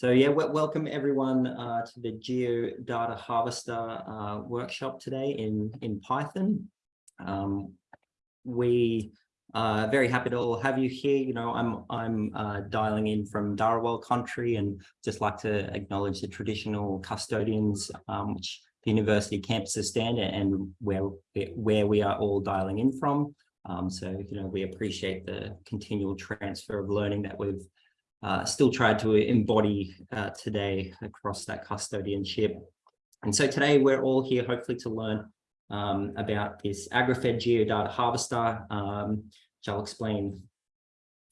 So yeah, welcome everyone uh, to the Geodata Harvester uh, workshop today in, in Python. Um, we are very happy to all have you here. You know, I'm, I'm uh, dialing in from Dharawal country and just like to acknowledge the traditional custodians um, which the university campuses stand and where, where we are all dialing in from. Um, so, you know, we appreciate the continual transfer of learning that we've uh, still tried to embody uh, today across that custodianship. And so today we're all here hopefully to learn um, about this AgriFed Geodata Harvester, um, which I'll explain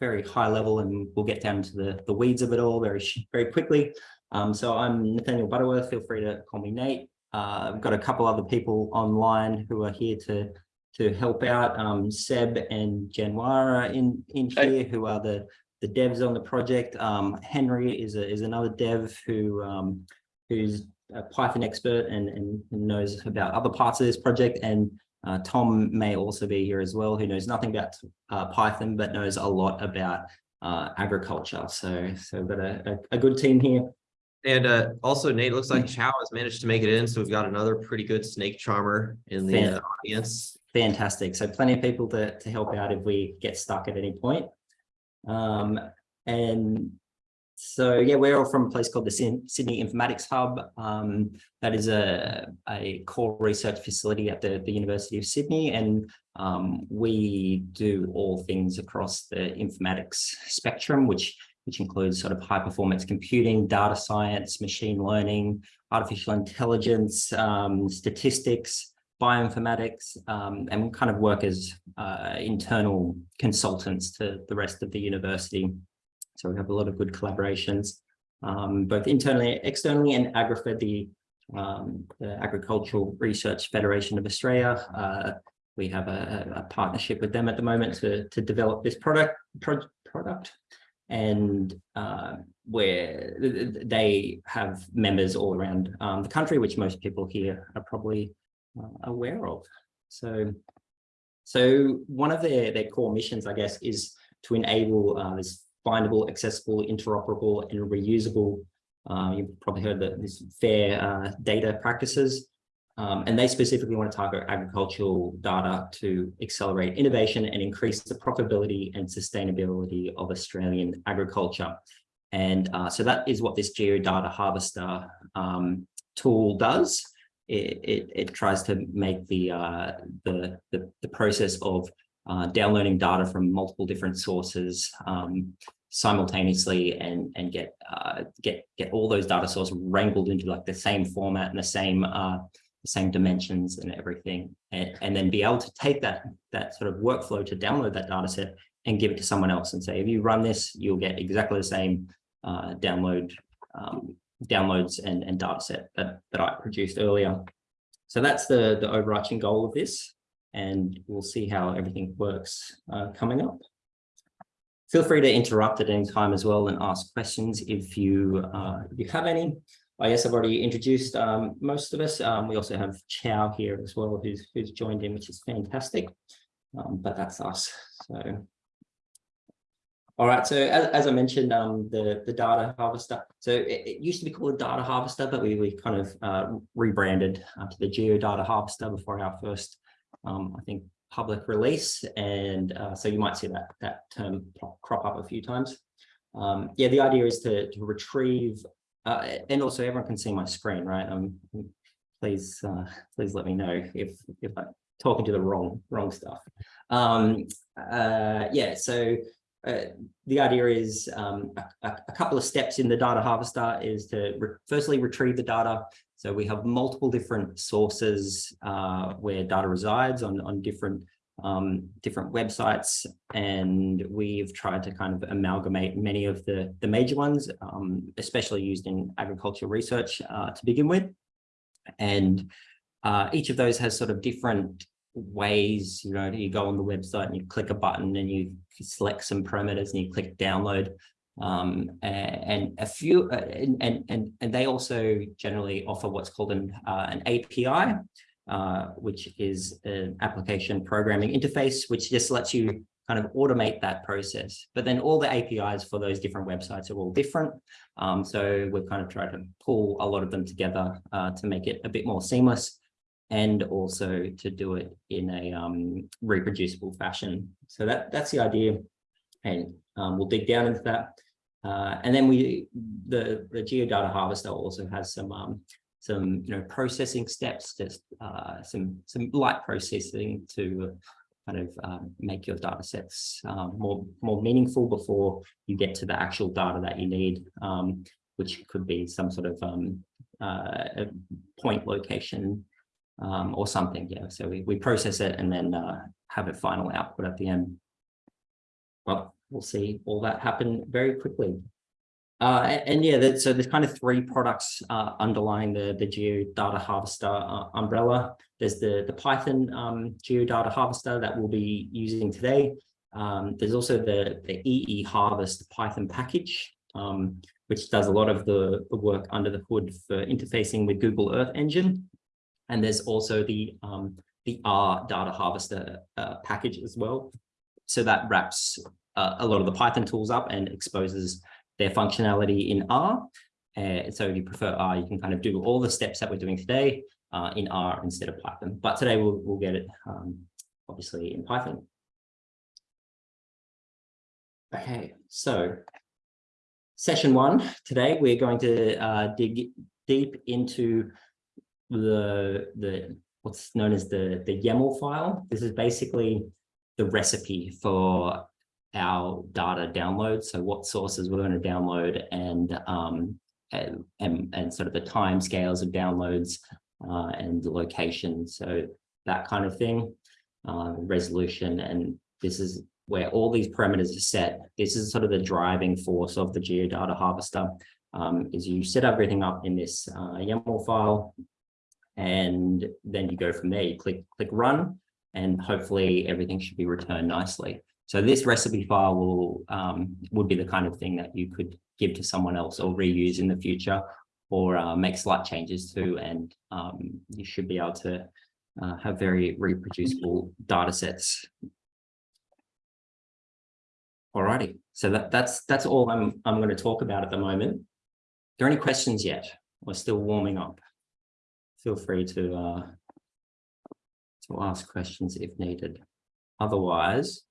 very high level and we'll get down to the, the weeds of it all very, very quickly. Um, so I'm Nathaniel Butterworth, feel free to call me Nate. Uh, I've got a couple other people online who are here to to help out. Um, Seb and Janwara in in here, who are the the devs on the project. Um, Henry is a, is another dev who um, who's a Python expert and, and knows about other parts of this project. And uh, Tom may also be here as well, who knows nothing about uh, Python, but knows a lot about uh, agriculture. So, so we've got a, a, a good team here. And uh, also, Nate, looks like Chow has managed to make it in. So we've got another pretty good snake charmer in the uh, audience. Fantastic. So plenty of people to, to help out if we get stuck at any point. Um, and so, yeah, we're all from a place called the Sydney Informatics Hub. Um, that is a, a core research facility at the, the University of Sydney. And um, we do all things across the informatics spectrum, which which includes sort of high performance computing, data science, machine learning, artificial intelligence, um, statistics, bioinformatics um, and kind of work as uh, internal consultants to the rest of the university. So we have a lot of good collaborations, um, both internally externally, and AgriFed, the, um, the Agricultural Research Federation of Australia. Uh, we have a, a, partnership with them at the moment to, to develop this product, pro product and uh, where they have members all around um, the country, which most people here are probably aware of. So, so one of their, their core missions, I guess, is to enable uh, this findable, accessible, interoperable, and reusable, uh, you've probably heard that this fair uh, data practices. Um, and they specifically want to target agricultural data to accelerate innovation and increase the profitability and sustainability of Australian agriculture. And uh, so that is what this Geodata Harvester um, tool does it, it, it tries to make the, uh, the, the, the, process of uh, downloading data from multiple different sources um, simultaneously and, and get, uh, get, get all those data sources wrangled into like the same format and the same, uh, the same dimensions and everything. And, and then be able to take that, that sort of workflow to download that data set and give it to someone else and say, if you run this, you'll get exactly the same uh, download um, downloads and, and data set that, that I produced earlier. So that's the, the overarching goal of this, and we'll see how everything works uh, coming up. Feel free to interrupt at any time as well and ask questions if you, uh, if you have any. I guess I've already introduced um, most of us. Um, we also have Chow here as well, who's, who's joined in, which is fantastic. Um, but that's us. So all right, so as, as I mentioned, um, the, the data harvester, so it, it, used to be called data harvester, but we, we kind of uh, rebranded uh, to the geodata harvester before our first, um, I think, public release. And uh, so you might see that, that term crop up a few times. Um, yeah, the idea is to, to retrieve, uh, and also everyone can see my screen, right? Um, please, uh, please let me know if, if I'm talking to the wrong, wrong stuff. Um, uh, yeah, so uh, the idea is um, a, a, couple of steps in the data harvester is to re firstly retrieve the data. So we have multiple different sources uh, where data resides on, on different um, different websites, and we've tried to kind of amalgamate many of the, the major ones, um, especially used in agricultural research uh, to begin with. And uh, each of those has sort of different ways, you know, you go on the website and you click a button and you select some parameters and you click download. Um, and a few, uh, and, and, and they also generally offer what's called an, uh, an API, uh, which is an application programming interface, which just lets you kind of automate that process. But then all the APIs for those different websites are all different. Um, so we've kind of tried to pull a lot of them together uh, to make it a bit more seamless and also to do it in a um, reproducible fashion. So that that's the idea. And um, we'll dig down into that. Uh, and then we, the, the geodata harvester also has some, um, some, you know, processing steps, just uh, some, some light processing to kind of um, make your data sets um, more, more meaningful before you get to the actual data that you need, um, which could be some sort of uh, point location um, or something. Yeah, so we, we process it and then uh, have a final output at the end. Well, we'll see all that happen very quickly. Uh, and, and yeah, that, so there's kind of three products uh, underlying the, the Geodata Harvester uh, umbrella. There's the, the Python um, Geodata Harvester that we'll be using today. Um, there's also the, the EE Harvest Python package, um, which does a lot of the, the work under the hood for interfacing with Google Earth Engine. And there's also the, um, the R Data Harvester uh, package as well. So that wraps uh, a lot of the Python tools up and exposes their functionality in R. Uh, so if you prefer R, you can kind of do all the steps that we're doing today uh, in R instead of Python. But today we'll, we'll get it um, obviously in Python. Okay, so session one, today we're going to uh, dig deep into the, the what's known as the, the YAML file. This is basically the recipe for our data download. So what sources we're going to download and, um, and, and, and sort of the time scales of downloads uh, and the location. So that kind of thing, uh, resolution. And this is where all these parameters are set. This is sort of the driving force of the geodata harvester um, is you set everything up in this uh, YAML file and then you go from there, you click, click run and hopefully everything should be returned nicely. So this recipe file will um, would be the kind of thing that you could give to someone else or reuse in the future or uh, make slight changes to, and um, you should be able to uh, have very reproducible data sets. Alrighty, so that, that's that's all I'm I'm going to talk about at the moment. Are there any questions yet? We're still warming up. Feel free to uh, to ask questions if needed. Otherwise,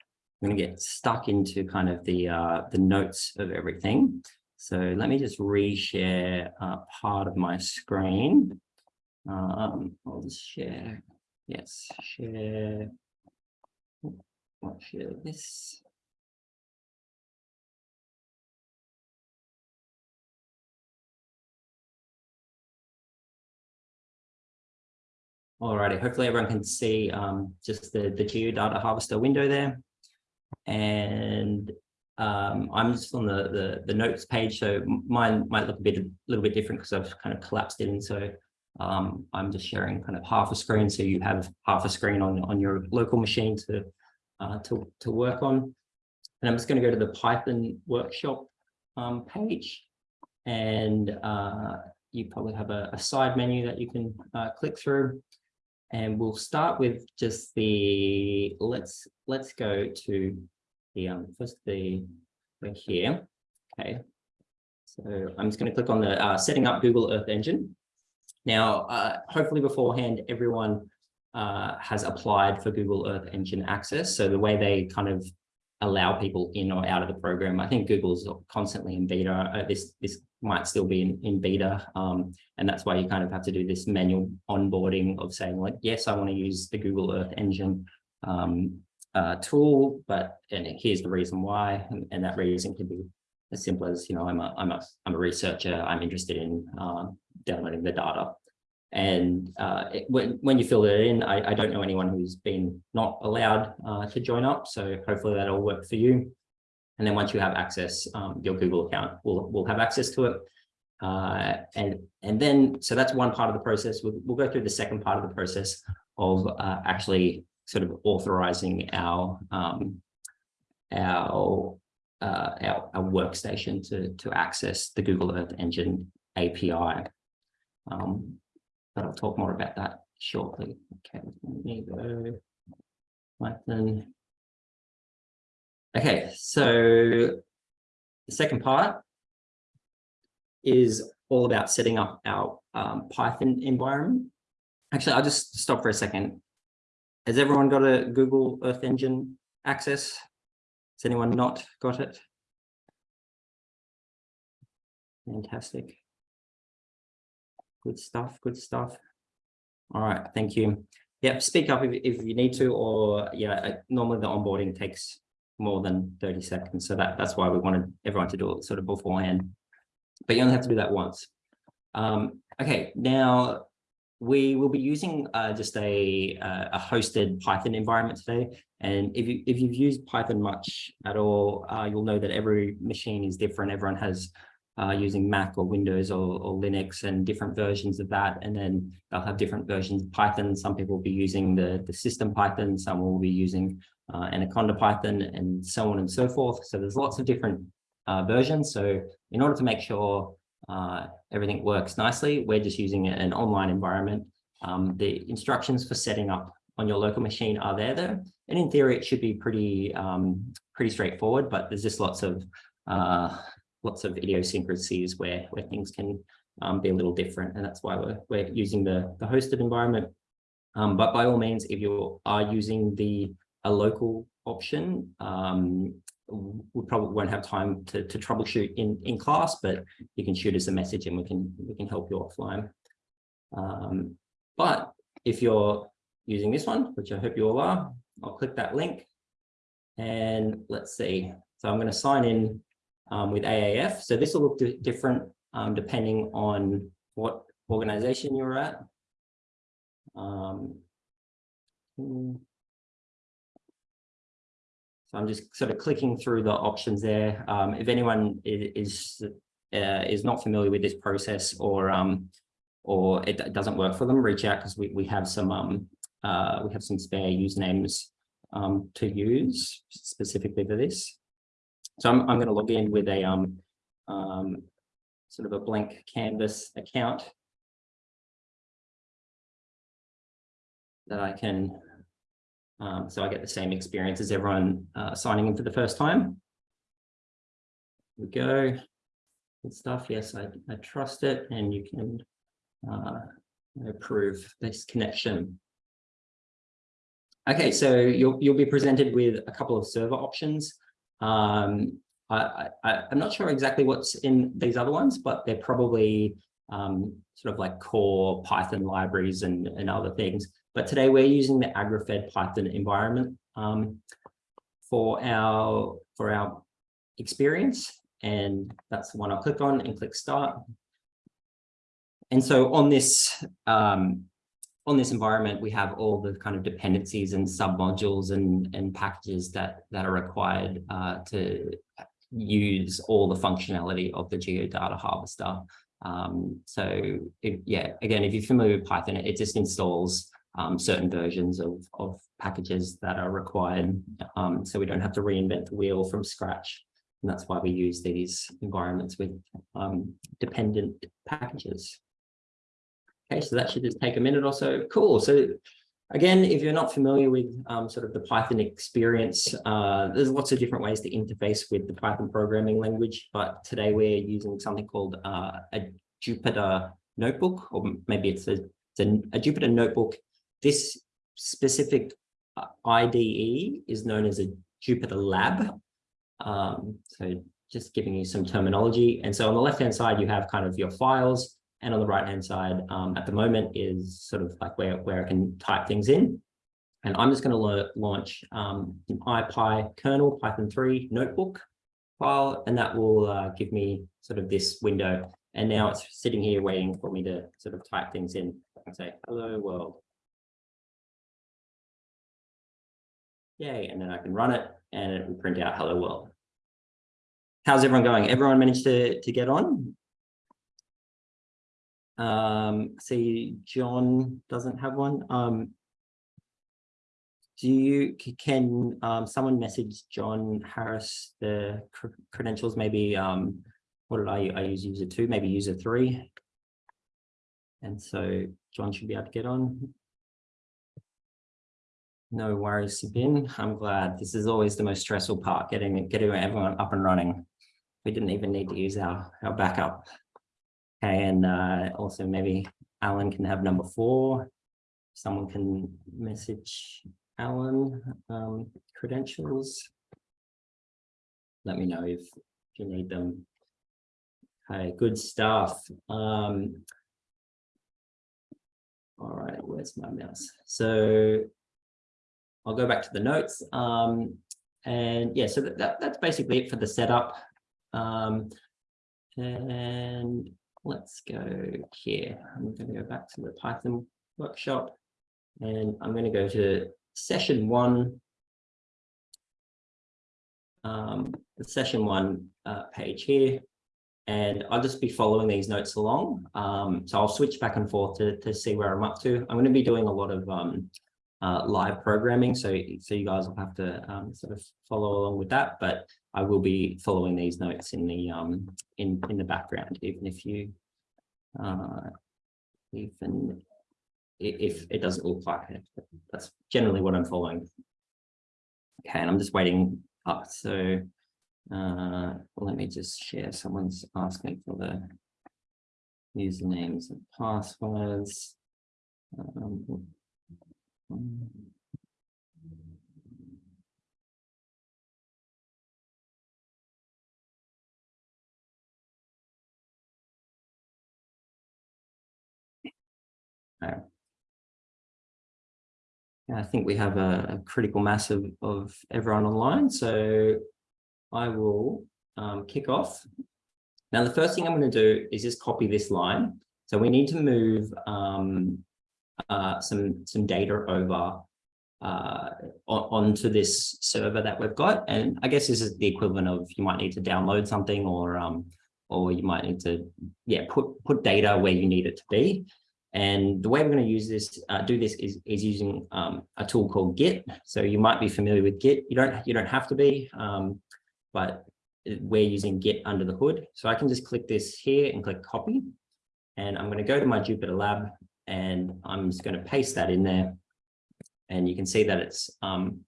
I'm going to get stuck into kind of the uh, the notes of everything. So let me just reshare uh, part of my screen. Um, I'll just share. Yes, share. Share this. Alrighty, hopefully everyone can see um, just the, the geodata harvester window there. And um, I'm just on the, the, the notes page, so mine might look a bit a little bit different because I've kind of collapsed it in. So um, I'm just sharing kind of half a screen, so you have half a screen on on your local machine to uh, to to work on. And I'm just going to go to the Python workshop um, page, and uh, you probably have a, a, side menu that you can uh, click through. And we'll start with just the, let's, let's go to the, um, first the, here. Okay. So I'm just going to click on the uh, setting up Google Earth Engine. Now, uh, hopefully beforehand, everyone uh, has applied for Google Earth Engine access. So the way they kind of allow people in or out of the program. I think Google's constantly in beta. Uh, this this might still be in, in beta. Um, and that's why you kind of have to do this manual onboarding of saying like, yes, I want to use the Google Earth Engine um, uh, tool, but and here's the reason why. And, and, that reason can be as simple as, you know, I'm a, I'm a, I'm a researcher. I'm interested in uh, downloading the data. And uh, it, when, when you fill it in, I, I, don't know anyone who's been not allowed uh, to join up. So hopefully that'll work for you. And then once you have access, um, your Google account will, will have access to it. Uh, and, and then, so that's one part of the process. We'll, we'll go through the second part of the process of uh, actually sort of authorizing our, um, our, uh, our, our, workstation to, to access the Google Earth Engine API. Um, but I'll talk more about that shortly. Okay, let me go Python Okay, so the second part is all about setting up our um, Python environment. Actually, I'll just stop for a second. Has everyone got a Google Earth Engine access? Has anyone not got it? Fantastic. Good stuff, good stuff. All right, thank you. Yep, speak up if, if you need to, or yeah, uh, normally the onboarding takes more than 30 seconds. So that, that's why we wanted everyone to do it sort of beforehand. But you only have to do that once. Um, okay, now we will be using uh, just a, a hosted Python environment today. And if, you, if you've used Python much at all, uh, you'll know that every machine is different. Everyone has uh, using Mac or Windows or, or, Linux and different versions of that. And then they'll have different versions of Python. Some people will be using the, the system Python, some will be using uh, Anaconda Python and so on and so forth. So there's lots of different uh, versions. So in order to make sure uh, everything works nicely, we're just using an online environment. Um, the instructions for setting up on your local machine are there though. And in theory, it should be pretty, um, pretty straightforward, but there's just lots of uh, lots of idiosyncrasies where, where things can um, be a little different. And that's why we're, we're using the, the hosted environment. Um, but by all means, if you are using the a local option, um, we probably won't have time to, to troubleshoot in, in class, but you can shoot us a message and we can we can help you offline. Um, but if you're using this one, which I hope you all are, I'll click that link and let's see. So I'm going to sign in um, with AAF. So this will look different um, depending on what organization you're at. Um, hmm. So I'm just sort of clicking through the options there. Um, if anyone is uh, is not familiar with this process or um, or it doesn't work for them, reach out because we we have some um, uh, we have some spare usernames um, to use specifically for this. So I'm, I'm going to log in with a um, um, sort of a blank canvas account that I can, um, so I get the same experience as everyone uh, signing in for the first time. Here we go. Good stuff. Yes, I, I trust it and you can uh, approve this connection. Okay, so you'll, you'll be presented with a couple of server options. Um, I, I'm not sure exactly what's in these other ones, but they're probably um, sort of like core Python libraries and, and other things. But today we're using the AgriFed Python environment um, for our for our experience. And that's the one I'll click on and click start. And so on this um, on this environment, we have all the kind of dependencies and submodules and, and packages that, that are required uh, to use all the functionality of the geodata harvester. Um, so if, yeah, again, if you're familiar with Python, it just installs um, certain versions of, of packages that are required. Um, so we don't have to reinvent the wheel from scratch. And that's why we use these environments with um, dependent packages. Okay, so that should just take a minute or so. Cool. So again, if you're not familiar with um, sort of the Python experience, uh, there's lots of different ways to interface with the Python programming language, but today we're using something called uh, a Jupyter notebook, or maybe it's a, it's a, a Jupyter notebook. This specific uh, IDE is known as a Jupyter Lab. Um, so just giving you some terminology. And so on the left-hand side, you have kind of your files, and on the right hand side um, at the moment is sort of like where, where I can type things in. And I'm just going to launch um, an IPy kernel Python 3 notebook file, and that will uh, give me sort of this window. And now it's sitting here waiting for me to sort of type things in and say, hello world. Yay, and then I can run it and it will print out hello world. How's everyone going? Everyone managed to, to get on? Um, see, John doesn't have one. Um, do you, can um, someone message John Harris the cr credentials? Maybe, um, what did I, I use user two, maybe user three. And so John should be able to get on. No worries, Sabine. I'm glad. This is always the most stressful part, getting getting everyone up and running. We didn't even need to use our our backup. Okay, and uh, also maybe Alan can have number four. Someone can message Alan um, credentials. Let me know if if you need them. Okay, good stuff. Um, all right, where's my mouse? So I'll go back to the notes. Um, and yeah, so that, that, that's basically it for the setup. Um, and let's go here. I'm going to go back to the Python workshop and I'm going to go to session one. Um, the session one uh, page here. And I'll just be following these notes along. Um, so I'll switch back and forth to, to see where I'm up to. I'm going to be doing a lot of um, uh, live programming. So, so you guys will have to um, sort of follow along with that, but I will be following these notes in the um, in in the background, even if you uh, even if it doesn't look like it. That's generally what I'm following. Okay, and I'm just waiting up. So uh, let me just share. Someone's asking for the usernames and passwords. Um, I think we have a, a critical mass of, of everyone online, so I will um, kick off. Now, the first thing I'm going to do is just copy this line. So we need to move um, uh, some some data over uh, on, onto this server that we've got. And I guess this is the equivalent of you might need to download something or um, or you might need to yeah put put data where you need it to be. And the way we're going to use this, uh, do this is, is using um, a tool called Git. So you might be familiar with Git. You don't you don't have to be, um, but we're using Git under the hood. So I can just click this here and click copy. And I'm going to go to my Jupyter Lab and I'm just going to paste that in there. And you can see that it's um,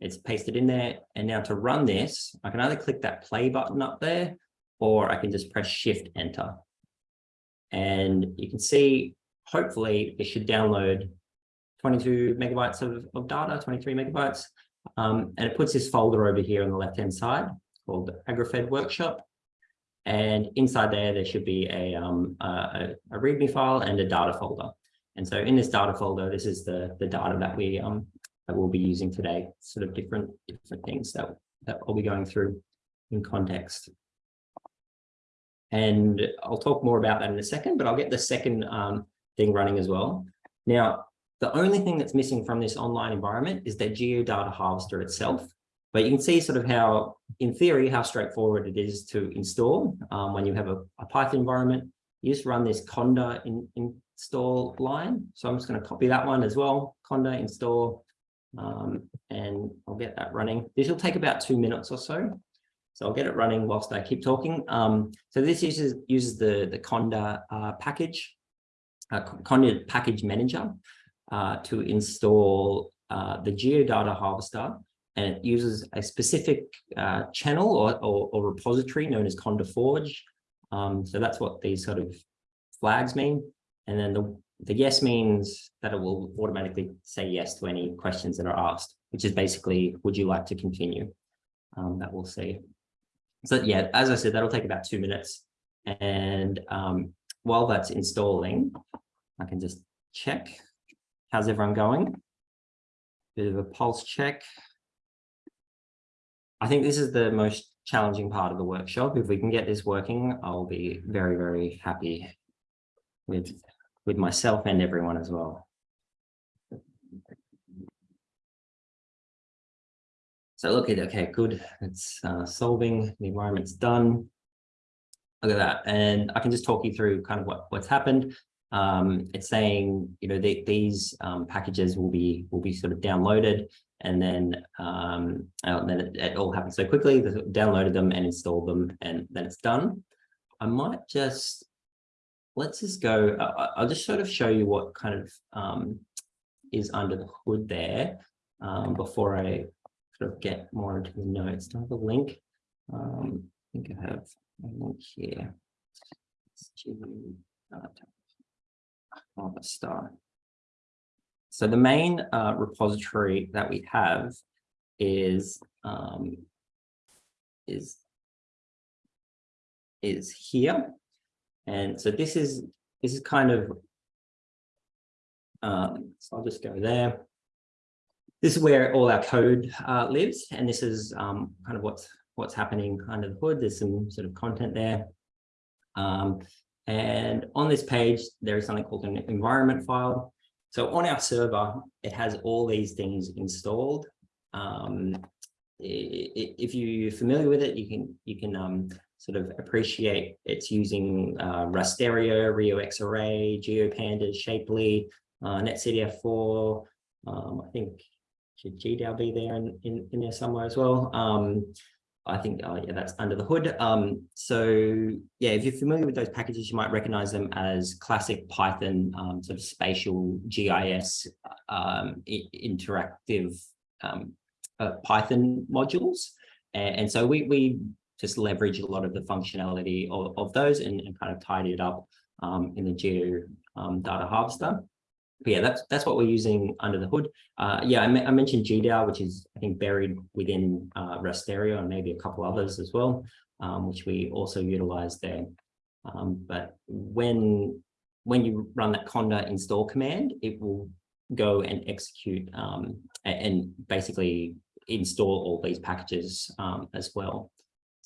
it's pasted in there. And now to run this, I can either click that play button up there, or I can just press shift enter. And you can see, hopefully it should download 22 megabytes of, of data, 23 megabytes. Um, and it puts this folder over here on the left-hand side called AgriFed Workshop. And inside there, there should be a, um, a, a README file and a data folder. And so in this data folder, this is the, the data that we um, that we'll be using today, sort of different, different things that, that I'll be going through in context. And I'll talk more about that in a second, but I'll get the second um, thing running as well. Now, the only thing that's missing from this online environment is that geodata harvester itself. But you can see sort of how, in theory, how straightforward it is to install um, when you have a, a, Python environment. You just run this conda in, in, install line. So I'm just going to copy that one as well, conda install, um, and I'll get that running. This will take about two minutes or so. So I'll get it running whilst I keep talking. Um, so this uses uses the the Conda uh, package, uh, Conda package manager, uh, to install uh, the geodata harvester, and it uses a specific uh, channel or, or, or, repository known as Conda Forge. Um, so that's what these sort of flags mean. And then the the yes means that it will automatically say yes to any questions that are asked, which is basically, would you like to continue? Um, that we'll see. So yeah, as I said, that'll take about two minutes. And um, while that's installing, I can just check. How's everyone going? Bit of a pulse check. I think this is the most challenging part of the workshop. If we can get this working, I'll be very, very happy with, with myself and everyone as well. So look at, okay, good. It's uh, solving, the environment's done. Look at that. And I can just talk you through kind of what, what's happened. Um, it's saying, you know, the, these um, packages will be will be sort of downloaded and then um, and then it, it, all happens so quickly. Downloaded them and installed them, and then it's done. I might just let's just go. I'll just sort of show you what kind of um, is under the hood there. um, before I sort of get more into the notes. Do I have a link? Um, I think I have a link here. GU data. Harvester. So the main uh, repository that we have is um, is is here. And so this is this is kind of um, so I'll just go there. This is where all our code uh, lives, and this is um, kind of what's what's happening under the hood. There's some sort of content there. Um, and on this page, there is something called an environment file. So on our server, it has all these things installed. Um, if you're familiar with it, you can you can um, sort of appreciate it's using uh, Rasterio, rioxarray, GeoPandas, Shapely, uh, NetCDF4. Um, I think should GDAL be there in, in, in there somewhere as well. Um, I think, oh yeah, that's under the hood. Um, so yeah, if you're familiar with those packages, you might recognize them as classic Python um, sort of spatial GIS um, interactive um, uh, Python modules. And, and so we, we just leverage a lot of the functionality of, of those and, and kind of tidy it up um, in the Geo um, data harvester. But yeah, that's that's what we're using under the hood. Uh, yeah, I, I mentioned GDAL, which is I think buried within uh, Rasterio and maybe a couple others as well, um, which we also utilize there. Um, but when when you run that conda install command, it will go and execute um, and basically install all these packages um, as well.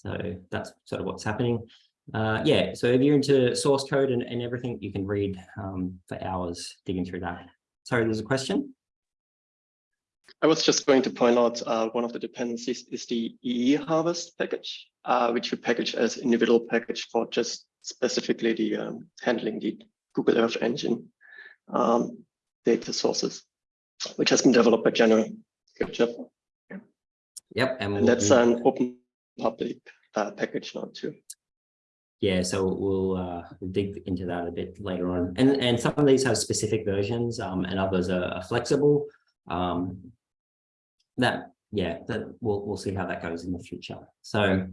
So that's sort of what's happening. Uh, yeah, so if you're into source code and, and everything, you can read um, for hours digging through that. Sorry, there's a question. I was just going to point out uh, one of the dependencies is the EE harvest package, uh, which you package as individual package for just specifically the um, handling the Google Earth Engine um, data sources, which has been developed by Januar. Good job. Yep, and, And we'll- that's an open public uh, package now too. yeah, so we'll uh, dig into that a bit later on. And and some of these have specific versions, um, and others are, are flexible. Um, that yeah, that we'll we'll see how that goes in the future. So,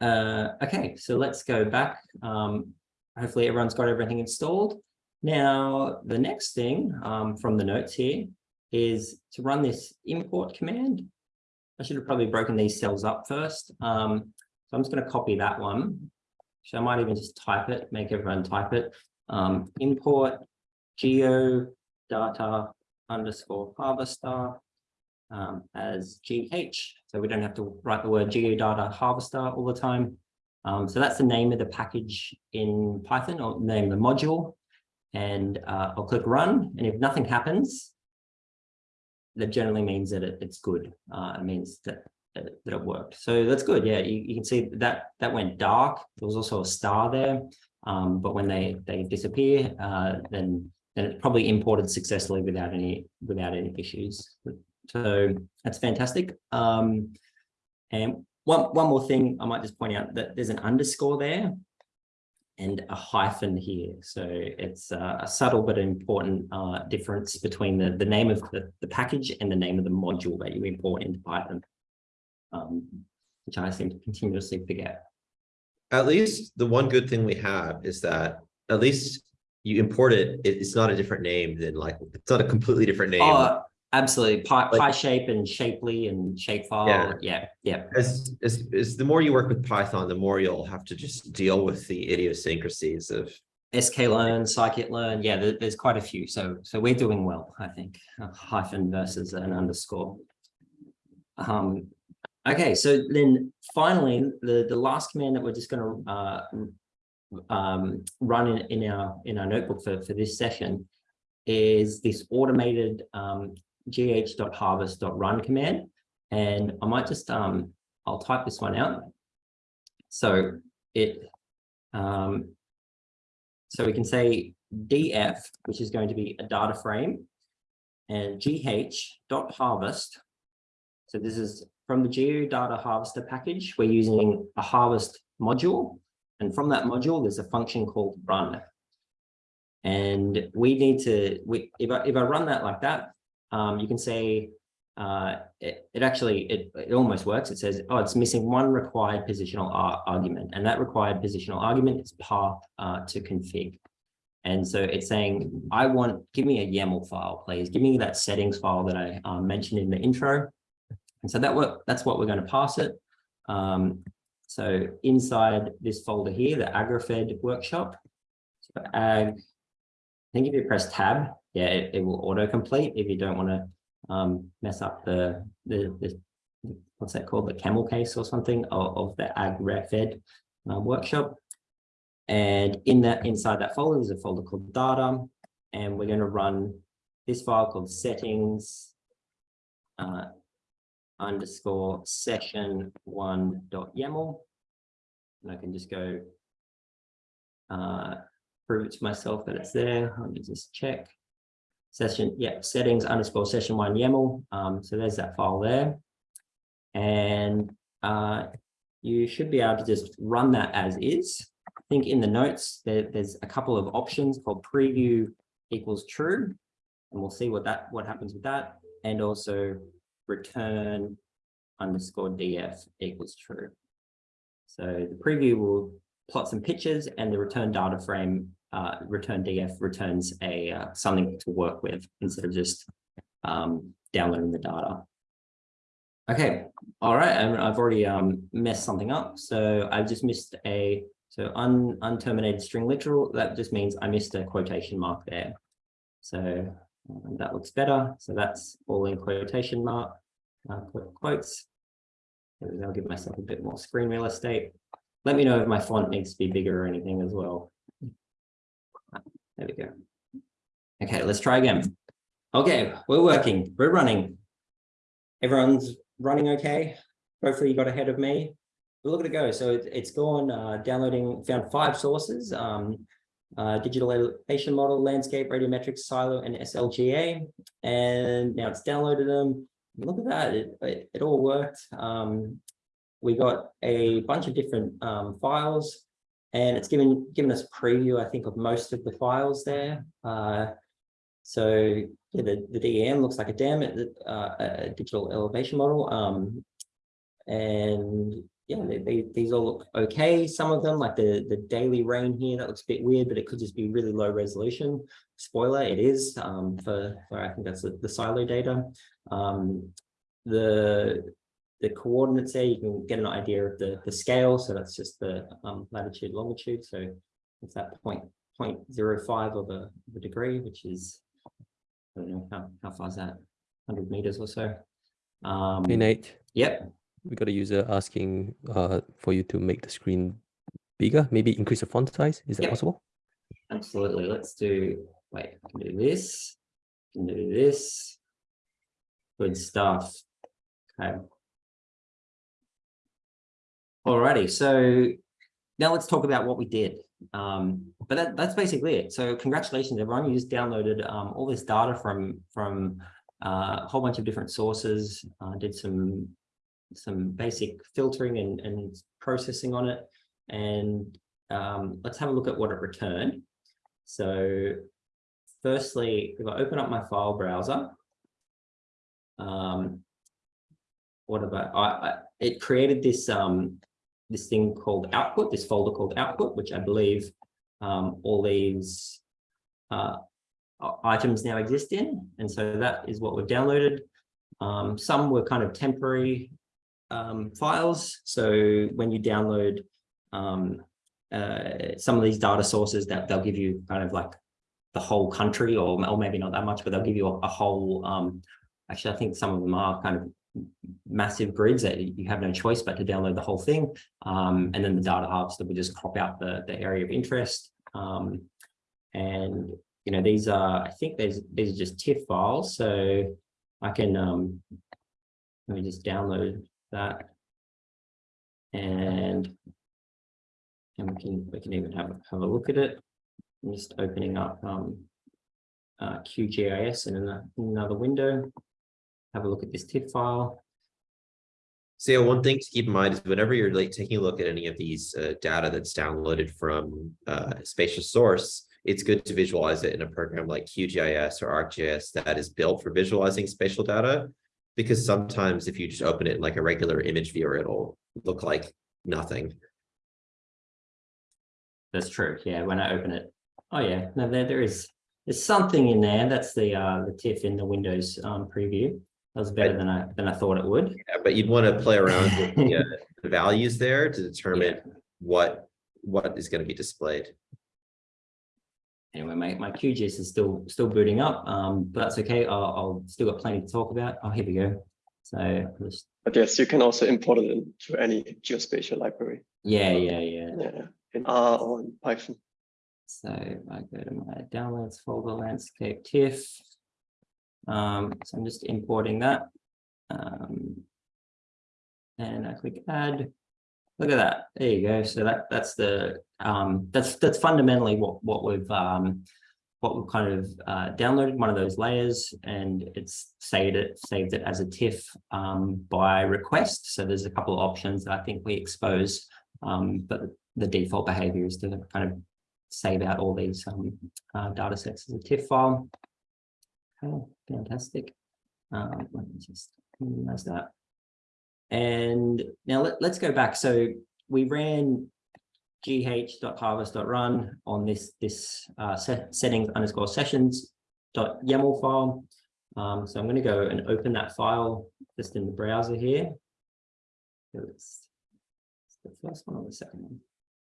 uh, okay, so let's go back. Um, hopefully everyone's got everything installed. Now, the next thing um, from the notes here is to run this import command. I should have probably broken these cells up first. Um, so I'm just going to copy that one. So I might even just type it, make everyone type it. Um, import geo data underscore harvester um, as GH. So we don't have to write the word geodata harvester all the time. Um, so that's the name of the package in Python or name the module. And uh, I'll click run. And if nothing happens, that generally means that it, it's good. Uh, it means that, that it- it worked. So that's good. Yeah, you, you can see that that went dark. There was also a star there. Um, but when they they disappear, uh, then then it's probably imported successfully without any without any issues. So that's fantastic. Um, and one one more thing I might just point out that there's an underscore there and a hyphen here. So it's uh, a subtle but important uh, difference between the, the name of the, the package and the name of the module that you import into Python, um, which I seem to continuously forget. At least the one good thing we have is that at least you import it, it- it's not a different name than like, it's not a completely different name. Oh, absolutely. Pi, Like- PyShp and Shapely and Shapefile. Yeah. Yeah, yeah. As, as, as the more you work with Python, the more you'll have to just deal with the idiosyncrasies of, sklearn, scikit-learn, yeah, there- there's quite a few. So so we're doing well, I think. A hyphen versus an underscore. Um, okay, so then finally, the the last command that we're just going to uh, um, run in, in our in our notebook for for this session is this automated um, gh.harvest.run command, and I might just um, I'll type this one out. So it um, so we can say df, which is going to be a data frame, and gh dot harvest. So this is from the geodata harvester package. We're using a harvest module, and from that module, there's a function called run. And we need to, we, if I, if I run that like that, um, you can say uh, it, it actually, it, it almost works. It says, oh, it's missing one required positional ar- argument, and that required positional argument is path uh, to config. And so it's saying, I want, give me a YAML file, please. Give me that settings file that I uh, mentioned in the intro. And so that that's what we're going to pass it. Um, so inside this folder here, the agrifed workshop, so ag, I think if you press tab, yeah, it, it will autocomplete if you don't want to um, mess up the, the, the, what's that called, the camel case or something of, of the agrifed uh, workshop. And in that, inside that folder, there's a folder called data, and we're going to run this file called settings uh, underscore session one dot YAML. And I can just go uh, prove it to myself that it's there. Me just check. Session, yeah, settings underscore session one YAML. Um, so there's that file there. And uh, you should be able to just run that as is. I think in the notes, there, there's a couple of options called preview equals true. And we'll see what that what happens with that. And also return underscore df equals true. So the preview will plot some pictures and the return data frame uh, return df returns a uh, something to work with instead of just um, downloading the data. Okay, all right, and I've already um, messed something up. So I've just missed a so un, unterminated string literal. That just means I missed a quotation mark there. So uh, that looks better. So that's all in quotation mark uh, quotes. I'll give myself a bit more screen real estate. Let me know if my font needs to be bigger or anything as well. There we go. Okay, let's try again. Okay, we're working, we're running. Everyone's running okay. Hopefully you got ahead of me. But look at it go. So it, it's gone uh, downloading, found five sources. Um, uh, digital elevation model, landscape, radiometrics, SILO, and SLGA. And now it's downloaded them. Look at that, it, it, it all worked. Um, we got a bunch of different um, files and it's given given us preview, I think, of most of the files there. Uh, so yeah, the, the DEM looks like a DEM, uh, a digital elevation model. Um, and yeah, they, they, these all look okay. Some of them, like the, the daily rain here, that looks a bit weird, but it could just be really low resolution. Spoiler, it is um, for, for, I think that's the, the SILO data. Um, the the coordinates there, you can get an idea of the, the scale. So that's just the um, latitude, longitude. So it's that point, 0.05 of a, of a degree, which is, I don't know, how, how far is that? 100 meters or so. Um, Hey Nate, Yep. we got a user asking uh, for you to make the screen bigger, maybe increase the font size. Is that Yep. possible? Absolutely. Let's do, wait, I can do this, I can do this. Good stuff. Okay. Alrighty, so now let's talk about what we did. Um, but that, that's basically it. So congratulations, everyone. You just downloaded um, all this data from from uh, a whole bunch of different sources, uh, did some some basic filtering and, and processing on it. And um, let's have a look at what it returned. So firstly, if I open up my file browser, um, what about, I, I, it created this, um, this thing called output, this folder called output, which I believe um, all these uh, items now exist in. And so that is what we've downloaded. Um, some were kind of temporary um, files. So when you download um, uh, some of these data sources that they'll give you kind of like the whole country or, or maybe not that much, but they'll give you a, a whole, um, actually, I think some of them are kind of massive grids that you have no choice but to download the whole thing. Um, and then the data harvester will just crop out the, the area of interest. Um, and, you know, these are, I think these, these are just TIFF files. So I can, um, let me just download that. And, and we can, we can even have, a- have a look at it. I'm just opening up, um, uh, QGIS in ano- another window. Have a look at this TIFF file. So yeah, one thing to keep in mind is whenever you're like taking a look at any of these uh, data that's downloaded from uh, spatial source, it's good to visualize it in a program like QGIS or ArcGIS that is built for visualizing spatial data. Because sometimes if you just open it in like a regular image viewer, it'll look like nothing. That's true. Yeah, when I open it. Oh yeah, no, there there is. There's something in there. That's the uh the TIFF in the Windows um preview. That was better Right. than I than I thought it would. Yeah, But you'd want to play around with the, uh, the values there to determine what, what is going to be displayed. Anyway, my my QGIS is still still booting up. Um, but that's okay. I'll I'll still got plenty to talk about. Oh, here we go. So just But yes, you can also import it into any geospatial library. yeah, yeah, yeah. Yeah, in R or in Python. So I go to my downloads folder, landscape TIFF. Um, so I'm just importing that. Um, and I click add. Look at that. There you go. So that that's the um that's that's fundamentally what what we've um what we've kind of uh downloaded one of those layers and it's saved it saved it as a TIFF um by request. So there's a couple of options that I think we expose. Um, but the default behavior is to kind of save out all these um, uh, data sets as a TIFF file. Okay, fantastic. Um, let me just minimize that. And now let, let's go back. So we ran gh.harvest.run on this this uh, set, settings underscore sessions dot YAML file. Um, so I'm going to go and open that file just in the browser here. So It's it's the first one or the second one?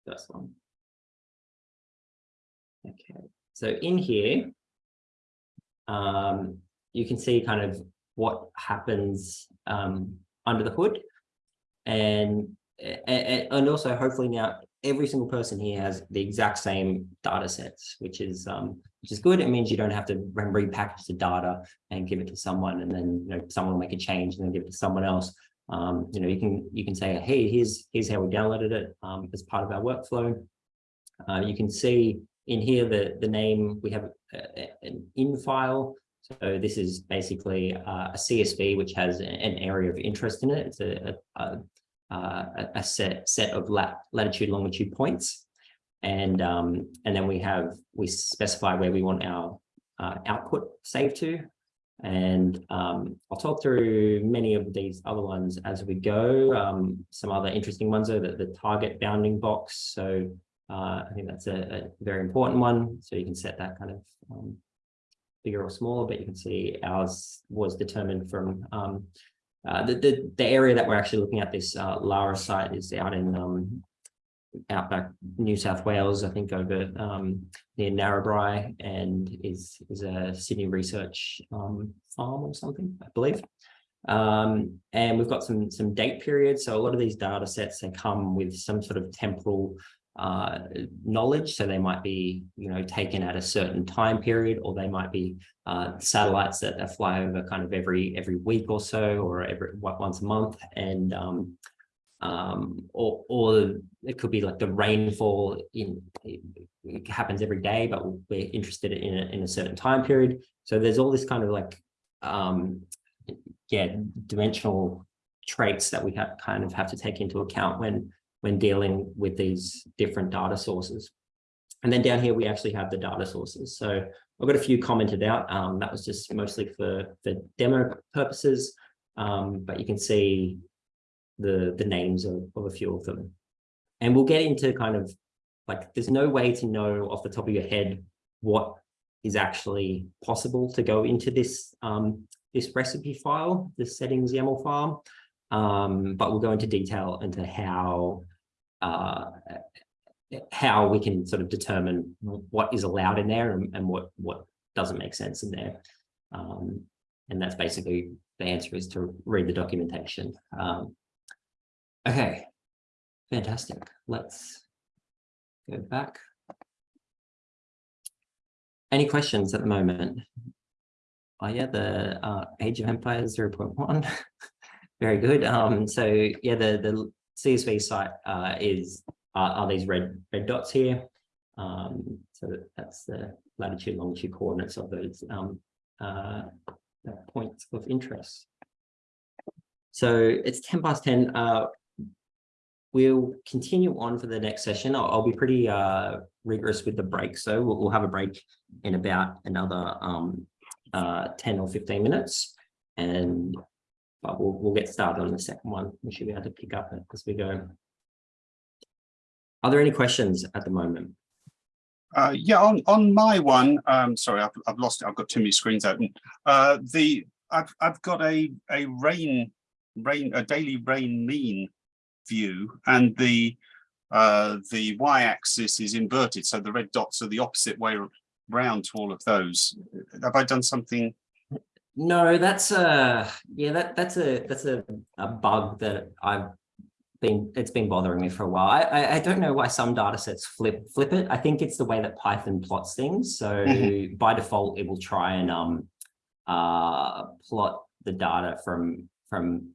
First one. Okay, so in here, um, you can see kind of what happens um, under the hood. And, and, and also hopefully now every single person here has the exact same data sets, which is um, which is good. It means you don't have to re- repackage the data and give it to someone and then you know someone will make a change and then give it to someone else. Um, you know, you can you can say, hey, here's here's how we downloaded it um, as part of our workflow. Uh, you can see in here the the name we have a, an in file. So this is basically uh, a CSV which has an area of interest in it. It's a, a, a, a- a set set of lat, latitude longitude points, and um, and then we have we specify where we want our uh, output saved to. And um, I'll talk through many of these other ones as we go. Um, some other interesting ones are the, the target bounding box. So uh, I think that's a, a very important one. So you can set that kind of um, bigger or smaller, but you can see ours was determined from um, uh, the, the, the area that we're actually looking at this uh, Lara site is out in um, outback New South Wales, I think over um, near Narrabri and is is a Sydney research um, farm or something, I believe. Um, and we've got some some date periods. So a lot of these data sets they come with some sort of temporal uh, knowledge. So they might be, you know, taken at a certain time period, or they might be uh, satellites that, fly over kind of every every week or so, or every once a month. And um, um, or or it could be like the rainfall in it happens every day, but we're interested in a, in a certain time period. So there's all this kind of like um, yeah, dimensional traits that we have kind of have to take into account when when dealing with these different data sources. And then down here, we actually have the data sources. So I've got a few commented out. Um, that was just mostly for, for demo purposes, um, but you can see the, the names of, of a few of them. And we'll get into kind of like, there's no way to know off the top of your head what is actually possible to go into this um, this recipe file, this settings YAML file. Um, but we'll go into detail into how uh, how we can sort of determine what is allowed in there and, and what what doesn't make sense in there. Um, and that's basically the answer is to read the documentation. Um, okay, fantastic. Let's go back. Any questions at the moment? Oh yeah, the uh, Age of Empires 0.1. Very good. Um, so yeah, the, the CSV site uh, is are, are these red red dots here. Um, so that's the latitude, longitude coordinates of those um, uh, points of interest. So it's 10 past 10. Uh, we'll continue on for the next session. I'll, I'll be pretty uh, rigorous with the break. So we'll, we'll have a break in about another um, uh, 10 or 15 minutes. And but we'll, we'll get started on the second one. We should be able to pick up it as we go. Are there any questions at the moment? Uh, yeah, on, on my one, um, sorry, I've, I've lost it. I've got too many screens open. Uh, the, I've, I've got a, a rain, rain, a daily rain mean view and the, uh, the y-axis is inverted. So the red dots are the opposite way round to all of those. Have I done something? No, that's a, yeah, that, that's a, that's a, a bug that I've been, it's been bothering me for a while. I, I, I don't know why some data sets flip, flip it. I think it's the way that Python plots things. So by default, it will try and, um, uh, plot the data from, from,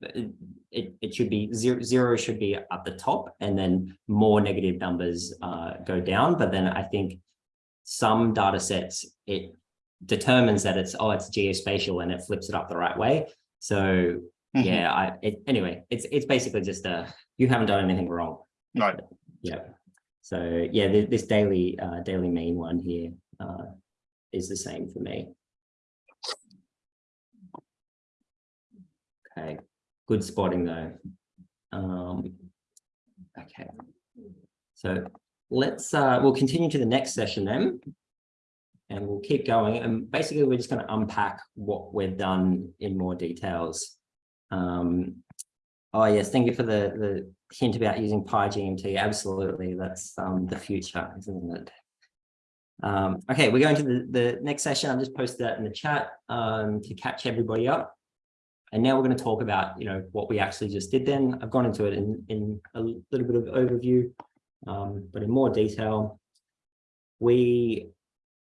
it, it, it should be zero, zero should be at the top and then more negative numbers, uh, go down. But then I think some data sets, it determines that it's, oh, it's geospatial and it flips it up the right way. So Mhm. yeah, I, it, anyway, it's, it's basically just uh you haven't done anything wrong. Right. Yeah. So yeah, th- this daily, uh, daily main one here, uh, is the same for me. Okay, good spotting though. Um, okay. So let's, uh, we'll continue to the next session then. And we'll keep going. And basically, we're just going to unpack what we've done in more details. Um, oh yes, thank you for the, the hint about using PyGMT. Absolutely, that's um, the future, isn't it? Um, okay, we're going to the, the next session. I've just posted that in the chat um, to catch everybody up. And now we're going to talk about, you know, what we actually just did then. I've gone into it in, in a little bit of overview, um, but in more detail. We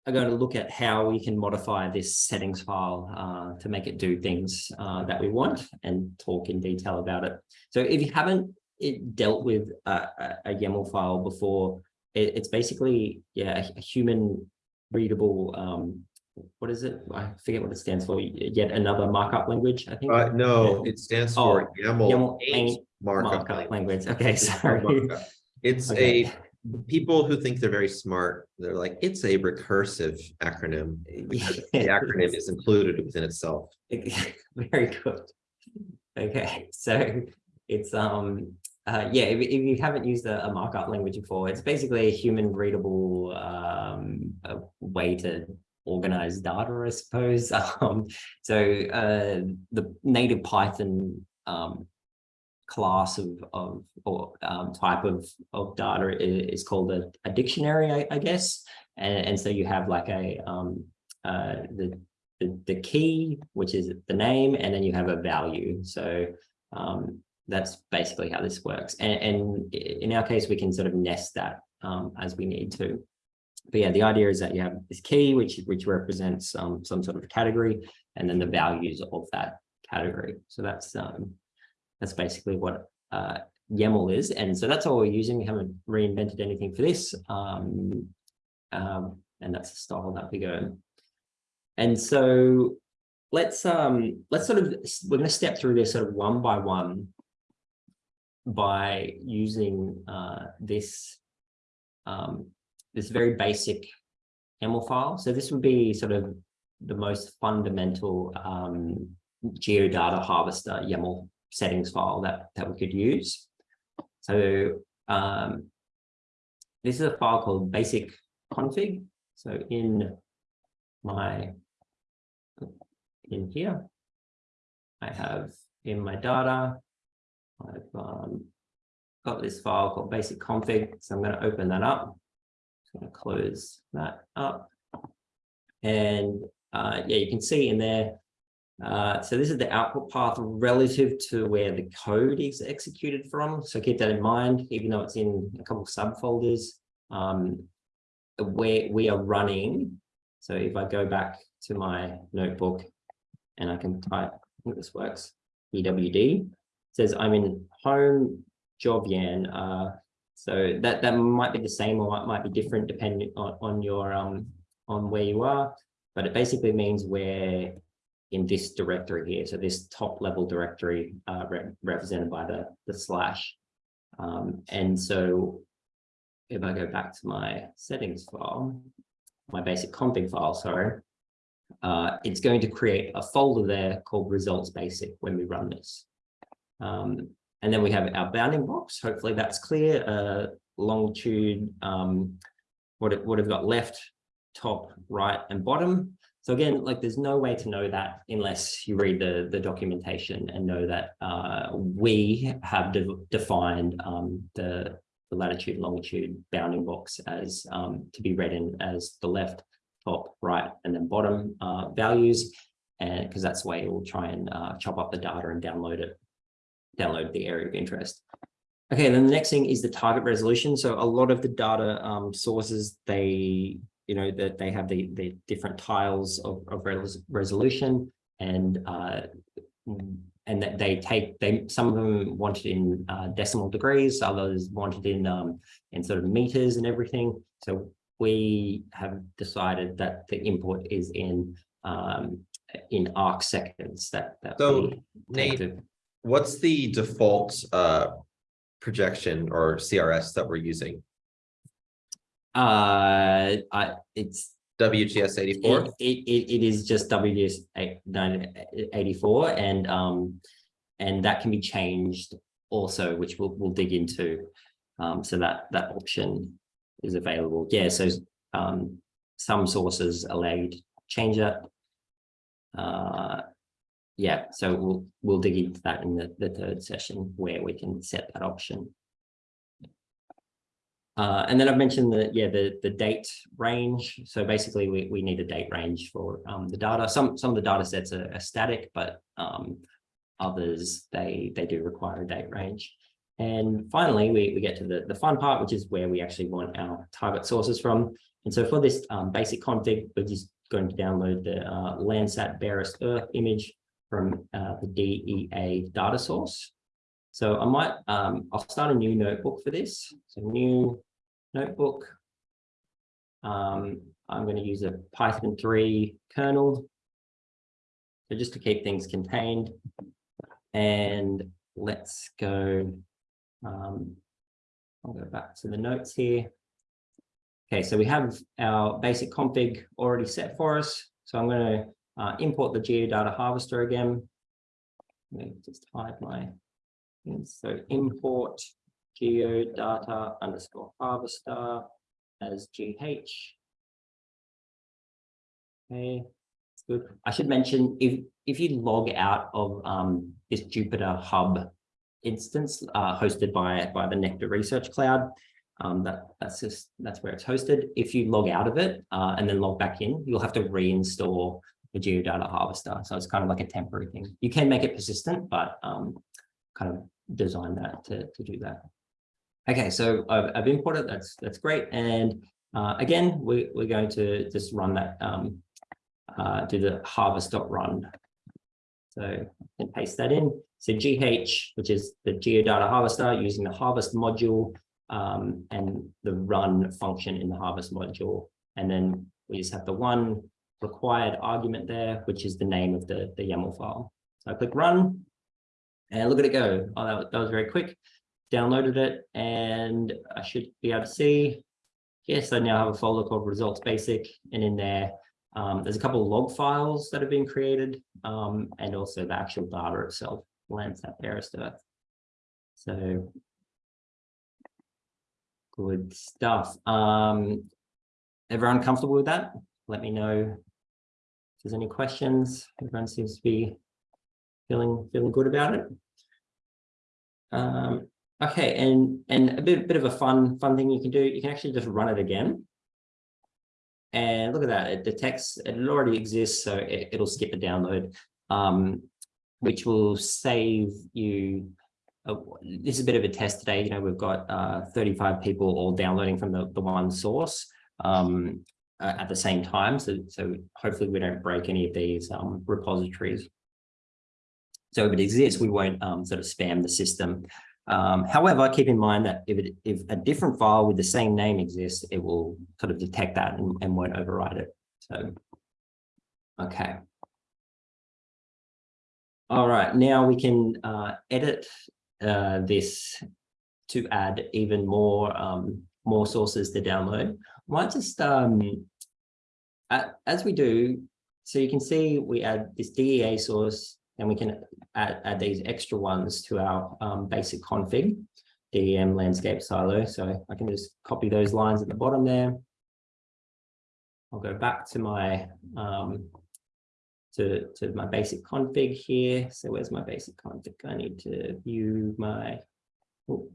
are going to look at how we can modify this settings file uh, to make it do things uh, that we want and talk in detail about it. So if you haven't it dealt with a, a, YAML file before, it, it's basically, yeah, a, human readable, um, what is it? I forget what it stands for. Yet another markup language, I think. Uh, no, it stands for YAML YAML eight markup markup language. language. Okay, sorry. It's Okay. a, people who think they're very smart, they're like, it's a recursive acronym. The acronym is included within itself. Very good. Okay, so it's um uh yeah, if, if you haven't used a, a markup language before, it's basically a human readable um a way to organize data, I suppose. Um so uh the native Python um class of of or um type of of data is, called a, a dictionary, I, I guess. And, and so you have like a um uh the the, the key, which is the name, and then you have a value. So um, that's basically how this works. And, and in our case, we can sort of nest that um, as we need to. But yeah, the idea is that you have this key, which, which represents um, some sort of category, and then the values of that category. So that's um, that's basically what uh, YAML is. And so that's all we're using. We haven't reinvented anything for this. Um, um, and that's the style that we go. And so let's um let's sort of we're going to step through this sort of one by one by using uh this um this very basic YAML file. So this would be sort of the most fundamental um geodata harvester YAML settings file that that we could use. So um this is a file called basic config. So in my in here. I have in my data, I've um, got this file called basic config. So I'm going to open that up. I'm going to close that up. And uh, yeah, you can see in there. Uh, so this is the output path relative to where the code is executed from. So keep that in mind, even though it's in a couple of subfolders, um, where we are running. So if I go back to my notebook and I can type, I think this works, PWD, says I'm in home jovyan. Uh, so that, that might be the same or it might be different depending on, on your, um, on where you are, but it basically means we're in this directory here. So this top level directory uh, re represented by the, the slash. Um, and so if I go back to my settings file, my basic config file, sorry, uh, it's going to create a folder there called results basic when we run this. Um, and then we have our bounding box. Hopefully that's clear. Uh, longitude, um, what it would have got left, top, right, and bottom. So again, like there's no way to know that unless you read the, the documentation and know that uh, we have de defined um, the, the latitude longitude bounding box as um, to be read in as the left, top, right, and then bottom uh, values. And because that's the way it will try and uh, chop up the data and download it, download the area of interest. Okay, then the next thing is the target resolution. So a lot of the data um, sources, they, you know, that they have the, the different tiles of, of res resolution and uh, and that they take they some of them want it in uh, decimal degrees, others want it in um, in sort of meters and everything. So we have decided that the input is in um, in arc seconds. That that So, Nate, to- What's the default uh projection or CRS that we're using? Uh, I, it's, it, eighty-four? it, it it is just nine, eighty-four and, um, and that can be changed also, which we'll, we'll dig into. Um, so that, that option is available. Yeah, so, um, some sources allow you to change that. Uh, yeah, so we'll, we'll dig into that in the, the third session where we can set that option. Uh, and then I've mentioned the, yeah, the, the date range. So basically we, we need a date range for um, the data. Some, some of the data sets are, are static, but um, others, they, they do require a date range. And finally, we, we get to the, the fun part, which is where we actually want our target sources from. And so for this um, basic config, we're just going to download the uh, Landsat barest Earth image from uh, the DEA data source. So I might, um, I'll start a new notebook for this. So new notebook. Um, I'm going to use a Python 3 kernel. So just to keep things contained. And let's go. Um, I'll go back to the notes here. Okay, so we have our basic config already set for us. So I'm going to uh, import the geodata harvester again. Let me just hide my. So import geodata underscore harvester as GH. Okay, that's good. I should mention if if you log out of um, this Jupyter Hub instance uh, hosted by by the Nectar Research Cloud, um, that that's just that's where it's hosted. If you log out of it uh, and then log back in, you'll have to reinstall the geodata harvester. So it's kind of like a temporary thing. You can make it persistent, but um, kind of design that to, to do that. Okay, so I've, I've imported, that's that's great. And uh, again, we, we're going to just run that, um, uh, do the harvest.run. So can paste that in. So GH, which is the geodata harvester using the harvest module um, and the run function in the harvest module. And then we just have the one required argument there, which is the name of the, the YAML file. So I click run and look at it go. Oh, that, that was very quick. Downloaded it and I should be able to see. Yes, I now have a folder called results basic and in there, um, there's a couple of log files that have been created um, and also the actual data itself, lands Landsat barest Earth. So good stuff. Um, everyone comfortable with that? Let me know if there's any questions. Everyone seems to be feeling feeling good about it. Um, okay, and and a bit bit of a fun fun thing you can do. You can actually just run it again. And look at that, it detects it already exists, so it, it'll skip the download, um, which will save you. Uh, this is a bit of a test today. You know, we've got uh, 35 people all downloading from the, the one source um, at the same time. So, so hopefully we don't break any of these um, repositories. So if it exists, we won't um, sort of spam the system. Um, however, keep in mind that if, it, if a different file with the same name exists, it will sort of detect that and, and won't override it. So, okay. All right, now we can uh, edit uh, this to add even more um, more sources to download. I might just, um, as we do, so you can see we add this DEA source and we can add, add these extra ones to our um, basic config, DEM landscape SILO. So I can just copy those lines at the bottom there. I'll go back to my um, to, to my basic config here. So where's my basic config? I need to view my, oh,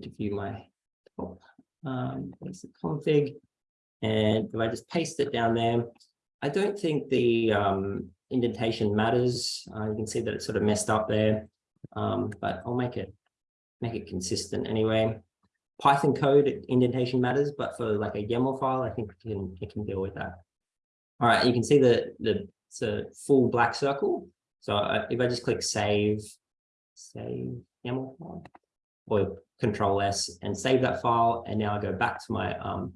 to view my top, um, basic config. And if I just paste it down there, I don't think the um, indentation matters. Uh, you can see that it's sort of messed up there, um, but I'll make it make it consistent anyway. Python code indentation matters, but for like a YAML file, I think it can it can deal with that. All right, you can see the the it's a full black circle. So uh, if I just click save, save YAML file, or Control S and save that file, and now I go back to my um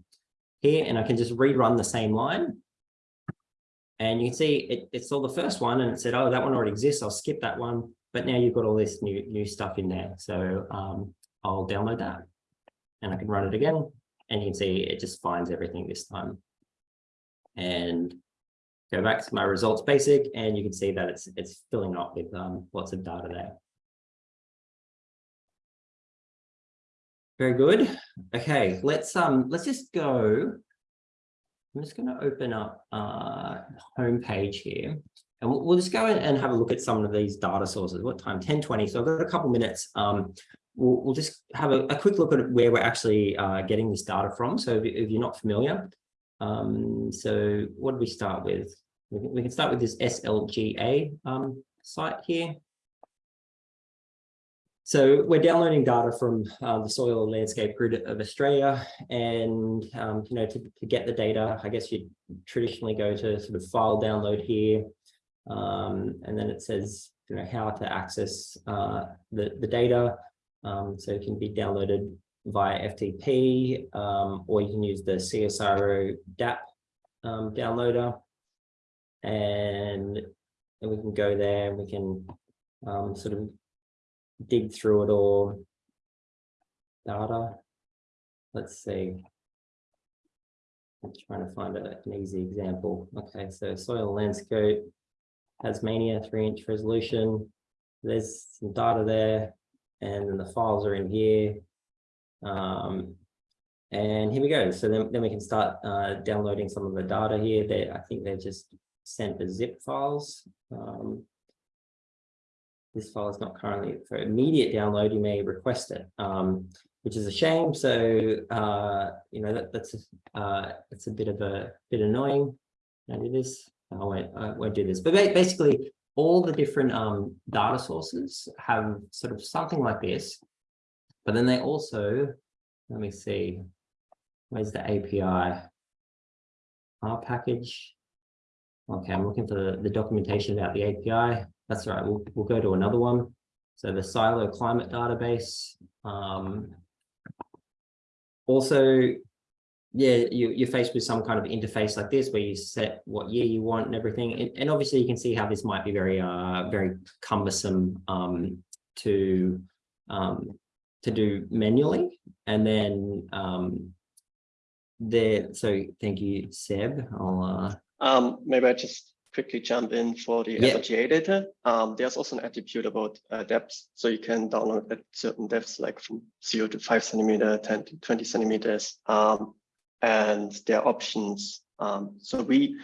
here, and I can just rerun the same line. And you can see it, it saw the first one and it said, oh, that one already exists. I'll skip that one. But now you've got all this new, new stuff in there. So um, I'll download that and I can run it again. And you can see it just finds everything this time. And go back to my results basic and you can see that it's it's filling up with um, lots of data there. Very good. Okay, let's um let's just go. I'm just going to open up uh home page here and we'll, we'll just go and have a look at some of these data sources. What time? 1020. So I've got a couple minutes. Um, we'll, we'll just have a, a quick look at where we're actually uh, getting this data from. So if, if you're not familiar, um, so what do we start with? We can, we can start with this SLGA um, site here. So we're downloading data from uh, the soil landscape grid of Australia and, um, you know, to, to get the data, I guess you traditionally go to sort of file download here. Um, and then it says, you know, how to access uh, the, the data. Um, so it can be downloaded via FTP, um, or you can use the CSIRO DAP um, downloader. And, and we can go there and we can um, sort of dig through it all. Data. Let's see. I'm trying to find a, an easy example. Okay, so soil landscape, Tasmania, three inch resolution. There's some data there, and then the files are in here. Um, and here we go. So then, then we can start uh, downloading some of the data here. That I think they're just sent as zip files. Um, this file is not currently for immediate download, you may request it, um, which is a shame. So, uh, you know, that, that's, a, uh, a bit of a bit annoying. Can I do this? I won't, I won't do this. But basically, all the different um, data sources have sort of something like this, but then they also, let me see, where's the API? Our package. Okay, I'm looking for the, the documentation about the API. That's right. We'll, we'll go to another one. So the SILO climate database. Um, also, yeah, you, you're faced with some kind of interface like this where you set what year you want and everything. And, and obviously you can see how this might be very, uh, very cumbersome um, to, um, to do manually. And then um, there, so thank you, Seb. I'll, uh, Um, maybe I just quickly jump in for the Yeah. SLGA data. Um, there's also an attribute about uh, depths. So you can download at certain depths, like from zero to five centimeter, 10 to 20 centimeters. Um, and there are options. Um, so we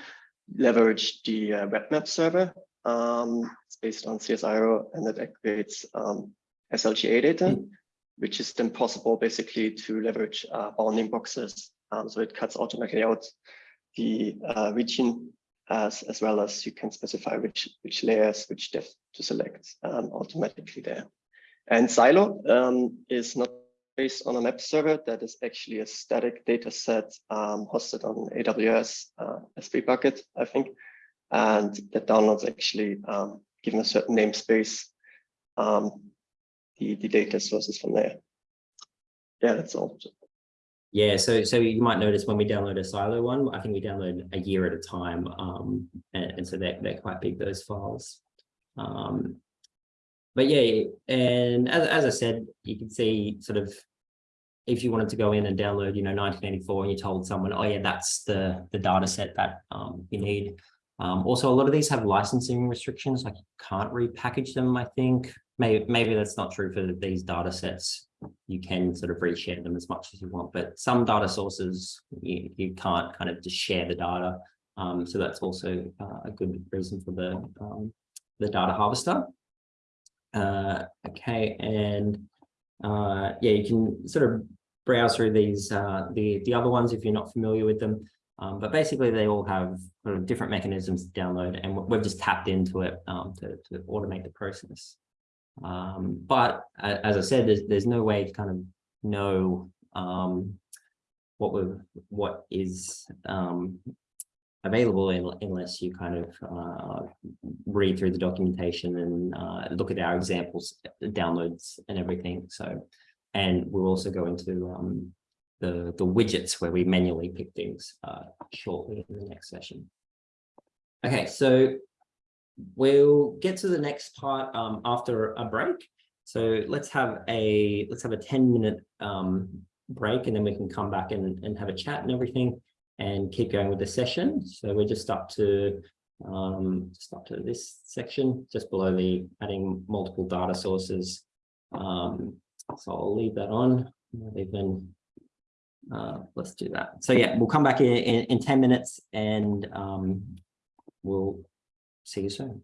leverage the uh, web map server. Um, it's based on CSIRO and it activates um, SLGA data, which is then possible basically to leverage uh, bounding boxes. Um, so it cuts automatically out the uh, region as, as well as you can specify which, which layers, which depth to select um, automatically there. And SILO um, is not based on a map server. That is actually a static data set um, hosted on AWS uh, S3 bucket, I think. And that downloads actually um, given a certain namespace, um, the, the data sources from there. Yeah, that's all. Yeah, so so you might notice when we download a SILO one, I think we download a year at a time. Um, and, and so they're, they're quite big, those files. Um, but yeah, and as, as I said, you can see sort of if you wanted to go in and download, you know, 1984 and you told someone, oh yeah, that's the, the data set that um, you need. Um, also, a lot of these have licensing restrictions, like you can't repackage them, I think. Maybe, maybe that's not true for these data sets. You can sort of reshare them as much as you want, but some data sources, you, you can't kind of just share the data. Um, so that's also uh, a good reason for the, um, the data harvester. Uh, okay, and uh, yeah, you can sort of browse through these, uh, the, the other ones if you're not familiar with them. Um, but basically they all have sort of different mechanisms to download and we've just tapped into it um, to, to automate the process. Um, but as I said, there's, there's no way to kind of know um, what we what is um, available in, unless you kind of uh, read through the documentation and uh, look at our examples, downloads and everything. So, and we'll also go into um, the, the widgets where we manually pick things uh, shortly in the next session. Okay, so we'll get to the next part um, after a break. So let's have a let's have a 10 minute um, break and then we can come back and, and have a chat and everything and keep going with the session. So we're just up to um, just up to this section, just below the adding multiple data sources. Um, so I'll leave that on. Even uh, let's do that. So yeah, we'll come back in, in, in 10 minutes and um, we'll see you soon.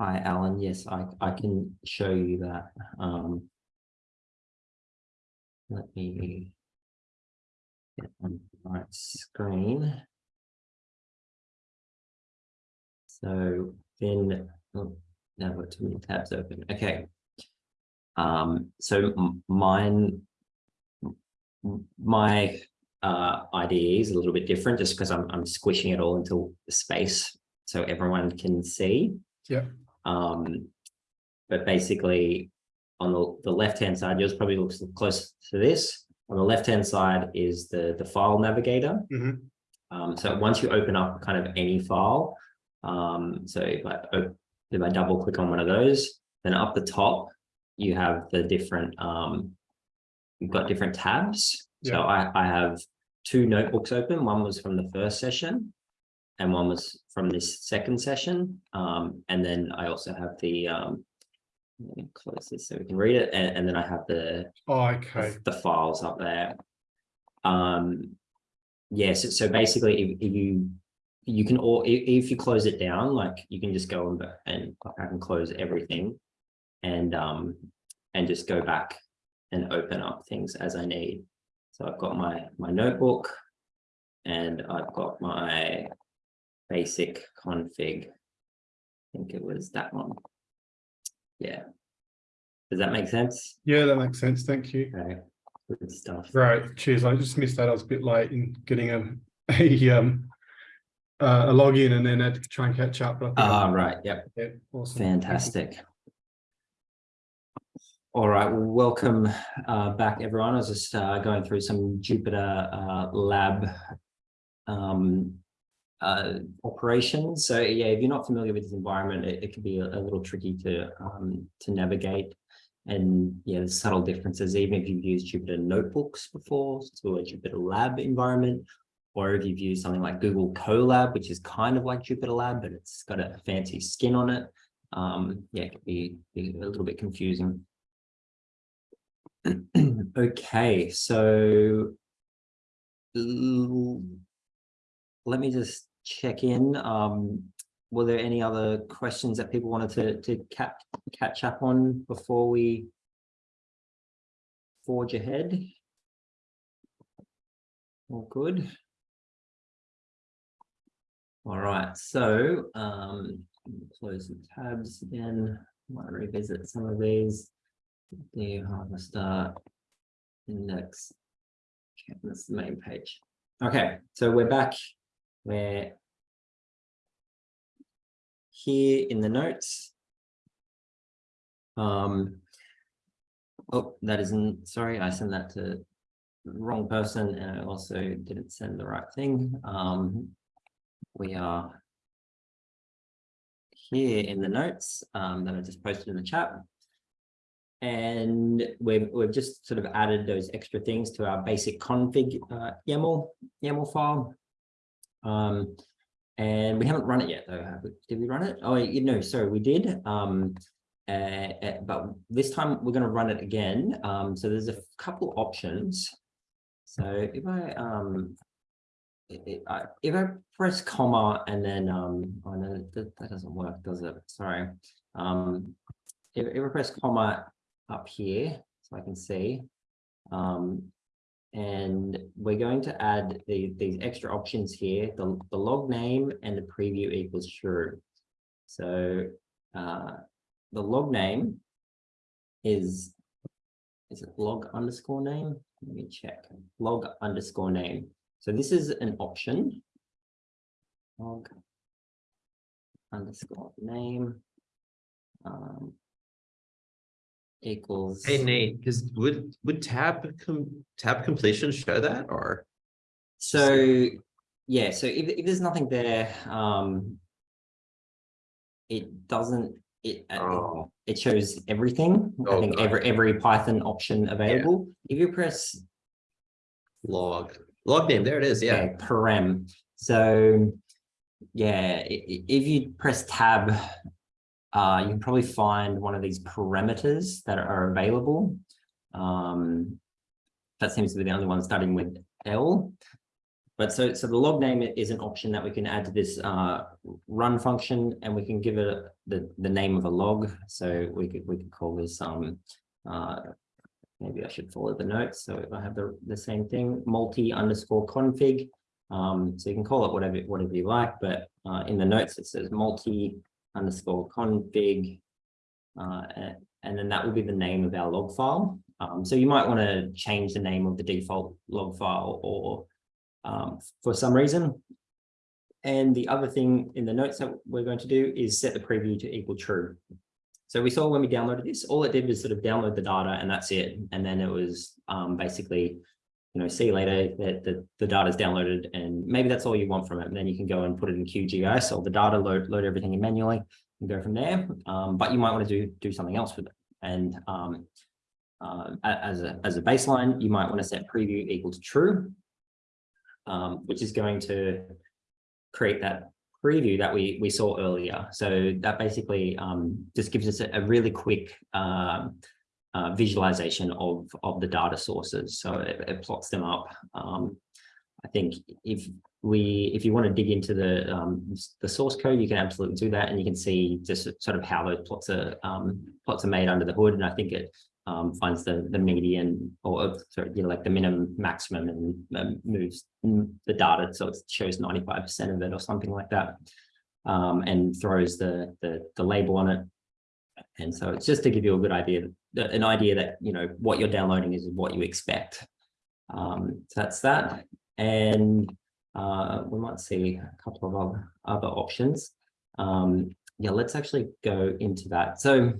Hi, Alan. Yes, I, I can show you that. Um, let me get on the right screen. So then, oh, now I've got too many tabs open. Okay. Um, so mine, my uh, is a little bit different just because I'm, I'm squishing it all into space so everyone can see. Yeah. Um, but basically on the, the left-hand side, yours probably looks close to this. On the left-hand side is the, the file navigator. Mhm. Um, so once you open up kind of any file, um, so if I, if I double click on one of those, then up the top, you have the different, um, you've got different tabs. So I, I have two notebooks open. One was from the first session and one was from this second session. Um, and then I also have the, um, let me close this so we can read it. And, and then I have the, Oh, the- okay. the files up there. Um, yes, so basically if, if you, you can all, if, if you close it down, like you can just go and, and I can close everything. And, um, and just go back and open up things as I need. So I've got my, my notebook and I've got my basic config. I think it was that one. Yeah. Does that make sense? Yeah, that makes sense. Thank you. Okay, good stuff. Right, cheers. I just missed that. I was a bit late in getting a, a, um, uh, a login and then had to try and catch up. I Ah, right, yep, Yeah, awesome. Fantastic. All right, well, welcome uh, back, everyone. I was just uh, going through some Jupyter uh, lab um, uh, operations. So yeah, if you're not familiar with this environment, it, it can be a, a little tricky to um, to navigate. And yeah, there's subtle differences, even if you've used Jupyter notebooks before to a Jupyter lab environment, or if you've used something like Google Colab, which is kind of like Jupyter Lab, but it's got a fancy skin on it. Um, yeah, it can be, be a little bit confusing. okay, so let me just check in. Um, were there any other questions that people wanted to to catch catch up on before we forge ahead? All good. All right, so um, close the tabs again. Might revisit some of these. The harvester index. Okay, that's the main page. Okay, so we're back. We're here in the notes. Um. Oh, that isn't, sorry, I sent that to the wrong person and I also didn't send the right thing. Um, we are here in the notes um, that I just posted in the chat. And we've, we've just sort of added those extra things to our basic config uh, YAML, YAML file. Um, and we haven't run it yet though. we? Did we run it? Oh, you know, sorry, we did. Um, uh, but this time we're going to run it again. Um, so there's a couple options. So if I um, i- i- I- if I press comma and then um, oh no, that, that doesn't work, does it? Sorry. Um, if, if I press comma up here, so I can see, um, and we're going to add the, these extra options here, the, the log name and the preview equals true. So uh, the log name is, is it log underscore name? Let me check, log underscore name. So this is an option. Log underscore name. um, Equals. Hey Nate, because would would tab com tab completion show that or So, yeah, so if, if there's nothing there, um. It doesn't, it, uh, Oh. it shows everything. I Oh, think God. every, every Python option available. If you press log log name? There it is. Yeah. yeah, parem. So yeah, i- i- if you press tab, uh, you can probably find one of these parameters that are available. Um, that seems to be the only one starting with L. but so, so the log name is an option that we can add to this uh, run function and we can give it the, the name of a log. So we could, we could call this, um, uh, maybe I should follow the notes. So if I have the, the same thing, multi underscore config. Um, so you can call it whatever, whatever you like, but uh, in the notes, it says multi underscore config. Uh, and, then that will be the name of our log file. Um, so you might want to change the name of the default log file or um, for some reason. And the other thing in the notes that we're going to do is set the preview to equal true. So we saw when we downloaded this, all it did was sort of download the data and that's it. And then it was um, basically, you know, see later that the, the data is downloaded and maybe that's all you want from it. And then you can go and put it in QGIS or the data, load, load everything in manually and go from there. Um, but you might want to do, do something else with it. And um, uh, as a, as a baseline, you might want to set preview equal to true um, which is going to create that preview that we we saw earlier. So that basically um, just gives us a, a really quick um, uh, visualization of of the data sources. So it, it plots them up. Um, I think if we if you want to dig into the um, the source code, you can absolutely do that, and you can see just sort of how those plots are um, plots are made under the hood. And I think it um, finds the the median or uh, sorry, you know, like the minimum maximum and um, moves mm, the data so it shows 95% of it or something like that um, and throws the, the the label on it and so it's just to give you a good idea an idea that you know what you're downloading is what you expect um, so that's that and uh, we might see a couple of other, other options um, yeah let's actually go into that so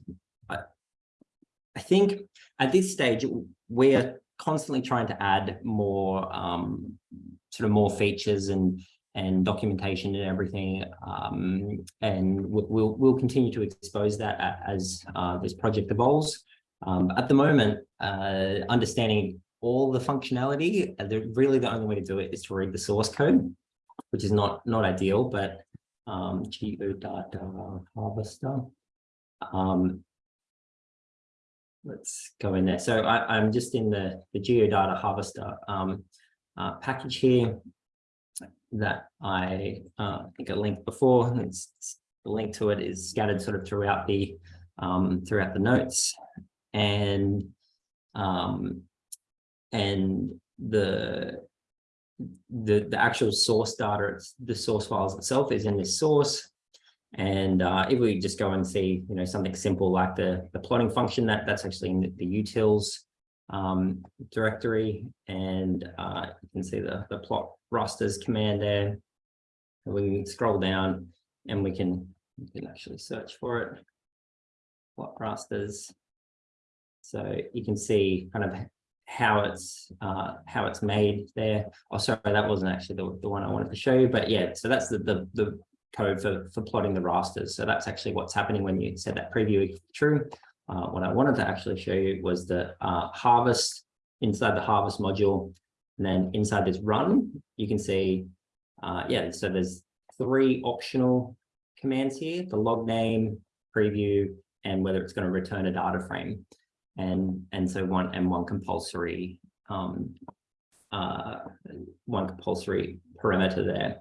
I think at this stage, we're constantly trying to add more um, sort of more features and and documentation and everything. Um, and we- we'll we'll continue to expose that as uh, this project evolves. Um, at the moment, uh, understanding all the functionality, uh, the, really the only way to do it is to read the source code, which is not not ideal, but um, geodata harvester. Um, let's go in there. So I, I'm just in the, the geodata harvester um, uh, package here that I uh, think I linked before. It's- the link to it is scattered sort of throughout the um, throughout the notes, and um, and the the the actual source data, the source files itself is in this source. And uh, if we just go and see, you know, something simple like the, the plotting function, that that's actually in the, the utils um, directory. And uh, you can see the, the plot rasters command there. And we can scroll down and we can, we can actually search for it. Plot rasters. So you can see kind of how it's uh, how it's made there. Oh, sorry, that wasn't actually the, the one I wanted to show you, but yeah, so that's the the, the code for, for plotting the rasters. So that's actually what's happening when you set that preview true. Uh, what I wanted to actually show you was the uh, harvest inside the harvest module. And then inside this run, you can see, uh, yeah, so there's three optional commands here, the log name, preview, and whether it's going to return a data frame. And, and so one and one compulsory, um, uh, one compulsory parameter there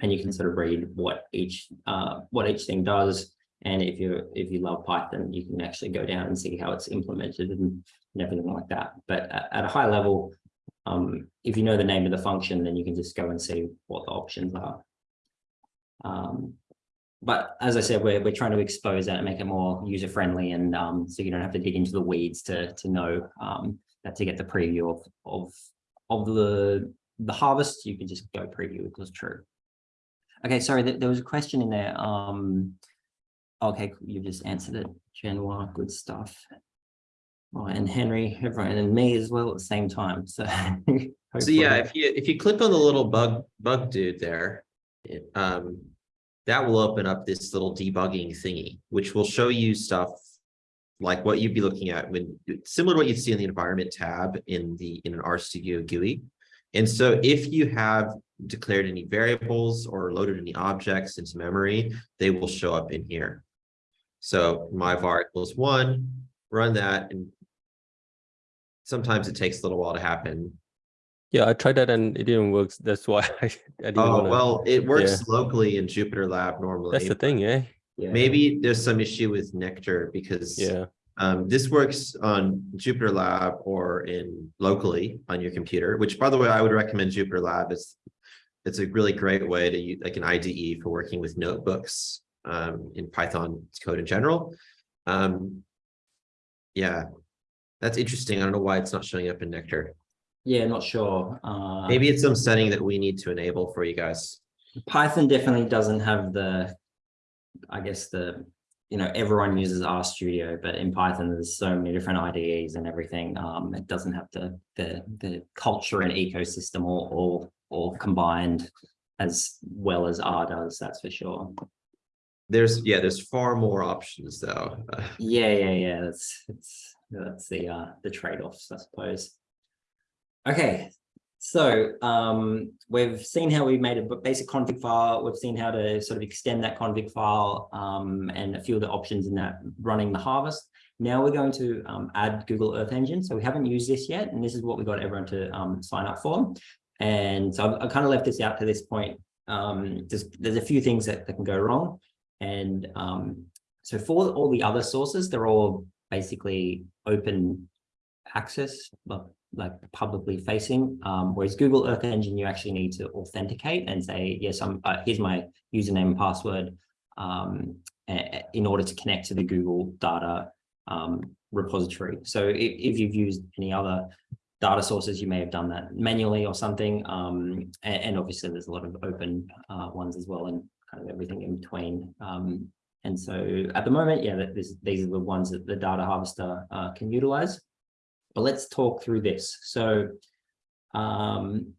and you can sort of read what each uh, what each thing does. And if you if you love Python, you can actually go down and see how it's implemented and, and everything like that. But at, at a high level, um, if you know the name of the function, then you can just go and see what the options are. Um, but as I said, we're, we're trying to expose that and make it more user friendly and um, so you don't have to dig into the weeds to, to know um, that to get the preview of, of, of the, the harvest, you can just go preview equals true. Okay, sorry, there, there was a question in there. Um, okay, you just answered it. Januar, good stuff. Oh, and Henry, everyone, and me as well at the same time. So, So yeah, if you, if you click on the little bug, bug dude there, it, um, that will open up this little debugging thingy, which will show you stuff like what you'd be looking at when, similar to what you'd see in the environment tab in the, in an RStudio GUI. And so if you have declared any variables or loaded any objects into memory, they will show up in here. So my var equals one, run that and sometimes it takes a little while to happen. Yeah, I tried that and it didn't work. That's why I, I didn't Oh, wanna. well, it works locally in Jupyter Lab normally. That's the thing, eh? Yeah. Maybe there's some issue with Nectar because Yeah. um, this works on Jupyter Lab or in locally on your computer, which by the way, I would recommend Jupyter Lab. It's it's a really great way to use like an IDE for working with notebooks um, in Python code in general. Um, yeah, that's interesting. I don't know why it's not showing up in Nectar. Yeah, not sure. Uh, Maybe it's some setting that we need to enable for you guys. Python definitely doesn't have the, I guess the, you know, everyone uses RStudio, but in Python, there's so many different IDEs and everything. Um, it doesn't have the, the, the culture and ecosystem all, all, all combined as well as R does, that's for sure. There's, yeah, there's far more options though. Yeah, yeah, yeah, that's, it's, that's the, uh, the trade-offs, I suppose. Okay, so, um, we've seen how we made a basic config file, we've seen how to sort of extend that config file, um, and a few of the options in that running the harvest. Now we're going to, um, add Google Earth Engine, so we haven't used this yet, and this is what we got everyone to, um, sign up for. And so I've, I kind of left this out to this point, um, there's, there's a few things that, that can go wrong. And, um, so for all the other sources, they're all basically open access, but like publicly facing. Um, whereas Google Earth Engine, you actually need to authenticate and say, yes, I'm, uh, here's my username and password um, in order to connect to the Google data um, repository. So if, if you've used any other data sources, you may have done that manually or something. Um, and, and obviously there's a lot of open uh, ones as well and kind of everything in between. Um, and so at the moment, yeah, this, these are the ones that the data harvester uh, can utilize. But let's talk through this. So um,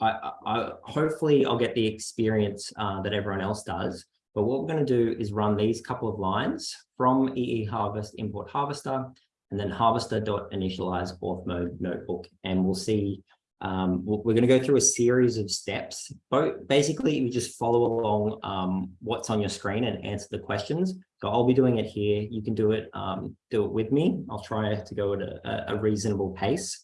I, I, hopefully I'll get the experience uh, that everyone else does. But what we're going to do is run these couple of lines from EE Harvest import harvester and then harvester.initialize auth mode notebook. And we'll see, um, we're, going to go through a series of steps. Both, basically, you just follow along um, what's on your screen and answer the questions. So I'll be doing it here. You can do it, um, do it with me. I'll try to go at a, a reasonable pace.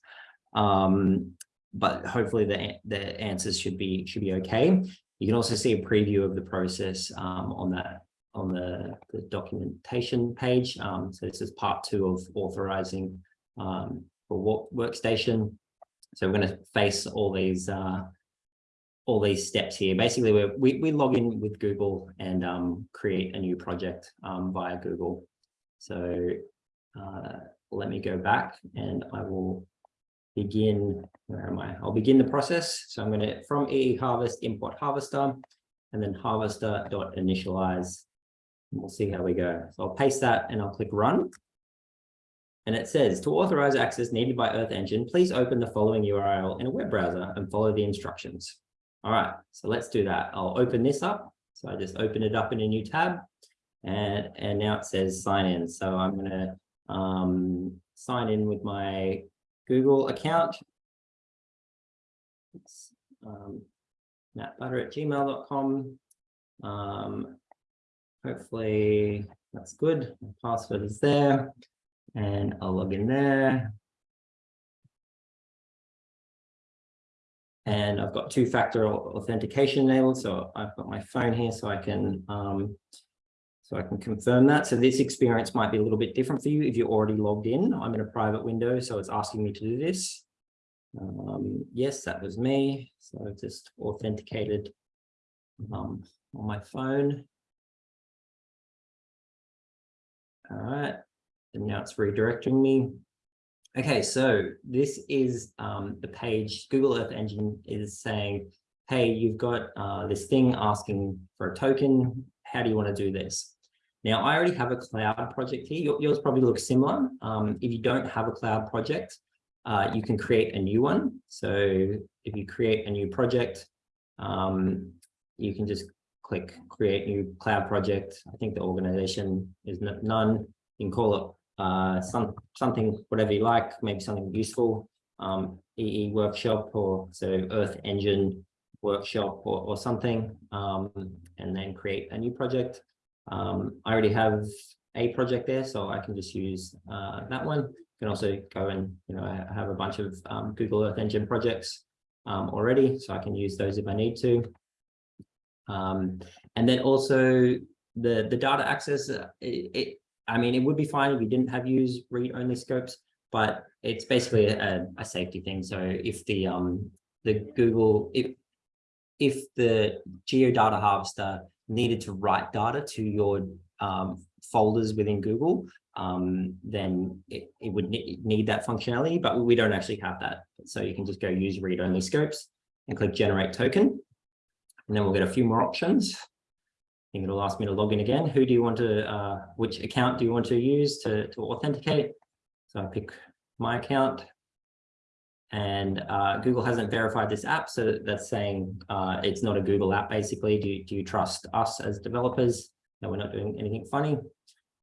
Um, but hopefully the, the answers should be, should be okay. You can also see a preview of the process um, on that on the, the documentation page. Um, so this is part two of authorizing for work, workstation. So we're going to face all these uh, all these steps here. Basically, we we log in with Google and um, create a new project um, via Google. So uh, let me go back and I will begin. Where am I? I'll begin the process. So I'm going to from EE Harvest import harvester and then harvester.initialize. We'll see how we go. So I'll paste that and I'll click run. And it says to authorize access needed by Earth Engine, please open the following URL in a web browser and follow the instructions. All right, so let's do that. I'll open this up. So I just open it up in a new tab and, and now it says sign in. So I'm going to um, sign in with my Google account. It's, um, mattbutter at gmail.com. Um, hopefully that's good. My password is there and I'll log in there. And I've got two-factor authentication enabled, so I've got my phone here so I can um, so I can confirm that. So this experience might be a little bit different for you if you're already logged in. I'm in a private window, so it's asking me to do this. Um, yes, that was me. So I've just authenticated um, on my phone. All right, and now it's redirecting me. Okay, so this is um, the page Google Earth Engine is saying, hey, you've got uh, this thing asking for a token. How do you want to do this? Now, I already have a cloud project here. Yours probably looks similar. Um, if you don't have a cloud project, uh, you can create a new one. So if you create a new project, um, you can just click create new cloud project. I think the organization is none. You can call it uh, some something, whatever you like, maybe something useful, um, EE workshop or so Earth Engine workshop or, or something, um, and then create a new project. Um, I already have a project there, so I can just use uh, that one. You can also go and, you know, I have a bunch of um, Google Earth Engine projects um, already, so I can use those if I need to. Um, and then also the, the data access, uh, it, it, I mean, it would be fine if you didn't have use read-only scopes, but it's basically a, a safety thing. So if the, um, the Google, if, if the geodata harvester needed to write data to your um, folders within Google, um, then it, it would ne- need that functionality, but we don't actually have that. So you can just go use read-only scopes and click generate token. And then we'll get a few more options. It'll ask me to log in again. Who do you want to, uh, which account do you want to use to, to authenticate? So I pick my account. And uh, Google hasn't verified this app, so that's saying uh, it's not a Google app, basically. Do you, do you trust us as developers that we're not doing anything funny?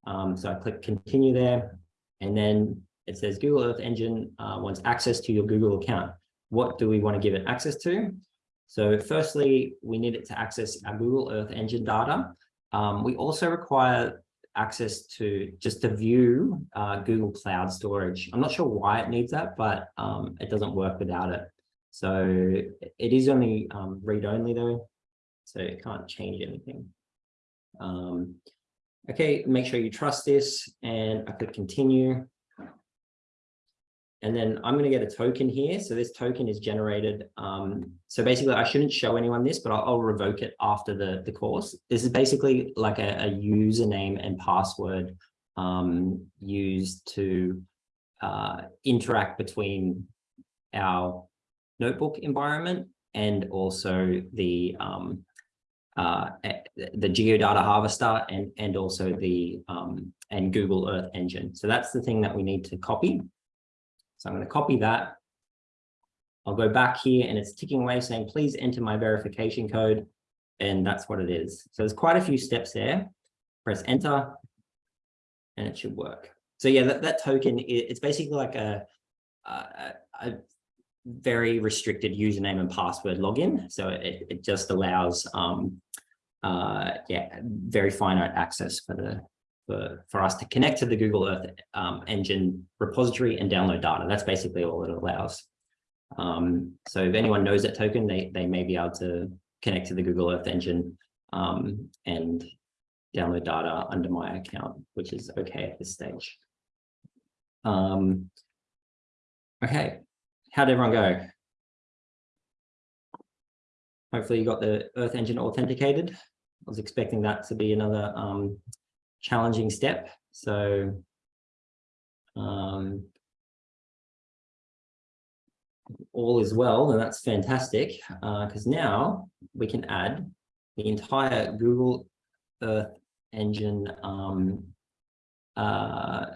Um, so I click continue there, and then it says Google Earth Engine uh, wants access to your Google account. What do we want to give it access to? So firstly, we need it to access our Google Earth Engine data. Um, we also require access to just to view uh, Google Cloud Storage. I'm not sure why it needs that, but um, it doesn't work without it. So it is only um, read-only though, so it can't change anything. Um, okay, make sure you trust this, and I click continue. And then I'm going to get a token here. So this token is generated. Um, so basically, I shouldn't show anyone this, but I'll, I'll revoke it after the, the course. This is basically like a, a username and password um, used to uh, interact between our notebook environment and also the um, uh, the geodata harvester and and also the um, and Google Earth Engine. So that's the thing that we need to copy. So I'm going to copy that. I'll go back here and it's ticking away saying, please enter my verification code. And that's what it is. So there's quite a few steps there. Press enter and it should work. So yeah, that, that token, it's basically like a, a, a very restricted username and password login. So it, it just allows, um, uh, yeah, very finite access for the for, for us to connect to the Google Earth um, engine repository and download data. That's basically all it allows. Um, so if anyone knows that token, they, they may be able to connect to the Google Earth engine um, and download data under my account, which is okay at this stage. Um, okay, how'd everyone go? Hopefully you got the Earth engine authenticated. I was expecting that to be another um, challenging step. So um, all is well, and that's fantastic because uh, now we can add the entire Google Earth Engine um, uh,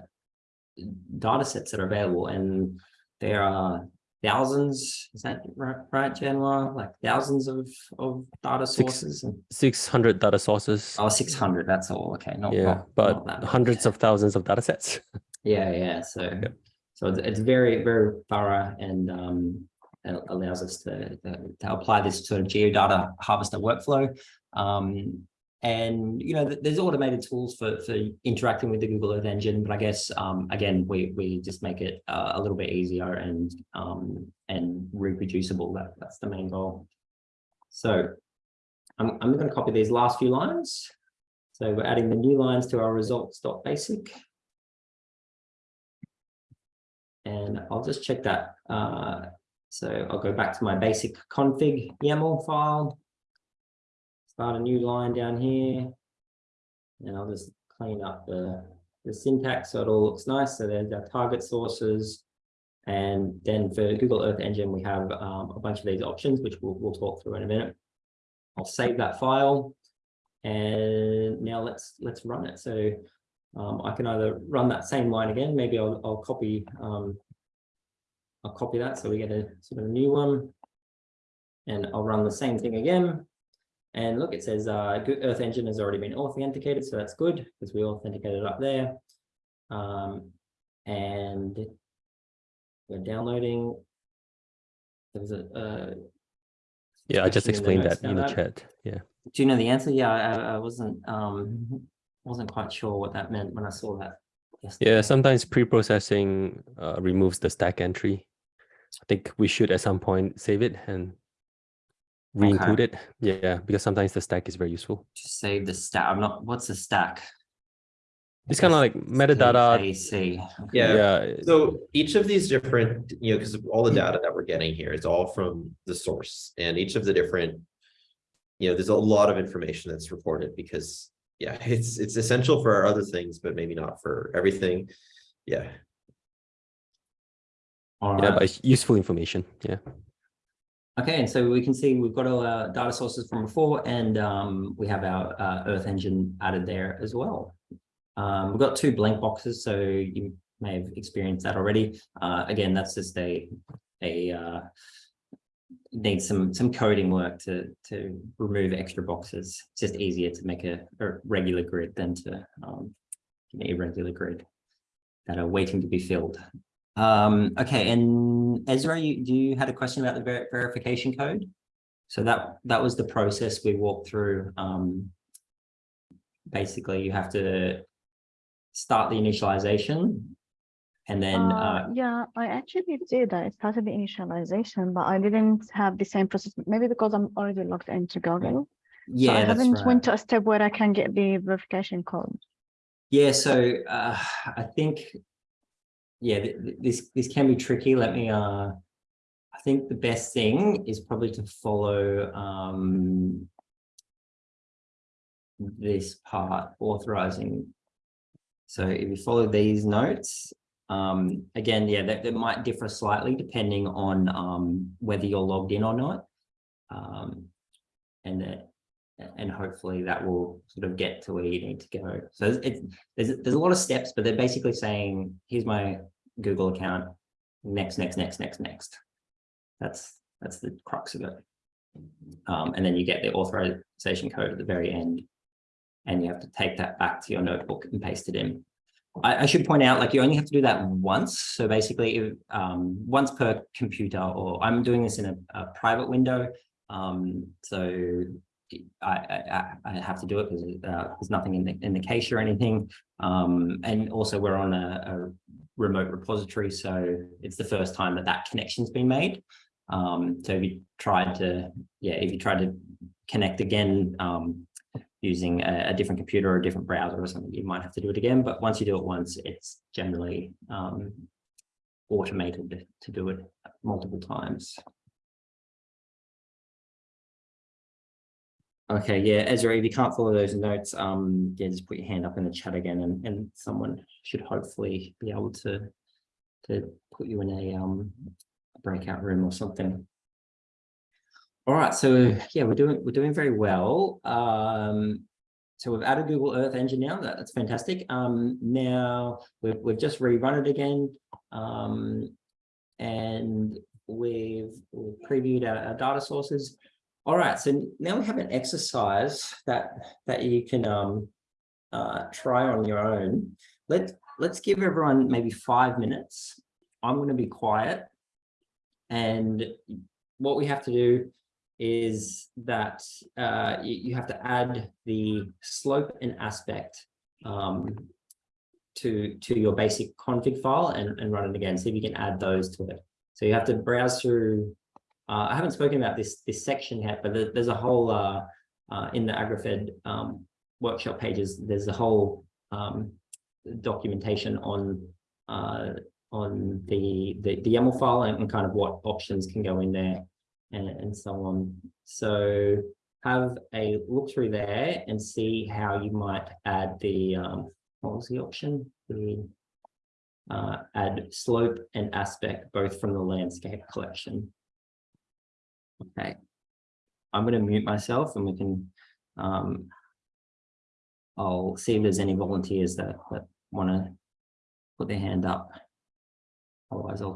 data sets that are available. And there are thousands, is that right, right Januar? Like thousands of, of data Six- sources? and- 600 data sources. Oh, 600, that's all. Okay. Not, yeah, not- not but that hundreds of thousands of data sets. Yeah, yeah. So, so it's, it's very, very thorough and um, it allows us to, to, to apply this sort of geodata harvester workflow. Um, and, you know, there's automated tools for, for interacting with the Google Earth Engine, but I guess, um, again, we, we just make it uh, a little bit easier and, um, and reproducible. That, that's the main goal. So I'm, I'm going to copy these last few lines. So we're adding the new lines to our results.basic. And I'll just check that. Uh, so I'll go back to my basic config YAML file. Start a new line down here. And I'll just clean up the, the syntax so it all looks nice. So there's our target sources. And then for Google Earth Engine, we have um, a bunch of these options, which we'll, we'll talk through in a minute. I'll save that file. And now let's let's run it. So um, I can either run that same line again. Maybe I'll, I'll copy um, I'll copy that so we get a sort of a new one. And I'll run the same thing again. And look, it says uh, Earth Engine has already been authenticated, so that's good because we authenticated up there. Um, and we're downloading. There's a uh, Yeah, I just explained that in the chat. Yeah. do you know the answer? Yeah, I, I wasn't um wasn't quite sure what that meant when I saw that. yesterday. Yeah, sometimes pre-processing uh, removes the stack entry. I think we should at some point save it and re-include it. Yeah, because sometimes the stack is very useful. Just save the stack. I'm not, what's the stack? It's kind of like metadata. AC. Yeah. Yeah, So each of these different, you know, because all the data that we're getting here is all from the source and each of the different. You know, there's a lot of information that's reported because, yeah, it's, it's essential for our other things, but maybe not for everything. Yeah, All yeah, right. but it's useful information. Yeah. Okay, and so we can see we've got all our data sources from before and um, we have our uh, Earth engine added there as well. Um, we've got two blank boxes, so you may have experienced that already. Uh, again, that's just a, a uh, needs some some coding work to to remove extra boxes. It's just easier to make a, a regular grid than to um, an irregular grid that are waiting to be filled. Um, okay, and Ezra, you, do you had a question about the ver- verification code? So that, that was the process we walked through. Um, basically, you have to start the initialization and then, Uh, uh, yeah, I actually did. That. I started the initialization, but I didn't have the same process. Maybe because I'm already logged into Google. So I haven't right. went to a step where I can get the verification code. Yeah, so uh, I think, yeah, th- th- this this can be tricky. Let me. Uh, I think the best thing is probably to follow um, this part authorizing. So if you follow these notes, um, again, yeah, that, that might differ slightly depending on um, whether you're logged in or not. Um, and that, and hopefully that will sort of get to where you need to go. So it's, it's there's there's a lot of steps, but they're basically saying, here's my Google account, next, next, next, next, next. That's that's the crux of it. Um, and then you get the authorization code at the very end, and you have to take that back to your notebook and paste it in. I, I should point out, like you only have to do that once. So basically, if, um, once per computer, or I'm doing this in a, a private window. Um, so I, I, I have to do it because uh, there's nothing in the, in the cache or anything. Um, and also we're on a, a remote repository, so it's the first time that that connection's been made. Um, so if you tried to, yeah, if you tried to connect again um, using a, a different computer or a different browser or something, you might have to do it again. But once you do it once, it's generally um, automated to do it multiple times. Okay, yeah, Ezra, if you can't follow those notes, um, yeah, just put your hand up in the chat again and, and someone should hopefully be able to, to put you in a, um, breakout room or something. All right, so yeah, we're doing, we're doing very well. Um, so we've added Google Earth Engine now, that, that's fantastic. Um, now we've, we've just rerun it again. Um, and we've, we've previewed our, our data sources. All right, so now we have an exercise that that you can um, uh, try on your own. Let let's give everyone maybe five minutes. I'm going to be quiet, and what we have to do is that uh, you, have to add the slope and aspect um, to to your basic config file and, and run it again. See if you can add those to it. So you have to browse through uh, I haven't spoken about this this section yet, but there, there's a whole uh, uh, in the AgReFed um, workshop pages. There's a whole um, documentation on uh, on the, the the YAML file and, and kind of what options can go in there and, and so on. So have a look through there and see how you might add the um, what was the option? The uh, add slope and aspect both from the landscape collection. Okay. I'm going to mute myself and we can, um, I'll see if there's any volunteers that, that want to put their hand up. Otherwise I'll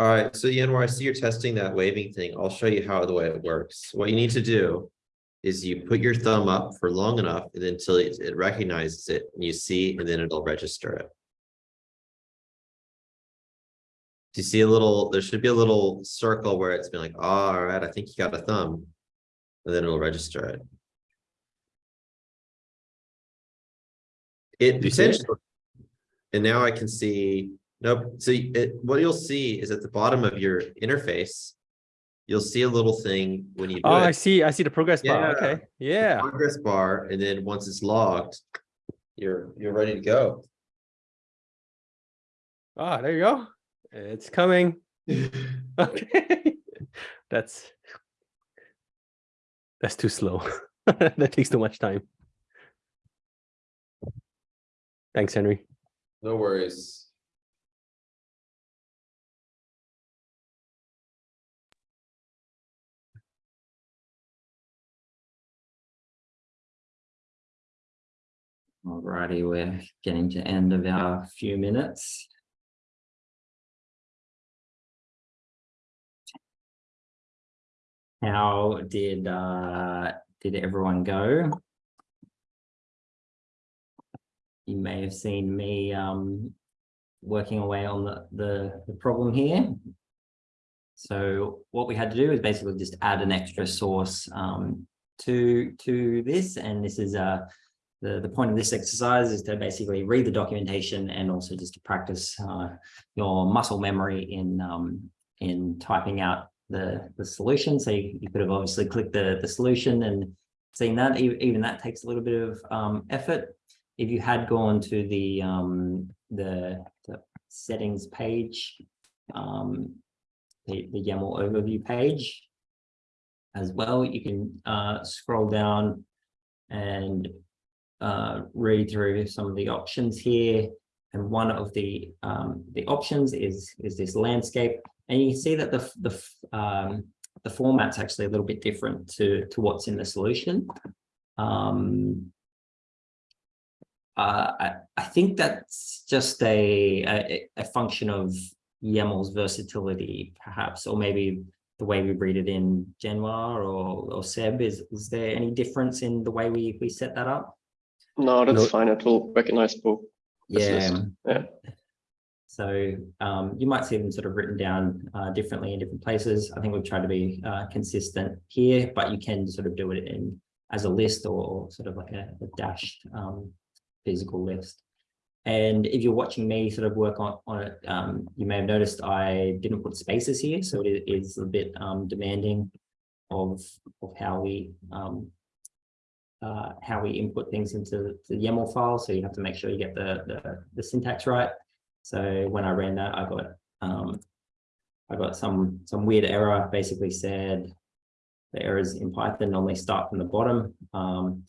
All right, so Januar, I see you're testing that waving thing. I'll show you how the way it works. What you need to do is you put your thumb up for long enough and then until it, it recognizes it and you see, and then it'll register it. Do you see a little, there should be a little circle where it's been like, "Oh, all right, I think you got a thumb. And then it'll register it. It Do you see it? potentially. And now I can see, nope, so it, what you'll see is at the bottom of your interface. You'll see a little thing when you do Oh, I see. I see the progress bar. Yeah. Okay. Yeah. progress bar, and then once it's logged. You're, you're ready to go. Ah, there you go. It's coming. Okay. That's that's too slow. That takes too much time. Thanks, Henry. No worries. Alrighty, we're getting to end of our few minutes. How did uh did everyone go? You may have seen me um working away on the the the problem here. So what we had to do is basically just add an extra source um to to this, and this is uh the, the point of this exercise is to basically read the documentation and also just to practice uh, your muscle memory in um, in typing out the, the solution. So you, you could have obviously clicked the, the solution and seen that, even that takes a little bit of um, effort. If you had gone to the, um, the, the settings page, um, the, the YAML overview page as well, you can uh, scroll down and uh, read through some of the options here. And one of the um, the options is is this landscape, and you can see that the the um, the format's actually a little bit different to to what's in the solution. Um, uh, I I think that's just a a, a function of YAML's versatility, perhaps, or maybe the way we read it in Januar or or Seb. Is is there any difference in the way we we set that up? No, that's No. fine. It will recognize both. Yeah. yeah. So um, you might see them sort of written down uh, differently in different places. I think we've tried to be uh, consistent here, but you can sort of do it in as a list or sort of like a, a dashed um, physical list. And if you're watching me sort of work on, on it, um, you may have noticed I didn't put spaces here, so it is a bit um, demanding of, of how we um, uh, how we input things into the YAML file. So you have to make sure you get the, the, the syntax right. So when I ran that, I got um, I got some some weird error. Basically said the errors in Python normally start from the bottom, um,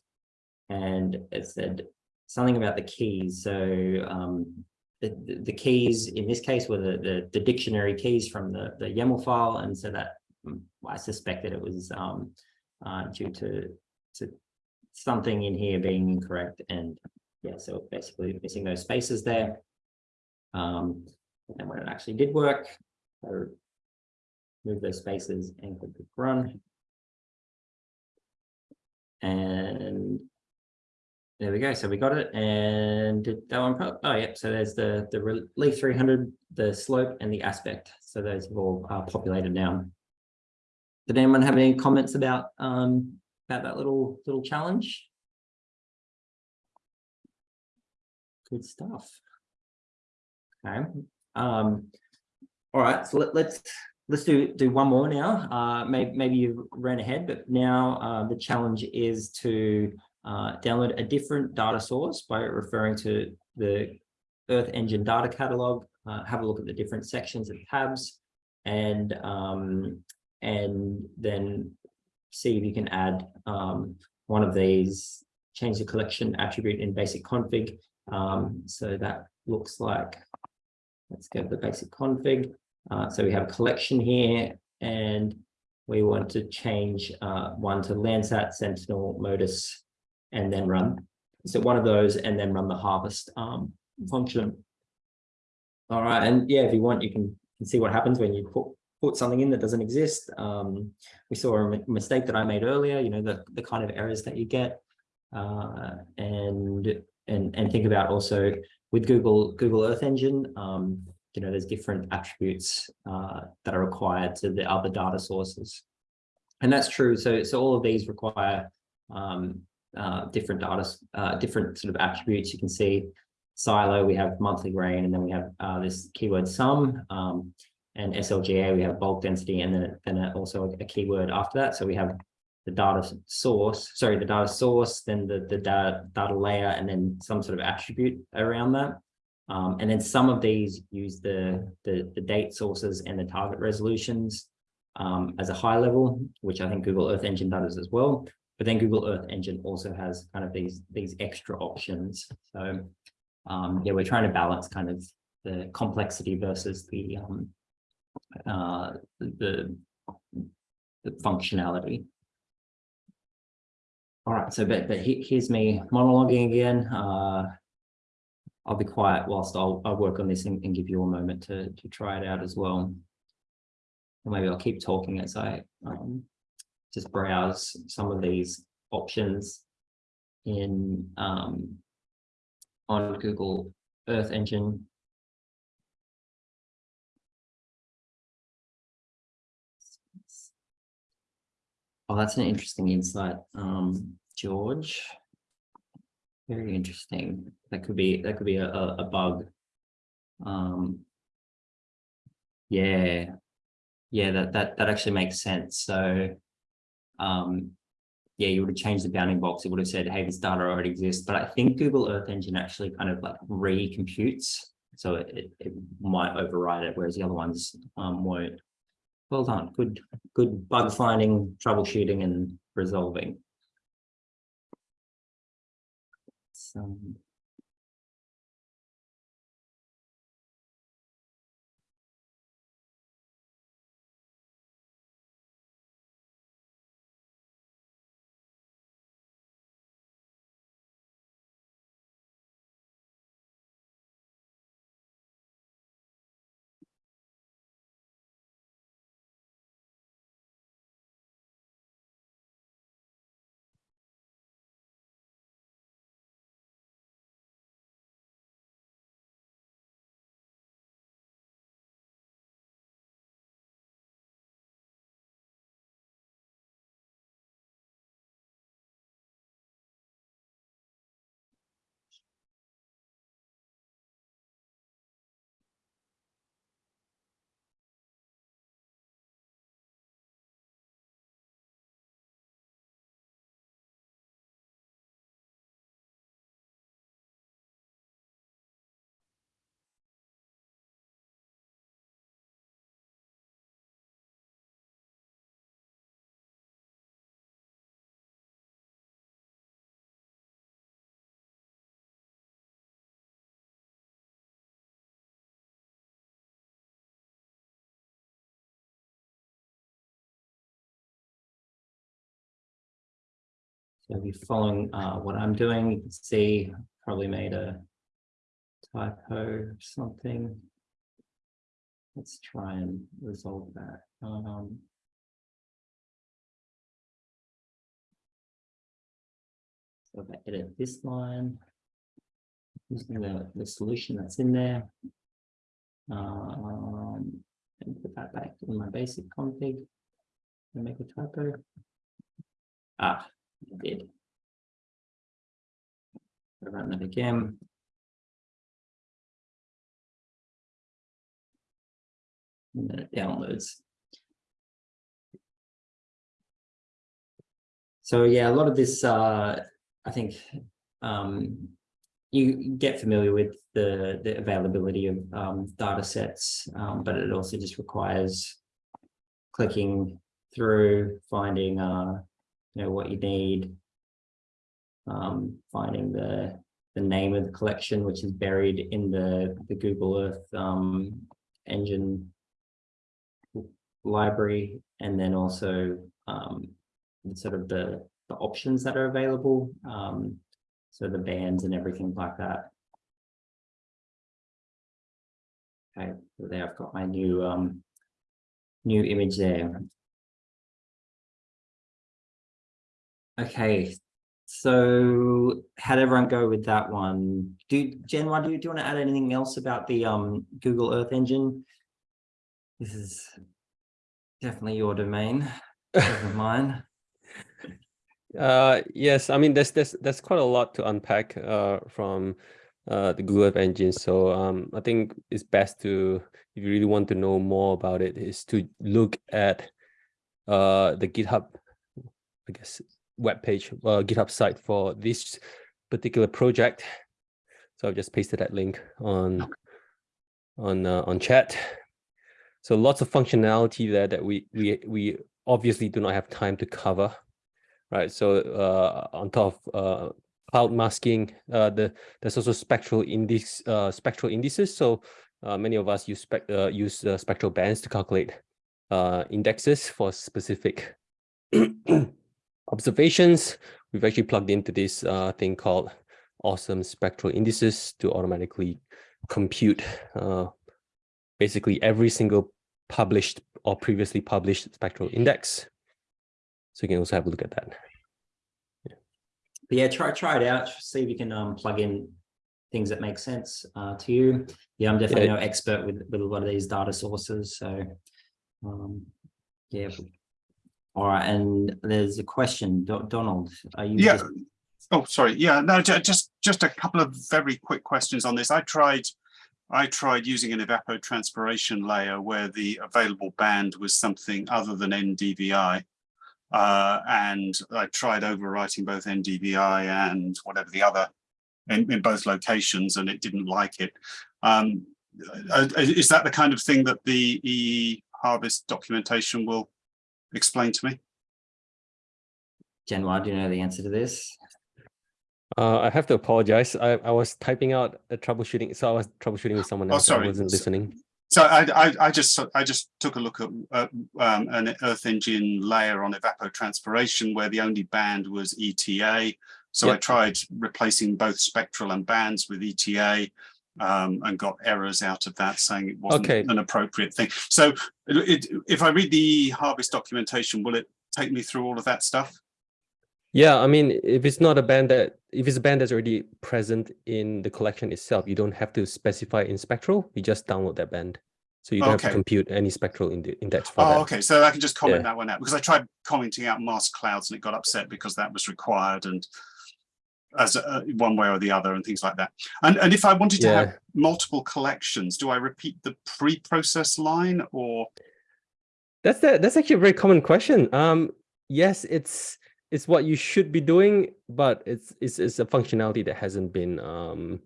and it said something about the keys. So um, the, the keys in this case were the, the the dictionary keys from the the YAML file, and so that I suspected it was um, uh, due to to something in here being incorrect, and yeah, so basically missing those spaces there. Um, and when it actually did work, I move those spaces and click run. And there we go. So we got it and did that one. Oh, yeah. So there's the, the relief 300, the slope and the aspect. So those have all uh, populated now. Did anyone have any comments about, um, that little, little challenge? Good stuff. Okay, um, all right, so let, let's, let's do, do one more now. Uh, maybe, maybe you ran ahead, but now, uh, the challenge is to, uh, download a different data source by referring to the Earth Engine data catalog, uh, have a look at the different sections and tabs, and, um, and then see if you can add, um, one of these, change the collection attribute in basic config. Um, so that looks like Let's go to the basic config. Uh, so we have a collection here and we want to change uh, one to Landsat, Sentinel, MODIS, and then run. So one of those and then run the harvest um, function. All right, and yeah, if you want, you can and see what happens when you put put something in that doesn't exist. Um, we saw a mistake that I made earlier, you know, the, the kind of errors that you get. Uh, and, and, and think about also with Google, Google Earth Engine, um, you know, there's different attributes, uh, that are required to the other data sources. And that's true. So, so all of these require, um, uh, different data, uh, different sort of attributes. You can see SILO, we have monthly rain, and then we have, uh, this keyword sum, um, and SLGA, we have bulk density, and then, then also a keyword after that. So we have the data source, sorry, the data source, then the, the data, data layer, and then some sort of attribute around that. Um, and then some of these use the, the, the date sources and the target resolutions um, as a high level, which I think Google Earth Engine does as well. But then Google Earth Engine also has kind of these, these extra options. So um, yeah, we're trying to balance kind of the complexity versus the um, uh, the, the functionality. All right, so but, but he- here's me monologuing again. Uh, I'll be quiet whilst I'll, I'll work on this and, and give you a moment to, to try it out as well. Or maybe I'll keep talking as I um, just browse some of these options in um, on Google Earth Engine. Oh, that's an interesting insight, um, George. Very interesting. That could be, that could be a, a, bug. Um. Yeah. Yeah, that, that, that actually makes sense. So. Um. Yeah, you would have changed the bounding box. It would have said, hey, this data already exists, but I think Google Earth Engine actually kind of like recomputes. So it, it, it might override it, whereas the other ones, um, won't. Well done. Good, good bug finding, troubleshooting and resolving. So. If you're following uh, what I'm doing, you can see probably made a typo something. Let's try and resolve that. Um, so if I edit this line, using the, the solution that's in there. Um, and put that back in my basic config. And make a typo. Ah, Did. Run that again. And then it downloads. So yeah, a lot of this, uh, I think, um, you get familiar with the, the availability of, um, data sets, um, but it also just requires clicking through, finding, uh, you know, what you need. Um, finding the, the name of the collection, which is buried in the, the Google Earth, um, engine library, and then also, um, sort of the, the options that are available. Um, so the bands and everything like that. Okay, so there I've got my new um new image there. Okay, so how'd everyone go with that one? Do Januar do you, do you want to add anything else about the um Google Earth Engine? This is definitely your domain, mine. Uh, yes, I mean, there's, there's, there's quite a lot to unpack, uh, from, uh, the Google Earth Engine. So, um, I think it's best to, if you really want to know more about it, is to look at, uh, the GitHub, I guess, webpage, uh, GitHub site for this particular project. So I've just pasted that link on, on, uh, on chat. So lots of functionality there that we, we, we obviously do not have time to cover right? So uh, on top of uh, cloud masking, uh, the there's also spectral index, uh, spectral indices. So uh, many of us use spec uh, use spectral bands to calculate uh, indexes for specific observations. We've actually plugged into this uh, thing called awesome spectral indices to automatically compute uh, basically every single published or previously published spectral index. So you can also have a look at that. But yeah, try try it out. See if you can um plug in things that make sense uh to you. Yeah, I'm definitely Yeah. no expert with with a lot of these data sources, so um yeah. All right, and there's a question, Do- Donald, are you? Yeah. Oh, sorry. Yeah, no, just, just a couple of very quick questions on this. I tried, I tried using an evapotranspiration layer where the available band was something other than NDVI. Uh, and I tried overwriting both NDVI and whatever the other in, in both locations, and it didn't like it. Um, uh, is that the kind of thing that the E harvest documentation will explain to me? Januar do you know the answer to this? Uh, I have to apologize. I, I was typing out a troubleshooting, so I was troubleshooting with someone Oh, else. I wasn't listening. So I, I, I just, I just took a look at uh, um, an Earth Engine layer on evapotranspiration where the only band was ETA. So I tried replacing both spectral and bands with ETA um, and got errors out of that saying it wasn't Okay. an appropriate thing. So it, if I read the harvest documentation, will it take me through all of that stuff? Yeah, I mean, if it's not a band that, if it's a band that's already present in the collection itself, you don't have to specify in spectral, you just download that band. So you don't have to compute any spectral inde- index for Oh, that. okay. So I can just comment Yeah. that one out because I tried commenting out mask clouds and it got upset because that was required and as a, one way or the other and things like that. And and if I wanted to have multiple collections, do I repeat the pre-process line or? that's that. That's actually a very common question. Um, yes, it's it's what you should be doing, but it's it's it's a functionality that hasn't been um,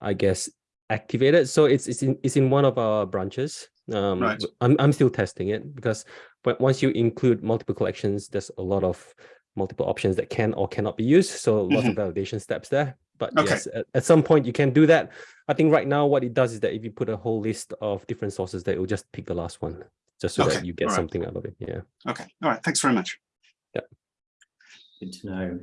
I guess activated. So it's it's in it's in one of our branches. Um, Right. I'm I'm still testing it because but once you include multiple collections, there's a lot of multiple options that can or cannot be used. So lots of validation steps there. But Okay. yes, at, at some point you can do that. I think right now what it does is that if you put a whole list of different sources, that it will just pick the last one, just so that you get alright. something out of it. Yeah. Okay, all right, thanks very much. Yeah. Good to know.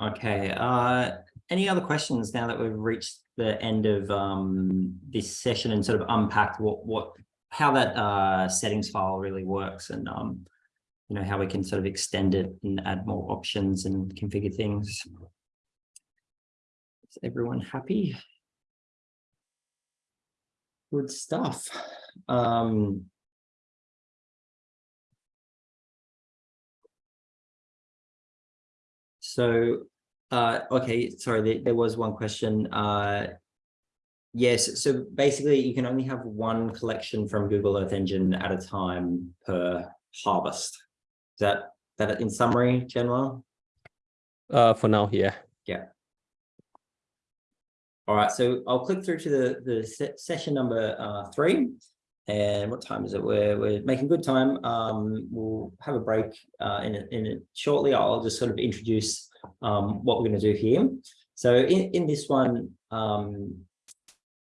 Okay, uh, any other questions now that we've reached the end of um this session and sort of unpacked what what how that uh settings file really works and um you know how we can sort of extend it and add more options and configure things. Is everyone happy? Good stuff. Um So, uh, okay, sorry, there, there was one question. Uh, yes, so basically you can only have one collection from Google Earth Engine at a time per harvest. Is that, that in summary, Januar? Uh, for now, yeah. Yeah. All right, so I'll click through to the, the se- session number uh, three. And what time is it? We're, we're making good time. Um, we'll have a break uh, in, in shortly. I'll just sort of introduce um, what we're going to do here. So in, in this one, um,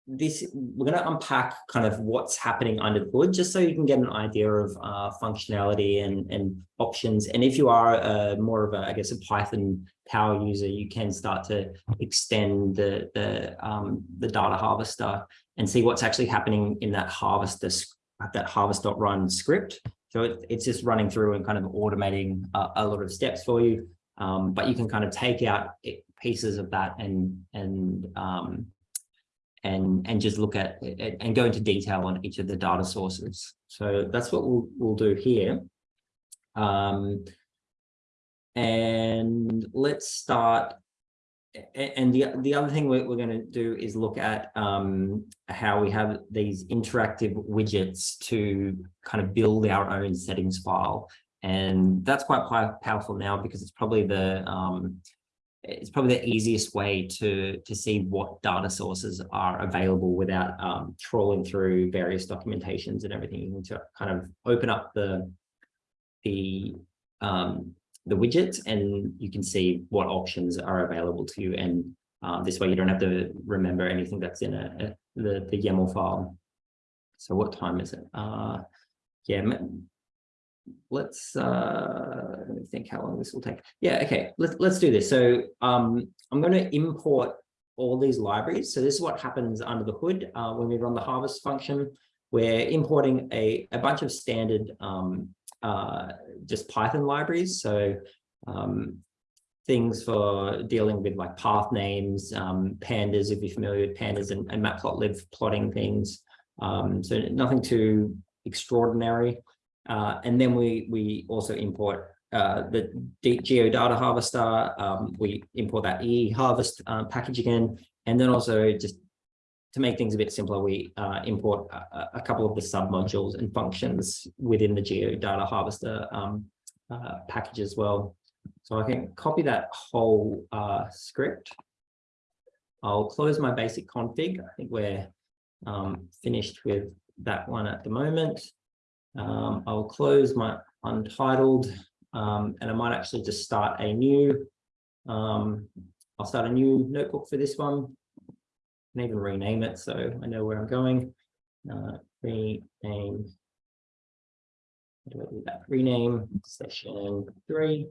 this we're going to unpack kind of what's happening under the hood, just so you can get an idea of uh, functionality and, and options. And if you are uh, more of a, I guess, a Python power user, you can start to extend the the um, the data harvester and see what's actually happening in that harvest, this, that harvest.run script. So it, it's just running through and kind of automating a, a lot of steps for you. Um, but you can kind of take out pieces of that and, and, um, and, and just look at and go into detail on each of the data sources. So that's what we'll, we'll do here. Um, and let's start. And the, the other thing we're, we're going to do is look at um, how we have these interactive widgets to kind of build our own settings file. And that's quite pow- powerful now because it's probably the um, it's probably the easiest way to to see what data sources are available without um, trawling through various documentations and everything. To kind of open up the the um, the widget and you can see what options are available to you. And uh, this way you don't have to remember anything that's in a, a the the YAML file. So what time is it? Uh, yeah, let's uh let me think how long this will take. Yeah okay let's let's do this. So um i'm going to import all these libraries. So this is what happens under the hood uh when we run the harvest function. We're importing a a bunch of standard um uh just python libraries. So um things for dealing with like path names um pandas if you're familiar with pandas and, and matplotlib plotting things. Um so nothing too extraordinary uh, and then we we also import uh, the geodata harvester. Um, we import that e harvest uh, package again, and then also just to make things a bit simpler, we uh, import a, a couple of the sub modules and functions within the geodata harvester um, uh, package as well. So I can copy that whole uh, script. I'll close my basic config. I think we're um, finished with that one at the moment. Um, I'll close my untitled um, and I might actually just start a new, um, I'll start a new notebook for this one. And even rename it so I know where I'm going. Uh, rename. Do I do that? Rename session three.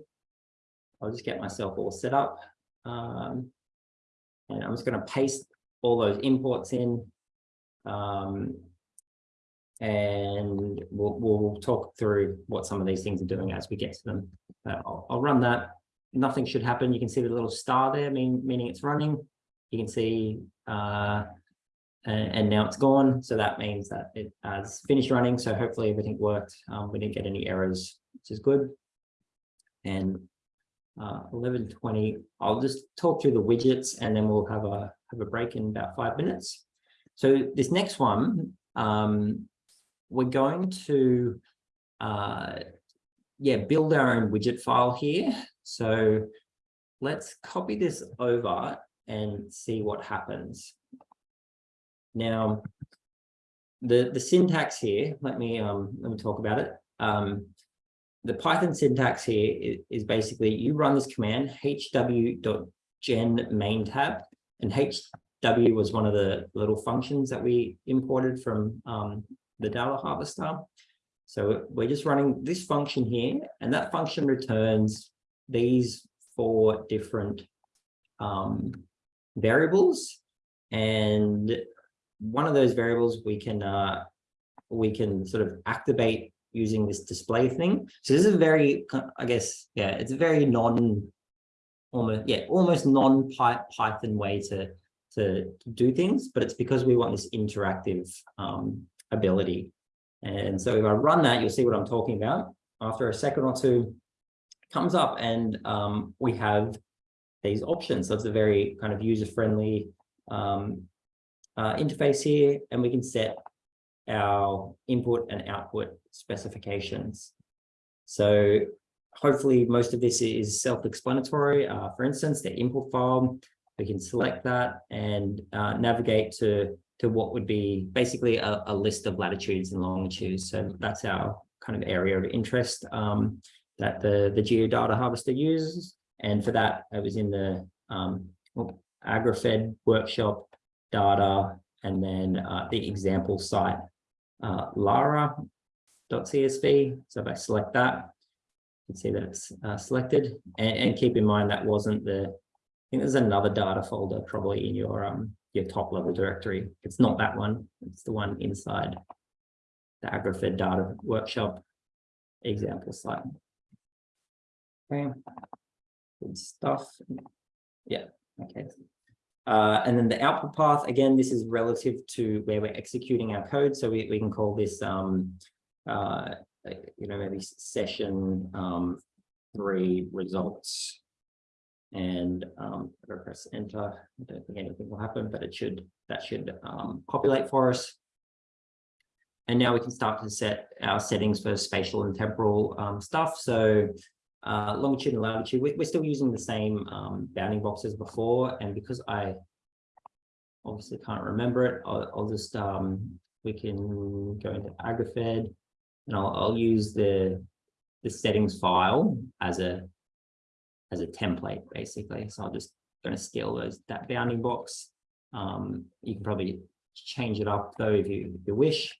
I'll just get myself all set up. Um, and I'm just going to paste all those imports in. Um, and we'll, we'll talk through what some of these things are doing as we get to them. Uh, I'll, I'll run that. Nothing should happen. You can see the little star there, mean, meaning it's running. You can see, uh, and, and now it's gone. So that means that it has finished running. So hopefully everything worked. Um, we didn't get any errors, which is good. And uh, 1120, I'll just talk through the widgets and then we'll have a, have a break in about five minutes. So this next one, um, we're going to, uh, yeah, build our own widget file here. So let's copy this over and see what happens. Now, the, the syntax here, let me, um, let me talk about it. Um, the Python syntax here is, is basically you run this command hw.gen main tab and hw was one of the little functions that we imported from um, the data harvester. So we're just running this function here, and that function returns these four different um, variables. And one of those variables we can uh, we can sort of activate using this display thing. So this is a very, I guess, yeah, it's a very non, almost yeah, almost non-Python way to to do things, but it's because we want this interactive um, ability. And so if I run that, you'll see what I'm talking about. After a second or two, comes up and um, we have these options. So it's a very kind of user-friendly um, uh, interface here, and we can set our input and output specifications. So hopefully most of this is self-explanatory. Uh, for instance, the input file, we can select that and uh, navigate to to what would be basically a, a, list of latitudes and longitudes. So that's our kind of area of interest um, that the, the geodata harvester uses. And for that, I was in the um, AgReFed workshop data, and then uh, the example site, uh, lara.csv. So if I select that, you can see that it's uh, selected. And, and keep in mind that wasn't the, I think there's another data folder probably in your um, your top level directory. It's not that one, it's the one inside the AgReFed data workshop example site. Okay. Good stuff. Yeah, okay. Uh, and then the output path, again, this is relative to where we're executing our code. So we, we can call this, um, uh, you know, maybe session, um, three results. And, um, if I press enter, I don't think anything will happen, but it should, that should, um, populate for us. And now we can start to set our settings for spatial and temporal, um, stuff. So, uh, longitude and latitude, we, we're still using the same um, bounding box as before, and because I obviously can't remember it, I'll, I'll just um, we can go into AgReFed, and I'll, I'll use the the settings file as a as a template basically. So I'm just going to steal those that bounding box. Um, you can probably change it up though if you if you wish.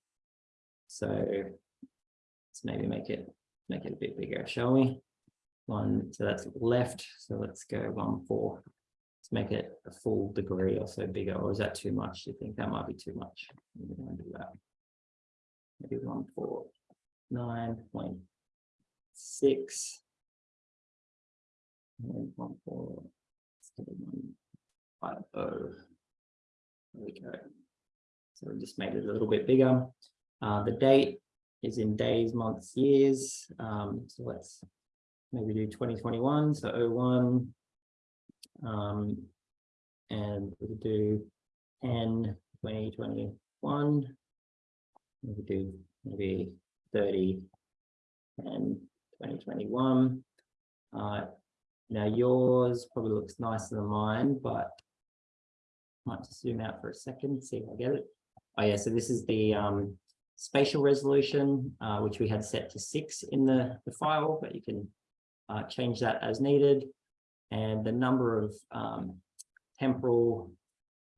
So let's maybe make it make it a bit bigger, shall we? one, so that's left. So let's go one, four. Let's make it a full degree or so bigger, or is that too much? Do you think that might be too much? Do that. Maybe one, four, nine point six. And one, four, seven, one, five, oh. There we go. So we just made it a little bit bigger. Uh, the date is in days, months, years. Um, so let's maybe do 2021, so 01. Um, and we'll do 10, 2021. Maybe do maybe 30 and 2021. Uh, now yours probably looks nicer than mine, but might just zoom out for a second, see if I get it. Oh yeah, so this is the um, spatial resolution, uh, which we had set to six in the, the file, but you can uh, change that as needed. And the number of um, temporal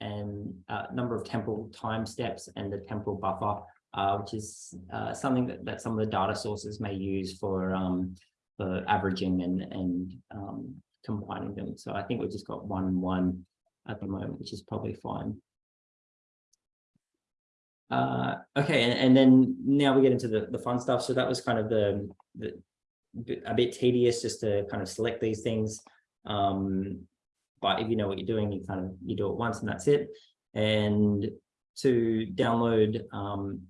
and uh, number of temporal time steps and the temporal buffer, uh, which is uh, something that, that some of the data sources may use for, um, for averaging and, and um, combining them. So I think we've just got one one at the moment, which is probably fine. Uh, okay, and, and then now we get into the, the fun stuff. So that was kind of the, the a bit tedious just to kind of select these things. Um, but if you know what you're doing, you kind of you do it once and that's it. And to download um,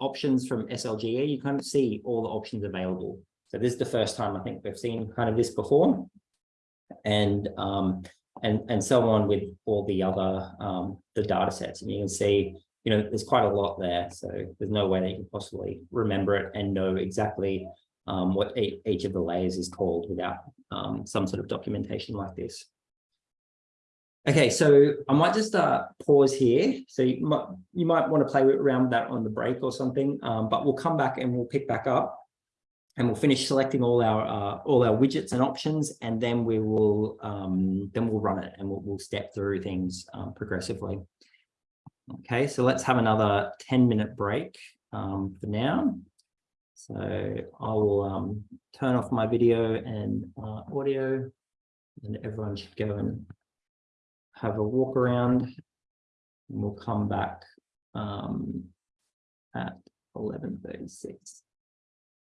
options from SLGA, you kind of see all the options available. So this is the first time I think we've seen kind of this before. And um, and and so on with all the other um, the data sets. And you can see you know, there's quite a lot there. So there's no way that you can possibly remember it and know exactly um, what each of the layers is called without um, some sort of documentation like this. Okay, so I might just uh, pause here. So you might, you might want to play around with that on the break or something, um, but we'll come back and we'll pick back up and we'll finish selecting all our uh, all our widgets and options, and then we will um, then we'll run it and we'll, we'll step through things um, progressively. Okay, so let's have another 10 minute break um, for now. So I will um, turn off my video and uh, audio and everyone should go and have a walk around and we'll come back um, at 11.36.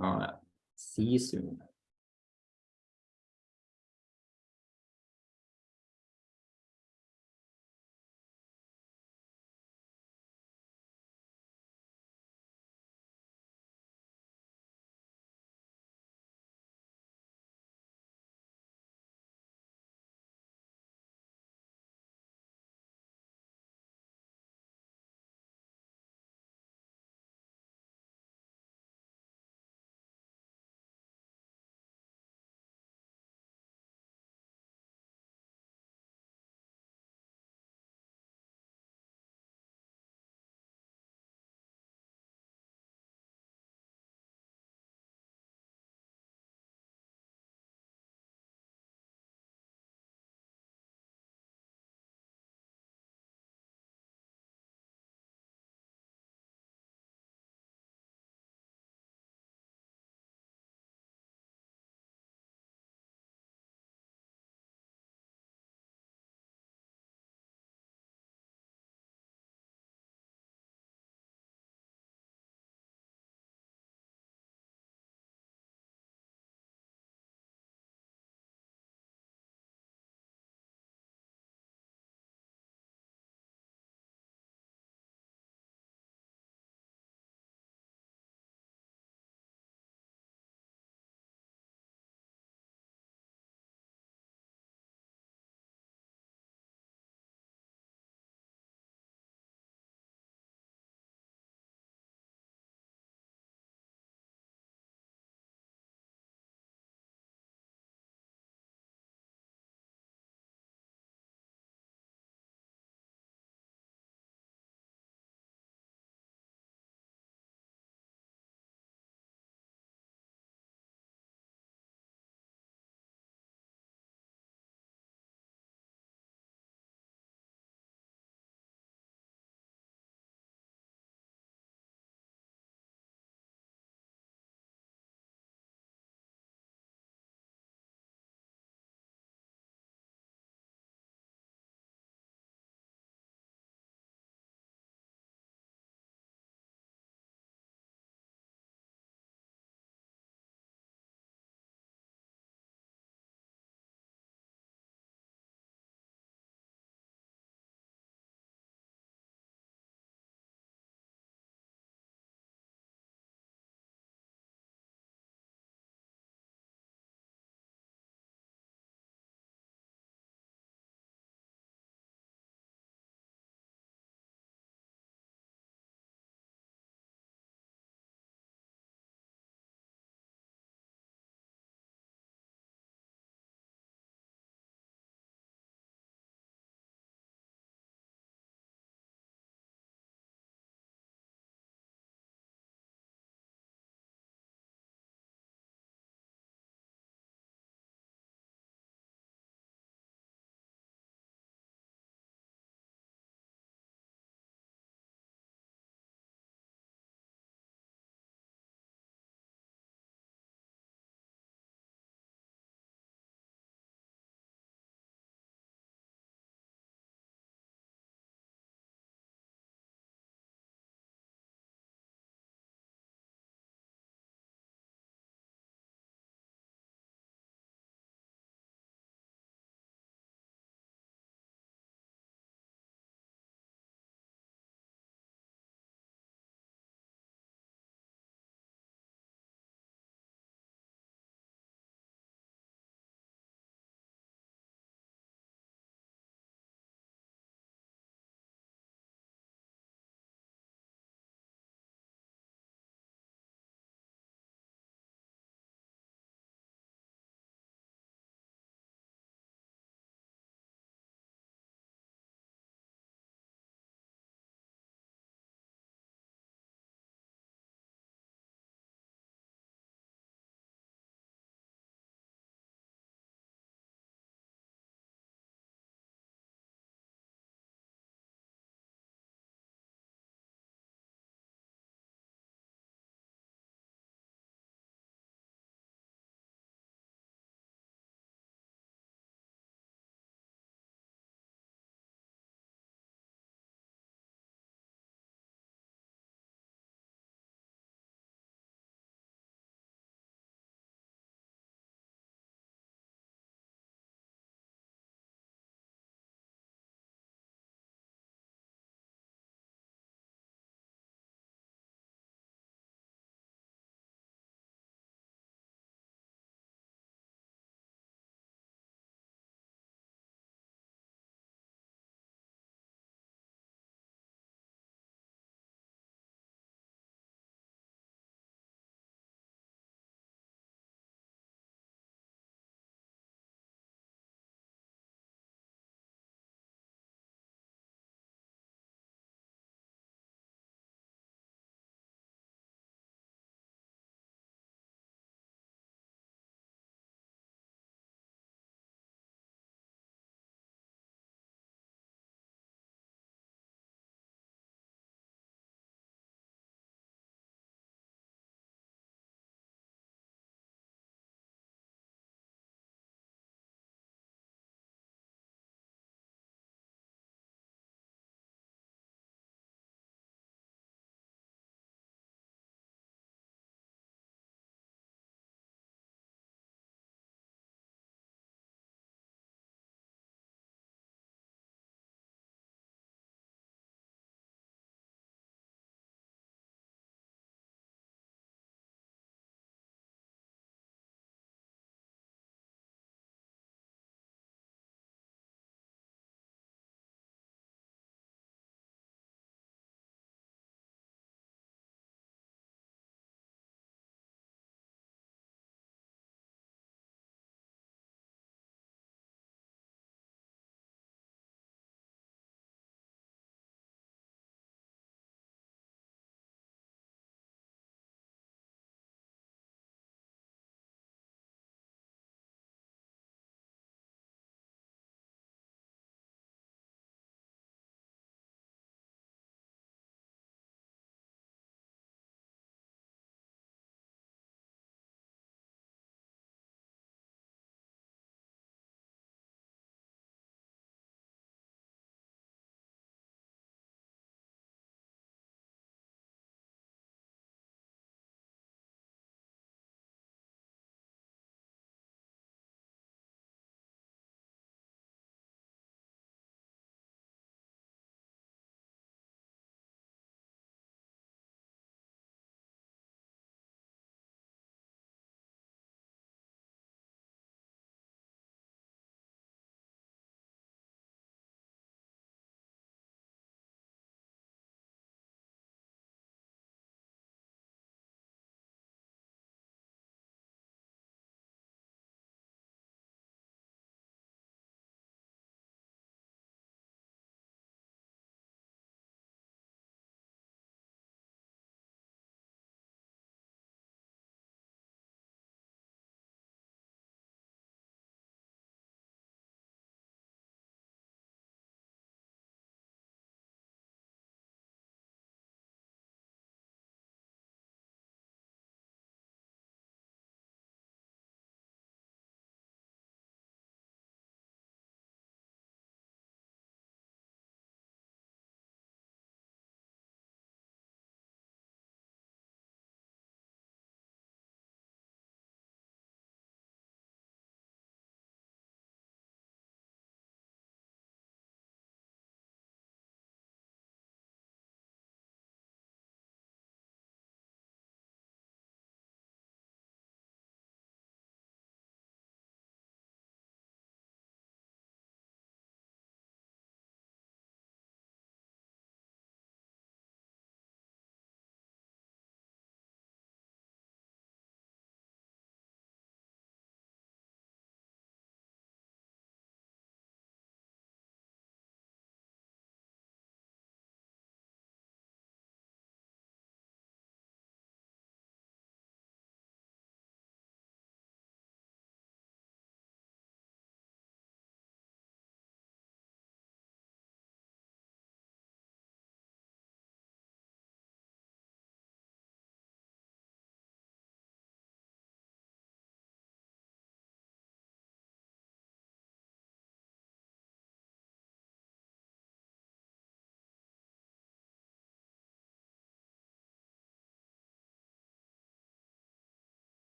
All right, see you soon.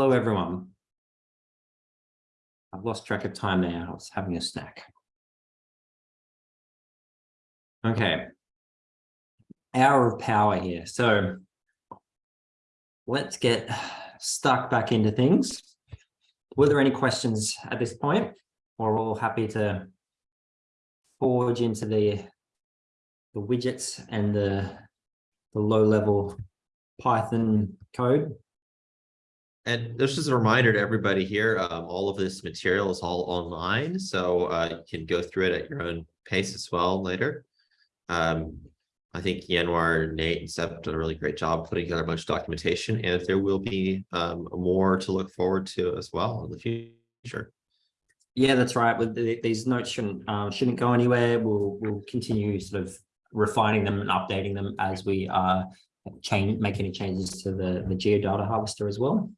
Hello, everyone. I've lost track of time now. I was having a snack. Okay. Hour of power here. So let's get stuck back into things. Were there any questions at this point? Or we're all happy to forge into the the widgets and the the low level Python code? And this is a reminder to everybody here, um, all of this material is all online, so uh, you can go through it at your own pace as well later. Um, I think Januar, Nate, and Seb did a really great job putting together a bunch of documentation, and there will be um, more to look forward to as well in the future. Yeah, that's right. With the, these notes shouldn't uh, shouldn't go anywhere. We'll we'll continue sort of refining them and updating them as we uh change make any changes to the the geodata harvester as well.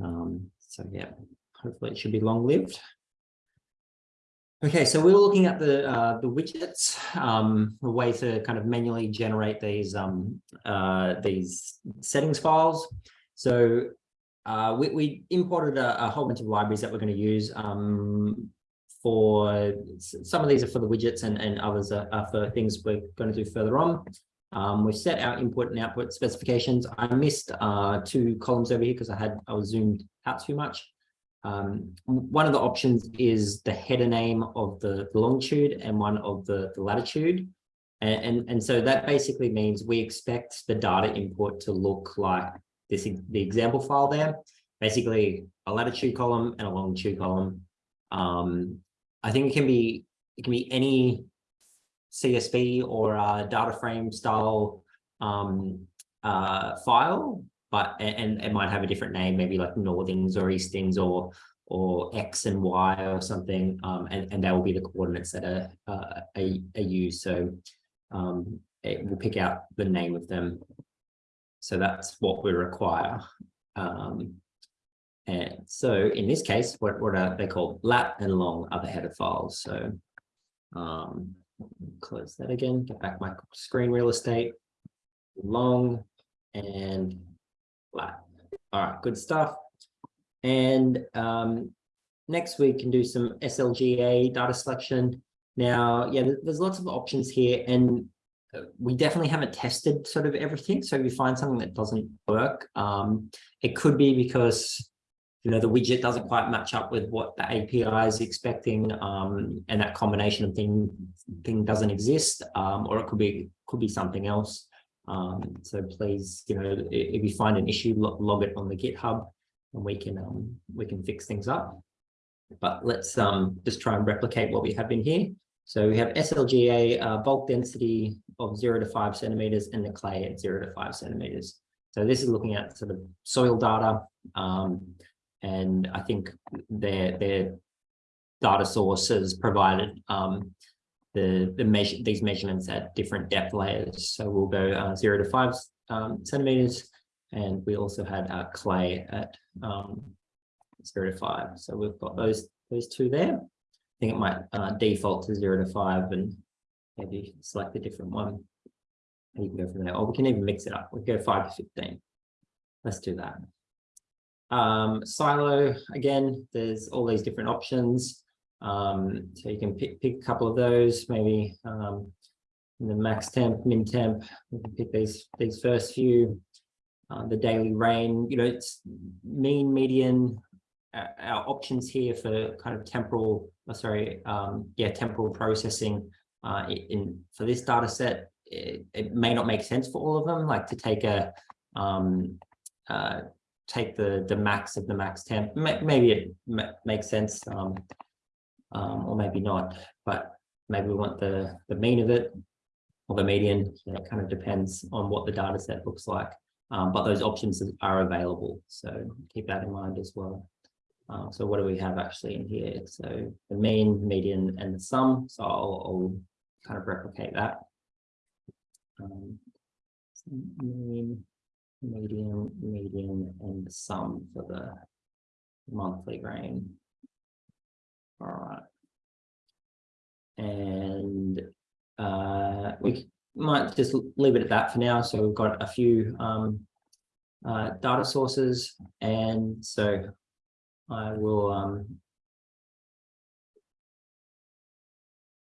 Um, so yeah, hopefully it should be long lived. Okay, so we were looking at the uh, the widgets, um, a way to kind of manually generate these um, uh, these settings files. So uh, we, we imported a, a whole bunch of libraries that we're going to use um, for some of these are for the widgets and, and others are, are for things we're going to do further on. Um, we've set our input and output specifications. I missed uh, two columns over here because I had I was zoomed out too much. Um, one of the options is the header name of the, longitude and one of the, the latitude. And, and, and so that basically means we expect the data input to look like this, the example file there, basically a latitude column and a longitude column. Um, I think it can be, it can be any CSV or a data frame style um, uh, file, but and it might have a different name, maybe like northings or eastings or or X and Y or something, um, and and that will be the coordinates that are uh, are, are used. So um, it will pick out the name of them. So that's what we require. Um, and so in this case, what, what are they called? Lat and long are the header files. So um, close that again, get back my screen real estate, long and lat. All right, good stuff. And um, next we can do some SLGA data selection. Now, yeah, there's lots of options here and we definitely haven't tested sort of everything. So if you find something that doesn't work, um, it could be because you know the widget doesn't quite match up with what the API is expecting, um, and that combination of thing thing doesn't exist, um, or it could be could be something else. Um, so please, you know, if you find an issue, log it on the GitHub, and we can um, we can fix things up. But let's um, just try and replicate what we have in here. So we have SLGA uh, bulk density of zero to five centimeters and the clay at zero to five centimeters. So this is looking at sort of soil data. Um, and I think their, their data sources provided um, the, the measure, these measurements at different depth layers. So we'll go uh, zero to five um, centimeters. And we also had uh, clay at um, zero to five. So we've got those, those two there I think it might uh, default to zero to five and maybe select a different one. And you can go from there, or we can even mix it up. We go five to 15. Let's do that. Um, SILO, again, there's all these different options. Um, so you can pick, pick a couple of those, maybe um, the max temp, min temp, we can pick these, these first few. Uh, the daily rain, you know, it's mean, median, our options here for kind of temporal, oh, sorry, um, yeah, temporal processing uh, in for this data set, it, it, may not make sense for all of them, like to take a um, uh, take the the max of the max temp. Maybe it makes sense, um, um, or maybe not. But maybe we want the the mean of it or the median. So it kind of depends on what the data set looks like. Um, but those options are available, so keep that in mind as well. Uh, so what do we have actually in here? So the mean, median, and the sum. So I'll, I'll kind of replicate that. Um, mean, median, median, and sum for the monthly grain. All right. And uh, we might just leave it at that for now. So we've got a few um, uh, data sources. And so I will um,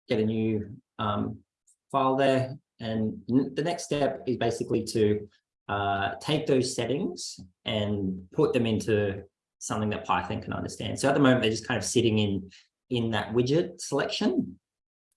get a new um, file there. And the next step is basically to uh, take those settings and put them into something that Python can understand. So at the moment, they're just kind of sitting in, in that widget selection.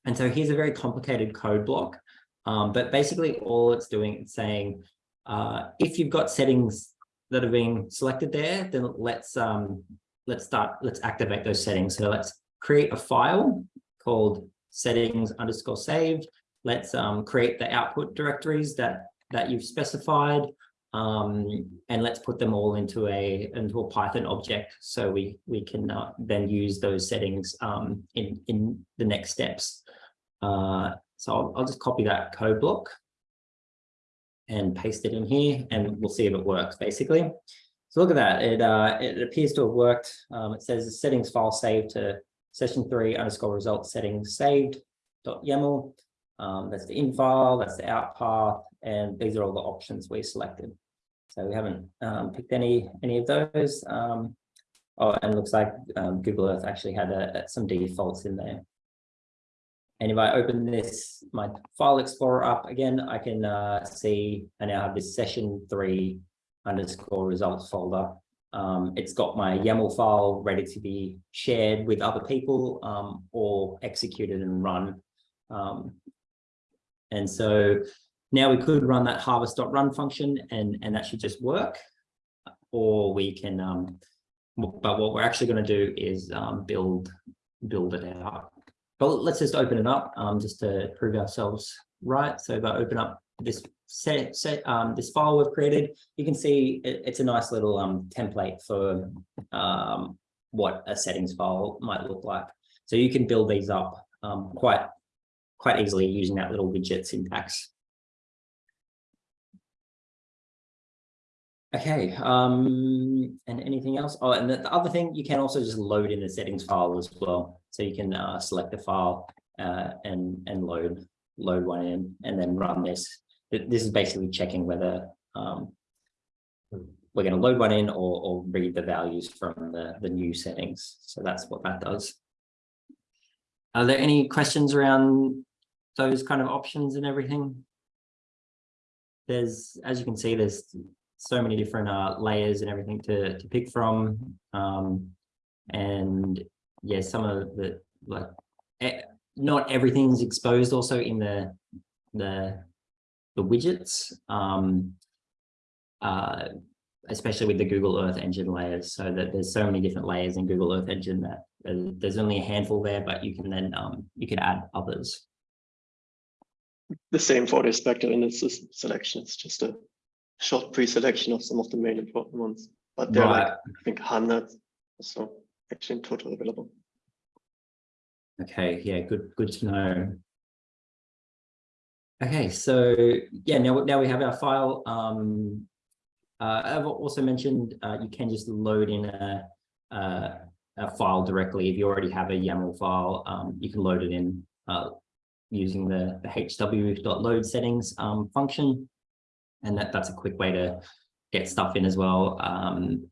And so here's a very complicated code block. Um, but basically all it's doing, is saying, uh, if you've got settings that are being selected there, then let's um, let's start, let's activate those settings. So let's create a file called settings underscore saved. Let's um, create the output directories that that you've specified. Um, and let's put them all into a into a Python object so we we can uh, then use those settings um, in in the next steps. Uh, so I'll, I'll just copy that code block and paste it in here, and we'll see if it works basically. So look at that. It uh, it appears to have worked. Um, it says the settings file saved to session three underscore result settings saved dot YAML. Um, that's the in file. That's the out path and these are all the options we selected. So we haven't um, picked any any of those. Um, oh, and looks like um, Google Earth actually had a, some defaults in there. And if I open this, my file explorer up again, I can uh, see I now have this session three underscore results folder. Um, it's got my YAML file ready to be shared with other people um, or executed and run. Um, and so now we could run that harvest.run function and, and that should just work. Or we can, um, but what we're actually going to do is um, build, build it out. But let's just open it up um, just to prove ourselves right. So if I open up this set, set um, this file we've created, you can see it, it's a nice little um, template for um, what a settings file might look like. So you can build these up um, quite quite easily using that little widget syntax. Okay, um, and anything else? Oh, and the, the other thing, you can also just load in the settings file as well. So you can uh, select the file uh, and and load load one in and then run this. This is basically checking whether um, we're going to load one in or, or read the values from the, the new settings. So that's what that does. Are there any questions around those kind of options and everything? There's, as you can see, there's so many different uh, layers and everything to, to pick from. Um, and yeah, some of the, like, eh, not everything's exposed also in the, the, the widgets. Um, uh, especially with the Google Earth Engine layers, so that there's so many different layers in Google Earth Engine that uh, there's only a handful there, but you can then um, you can add others. The same for the spectral indices selection. It's just a short pre-selection of some of the main important ones. But there are like, I think hundreds or so actually in total available. Okay, yeah, good, good to know. Okay, so yeah, now now we have our file. Um, uh, I've also mentioned uh, you can just load in a, a a file directly if you already have a YAML file. Um, you can load it in uh, using the, the hw.load settings um, function, and that that's a quick way to get stuff in as well. Um,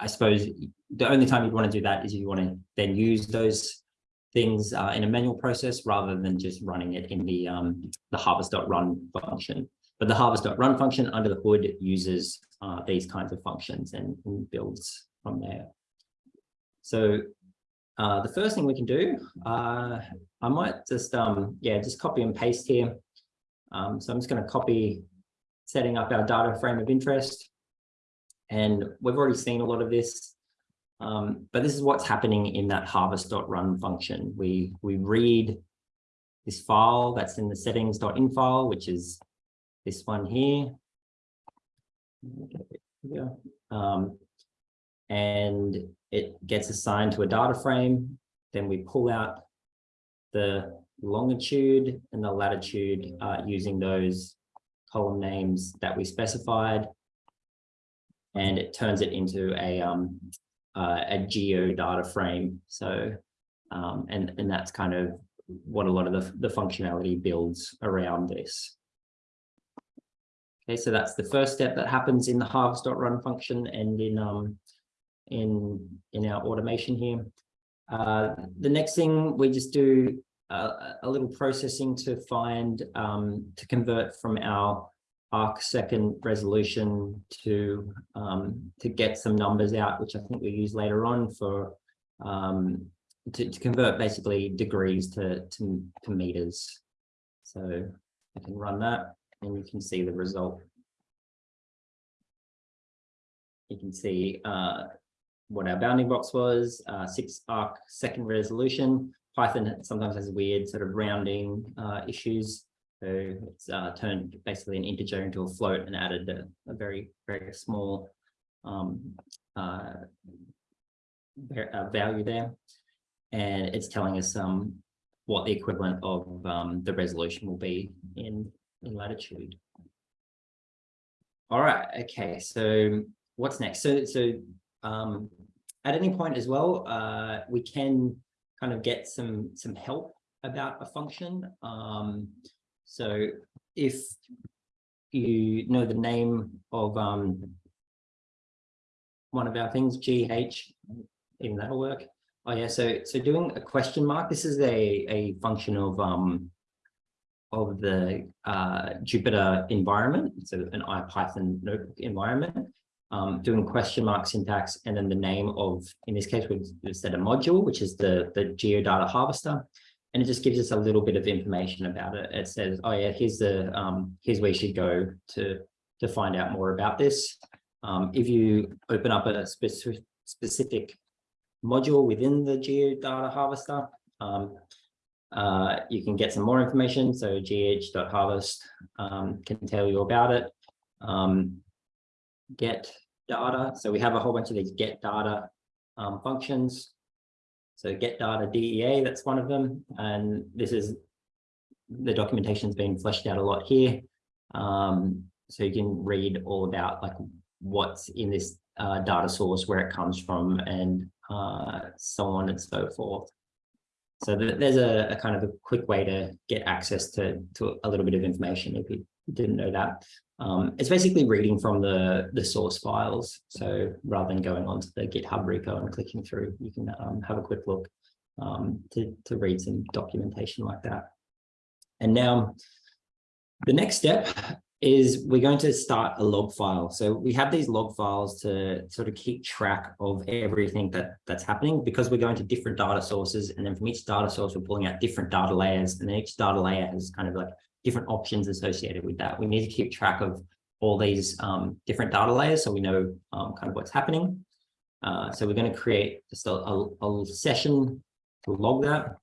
I suppose the only time you'd want to do that is if you want to then use those things uh, in a manual process rather than just running it in the um, the harvest.run function. But the harvest.run function under the hood uses uh, these kinds of functions and, builds from there. So uh, the first thing we can do, uh, I might just, um, yeah, just copy and paste here. Um, so I'm just going to copy setting up our data frame of interest. And we've already seen a lot of this. Um, but this is what's happening in that harvest.run function. We, we read this file that's in the settings.in file, which is this one here. Yeah. Um, and it gets assigned to a data frame. Then we pull out the longitude and the latitude uh, using those column names that we specified. And it turns it into a, um, uh, a geo data frame. So, um, and, and that's kind of what a lot of the, the functionality builds around this. Okay, so that's the first step that happens in the harvest.run function and in um in in our automation here. Uh, the next thing we just do a little processing to find um to convert from our arc second resolution to um to get some numbers out, which I think we use later on for um to, to convert basically degrees to to, to meters. So I can run that and you can see the result. You can see uh, what our bounding box was, uh, six arc second resolution. Python sometimes has weird sort of rounding uh, issues. So it's uh, turned basically an integer into a float and added a, a very, very small um, uh, uh, value there. And it's telling us um, what the equivalent of um, the resolution will be in, in latitude. All right, okay, so what's next? So, so um, at any point as well, uh, we can kind of get some, some help about a function. Um, so if you know the name of um, one of our things, GH, even that'll work. Oh yeah, so so doing a question mark. This is a a function of um of the uh, Jupyter environment, so an IPython notebook environment. Um, doing question mark syntax and then the name of, in this case, we've set a module, which is the the geodata harvester, and it just gives us a little bit of information about it. It says, oh yeah, here's the um, here's where you should go to to find out more about this. Um, if you open up a specific specific module within the geodata harvester. Um, uh, you can get some more information. So gh.harvest um, can tell you about it. Um, get data. So we have a whole bunch of these get data um, functions. So get data DEA, that's one of them. And this is the documentation's been fleshed out a lot here. Um, so you can read all about like what's in this uh, data source, where it comes from, and uh, so on and so forth. So th there's a, a, kind of a quick way to get access to, to a little bit of information if you didn't know that. Um, it's basically reading from the, the source files. So rather than going onto the GitHub repo and clicking through, you can um, have a quick look um, to, to read some documentation like that. And now the next step is we're going to start a log file. So we have these log files to sort of keep track of everything that that's happening because we're going to different data sources. And then from each data source, we're pulling out different data layers and then each data layer has kind of like different options associated with that. We need to keep track of all these um, different data layers so we know um, kind of what's happening. Uh, so we're going to create just a, a, a session to log that.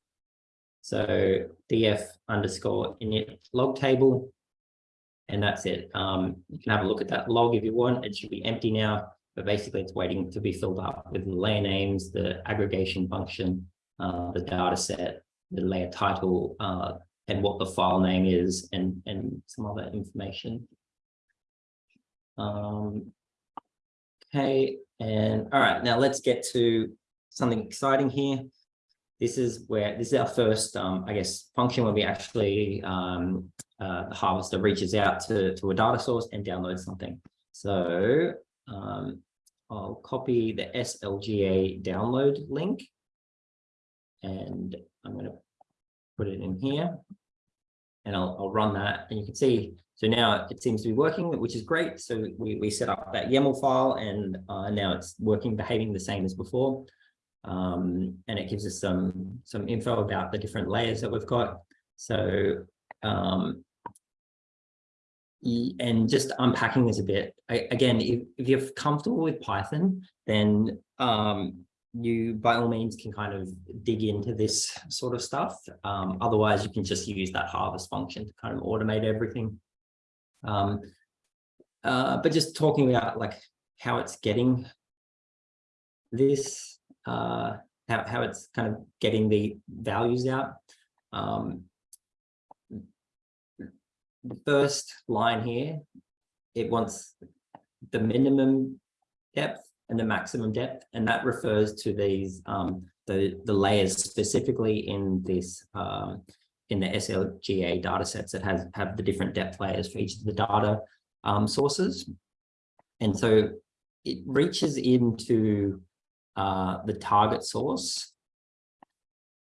So df underscore init log table and that's it. Um, you can have a look at that log if you want. It should be empty now, but basically it's waiting to be filled up with the layer names, the aggregation function, uh, the data set, the layer title, uh, and what the file name is, and, and some other information. Um, okay, and all right, now let's get to something exciting here. This is where this is our first, um, I guess, function where we actually um, uh, the harvester reaches out to, to a data source and downloads something. So um, I'll copy the SLGA download link and I'm going to put it in here and I'll, I'll run that and you can see so now it seems to be working which is great. So we, we set up that YAML file and uh, now it's working behaving the same as before. Um, and it gives us some some info about the different layers that we've got. So um, and just unpacking this a bit I, again if, if you're comfortable with python then um, you by all means can kind of dig into this sort of stuff. Um, otherwise you can just use that harvest function to kind of automate everything. Um, uh, but just talking about like how it's getting this uh, how, how it's kind of getting the values out. Um, the first line here, it wants the minimum depth and the maximum depth, and that refers to these um, the the layers specifically in this um, in the SLGA data sets that has have the different depth layers for each of the data. um, sources. And so it reaches into uh, the target source.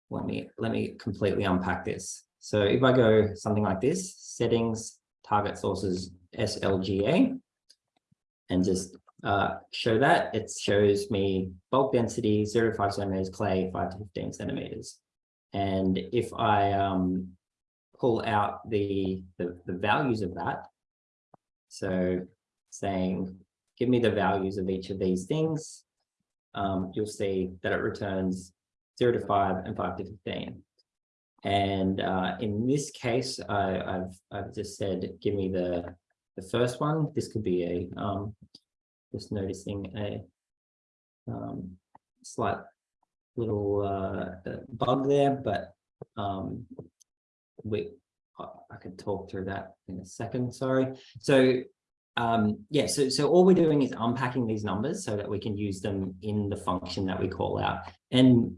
Let me, let me completely unpack this. So if I go something like this, settings, target sources, SLGA, and just uh, show that, it shows me bulk density, zero to five centimeters, clay, five to 15 centimeters. And if I um, pull out the, the, the values of that, so saying, give me the values of each of these things, um, you'll see that it returns zero to five and five to 15. And uh, in this case, I, I've, I've just said, give me the, the first one. This could be a, um, just noticing a um, slight little uh, bug there, but um, we, I I could talk through that in a second, sorry. So um, yeah, so, so all we're doing is unpacking these numbers so that we can use them in the function that we call out. And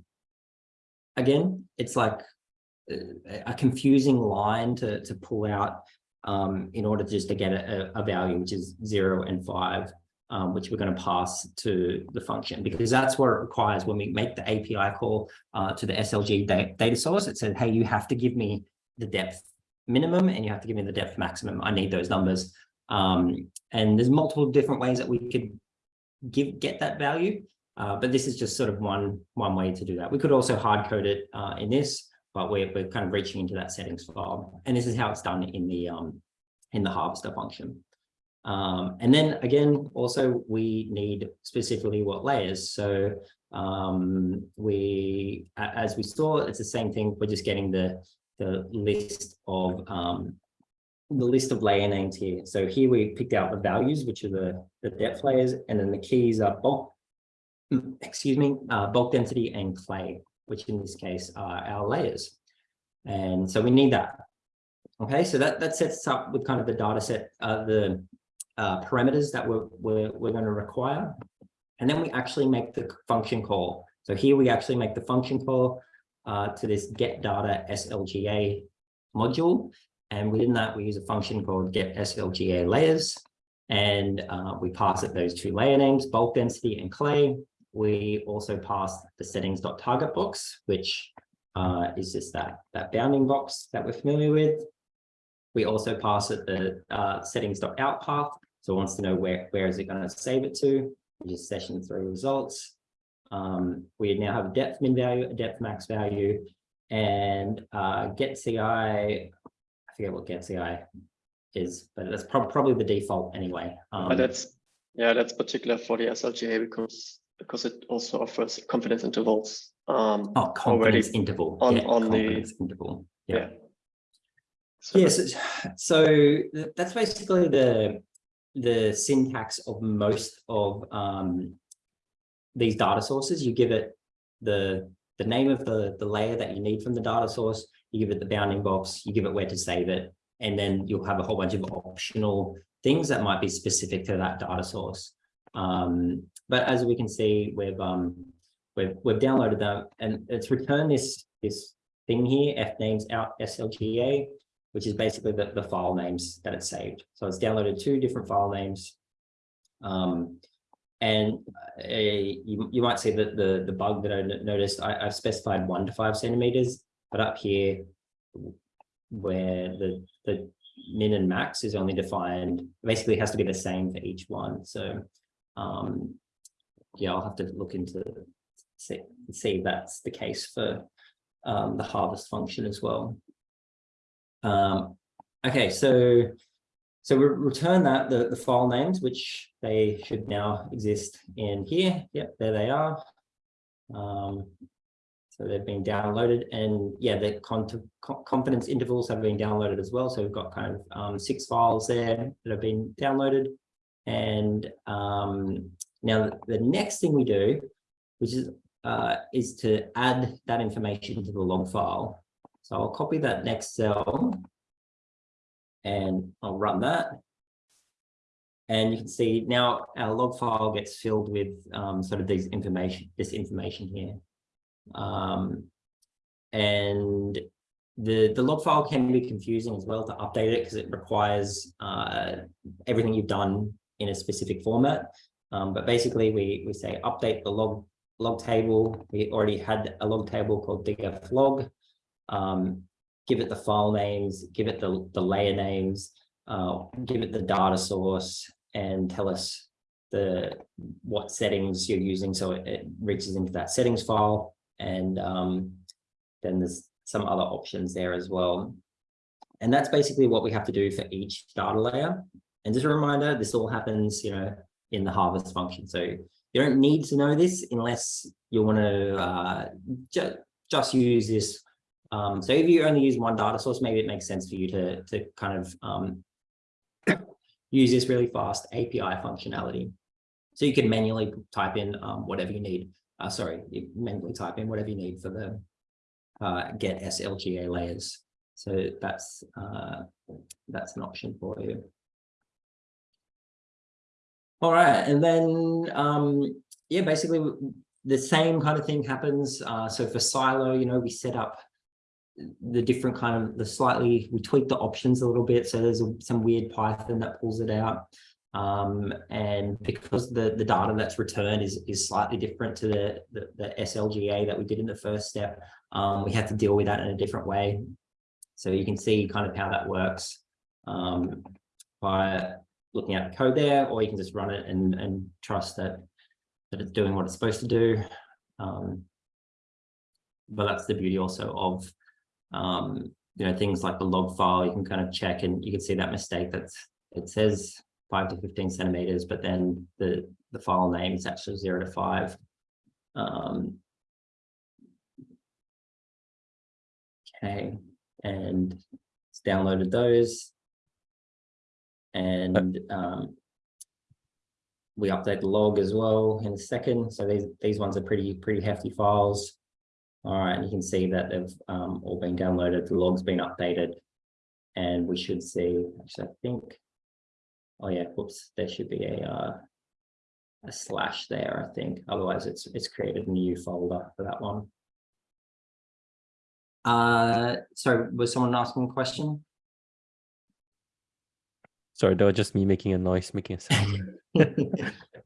again, it's like uh, a confusing line to, to pull out um, in order just to get a, a value, which is zero and five, um, which we're going to pass to the function because that's what it requires when we make the API call uh, to the SLG da data source. It says, hey, you have to give me the depth minimum and you have to give me the depth maximum. I need those numbers. Um, and there's multiple different ways that we could give get that value. Uh, but this is just sort of one one way to do that. We could also hard code it uh, in this, but we're, we're kind of reaching into that settings file. And this is how it's done in the um, in the harvester function. Um, and then again, also we need specifically what layers. So um, we, as we saw, it's the same thing. We're just getting the the list of um, the list of layer names here. So here we picked out the values, which are the, the depth layers, and then the keys are bulk, excuse me, uh, bulk density and clay, which in this case are our layers. And so we need that. Okay, so that, that sets us up with kind of the data set, uh, the uh, parameters that we're, we're, we're going to require. And then we actually make the function call. So here we actually make the function call uh, to this get data SLGA module. And within that, we use a function called get SLGA layers. And uh, we pass it those two layer names, bulk density and clay. We also pass the settings.target box, which uh, is just that, that bounding box that we're familiar with. We also pass it the uh, settings.out path. So it wants to know where, where is it going to save it to, which is session three results. Um, we now have a depth min value, a depth max value, and uh, get CI, I forget what get CI is, but that's prob probably the default anyway. Um, But that's, yeah, that's particular for the SLGA because, because it also offers confidence intervals. Um, oh, confidence interval. on- yeah, on the- confidence interval. Yeah. yeah. So Yes, it's- so th- that's basically the the syntax of most of um, these data sources. You give it the the name of the the layer that you need from the data source. You give it the bounding box. You give it where to save it, and then you'll have a whole bunch of optional things that might be specific to that data source. Um, but as we can see, we've um, we've we've downloaded that, and it's returned this this thing here, f names out slga which is basically the, the file names that it saved. So it's downloaded two different file names. Um, and uh, you, you might see that the, the bug that I noticed, I, I've specified one to five centimeters, but up here where the, the min and max is only defined, basically has to be the same for each one. So um, yeah, I'll have to look into see, see if that's the case for um, the harvest function as well. Um, okay, so so we return that the, the file names, which they should now exist in here. Yep, there they are. Um, so they've been downloaded and yeah, the con confidence intervals have been downloaded as well. So we've got kind of um, six files there that have been downloaded. And um, now the next thing we do, which is uh, is to add that information to the log file. So I'll copy that next cell and I'll run that. And you can see now our log file gets filled with um, sort of these information, this information here. Um, and the, the log file can be confusing as well to update it because it requires uh, everything you've done in a specific format. Um, but basically we, we say update the log, log table. We already had a log table called digf log. Um, give it the file names, give it the, the layer names, uh, give it the data source and tell us the what settings you're using so it, it reaches into that settings file. And um, then there's some other options there as well. And that's basically what we have to do for each data layer. And just a reminder this all happens you know in the harvest function. So you don't need to know this unless you want to uh, ju just use this um, so if you only use one data source maybe it makes sense for you to to kind of um, use this really fast API functionality so you can manually type in um, whatever you need. Uh, sorry, you manually type in whatever you need for the uh, get SLGA layers. So that's uh, that's an option for you. All right, and then um, yeah, basically the same kind of thing happens. Uh, so for SILO, you know, we set up the different kind of the slightly we tweak the options a little bit. So there's a, some weird Python that pulls it out. Um, and because the, the data that's returned is, is slightly different to the, the, the SLGA that we did in the first step, um, we have to deal with that in a different way. So you can see kind of how that works um, by looking at the code there, or you can just run it and, and trust that, that it's doing what it's supposed to do. Um, but that's the beauty also of, um, you know, things like the log file, you can kind of check and you can see that mistake that it says five to 15 centimeters, but then the, the file name is actually zero to five. Um, okay, and it's downloaded those. And um, we update the log as well in a second. So these, these ones are pretty, pretty hefty files. All right, and you can see that they've um, all been downloaded, the log's been updated. And we should see, actually, I think Oh yeah, whoops, there should be a uh, a slash there, I think. Otherwise, it's it's created a new folder for that one. Uh, sorry, was someone asking a question? Sorry, that was just me making a noise, making a sound. I,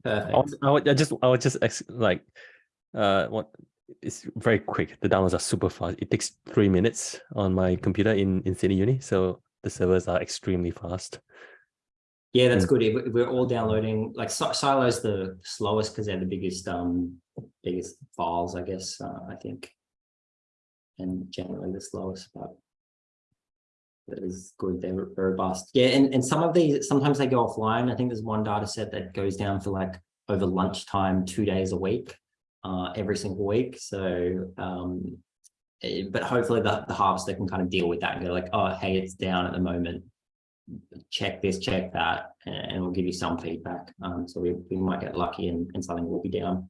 Perfect. would- I, would- I just I would just like uh what it's very quick. The downloads are super fast. It takes three minutes on my computer in in Sydney Uni, so the servers are extremely fast. Yeah, that's good. If We're all downloading, like Si- SILO's the slowest because they're the biggest, um, biggest files, I guess, uh, I think. And generally the slowest, but that is good. They're robust. Yeah, and, and some of these, sometimes they go offline. I think there's one data set that goes down for like over lunchtime, two days a week, uh, every single week. So, um, eh, but hopefully the, the harvester can kind of deal with that and go like, oh, hey, it's down at the moment check this, check that, and we'll give you some feedback. Um, so we, we might get lucky and, and something will be down.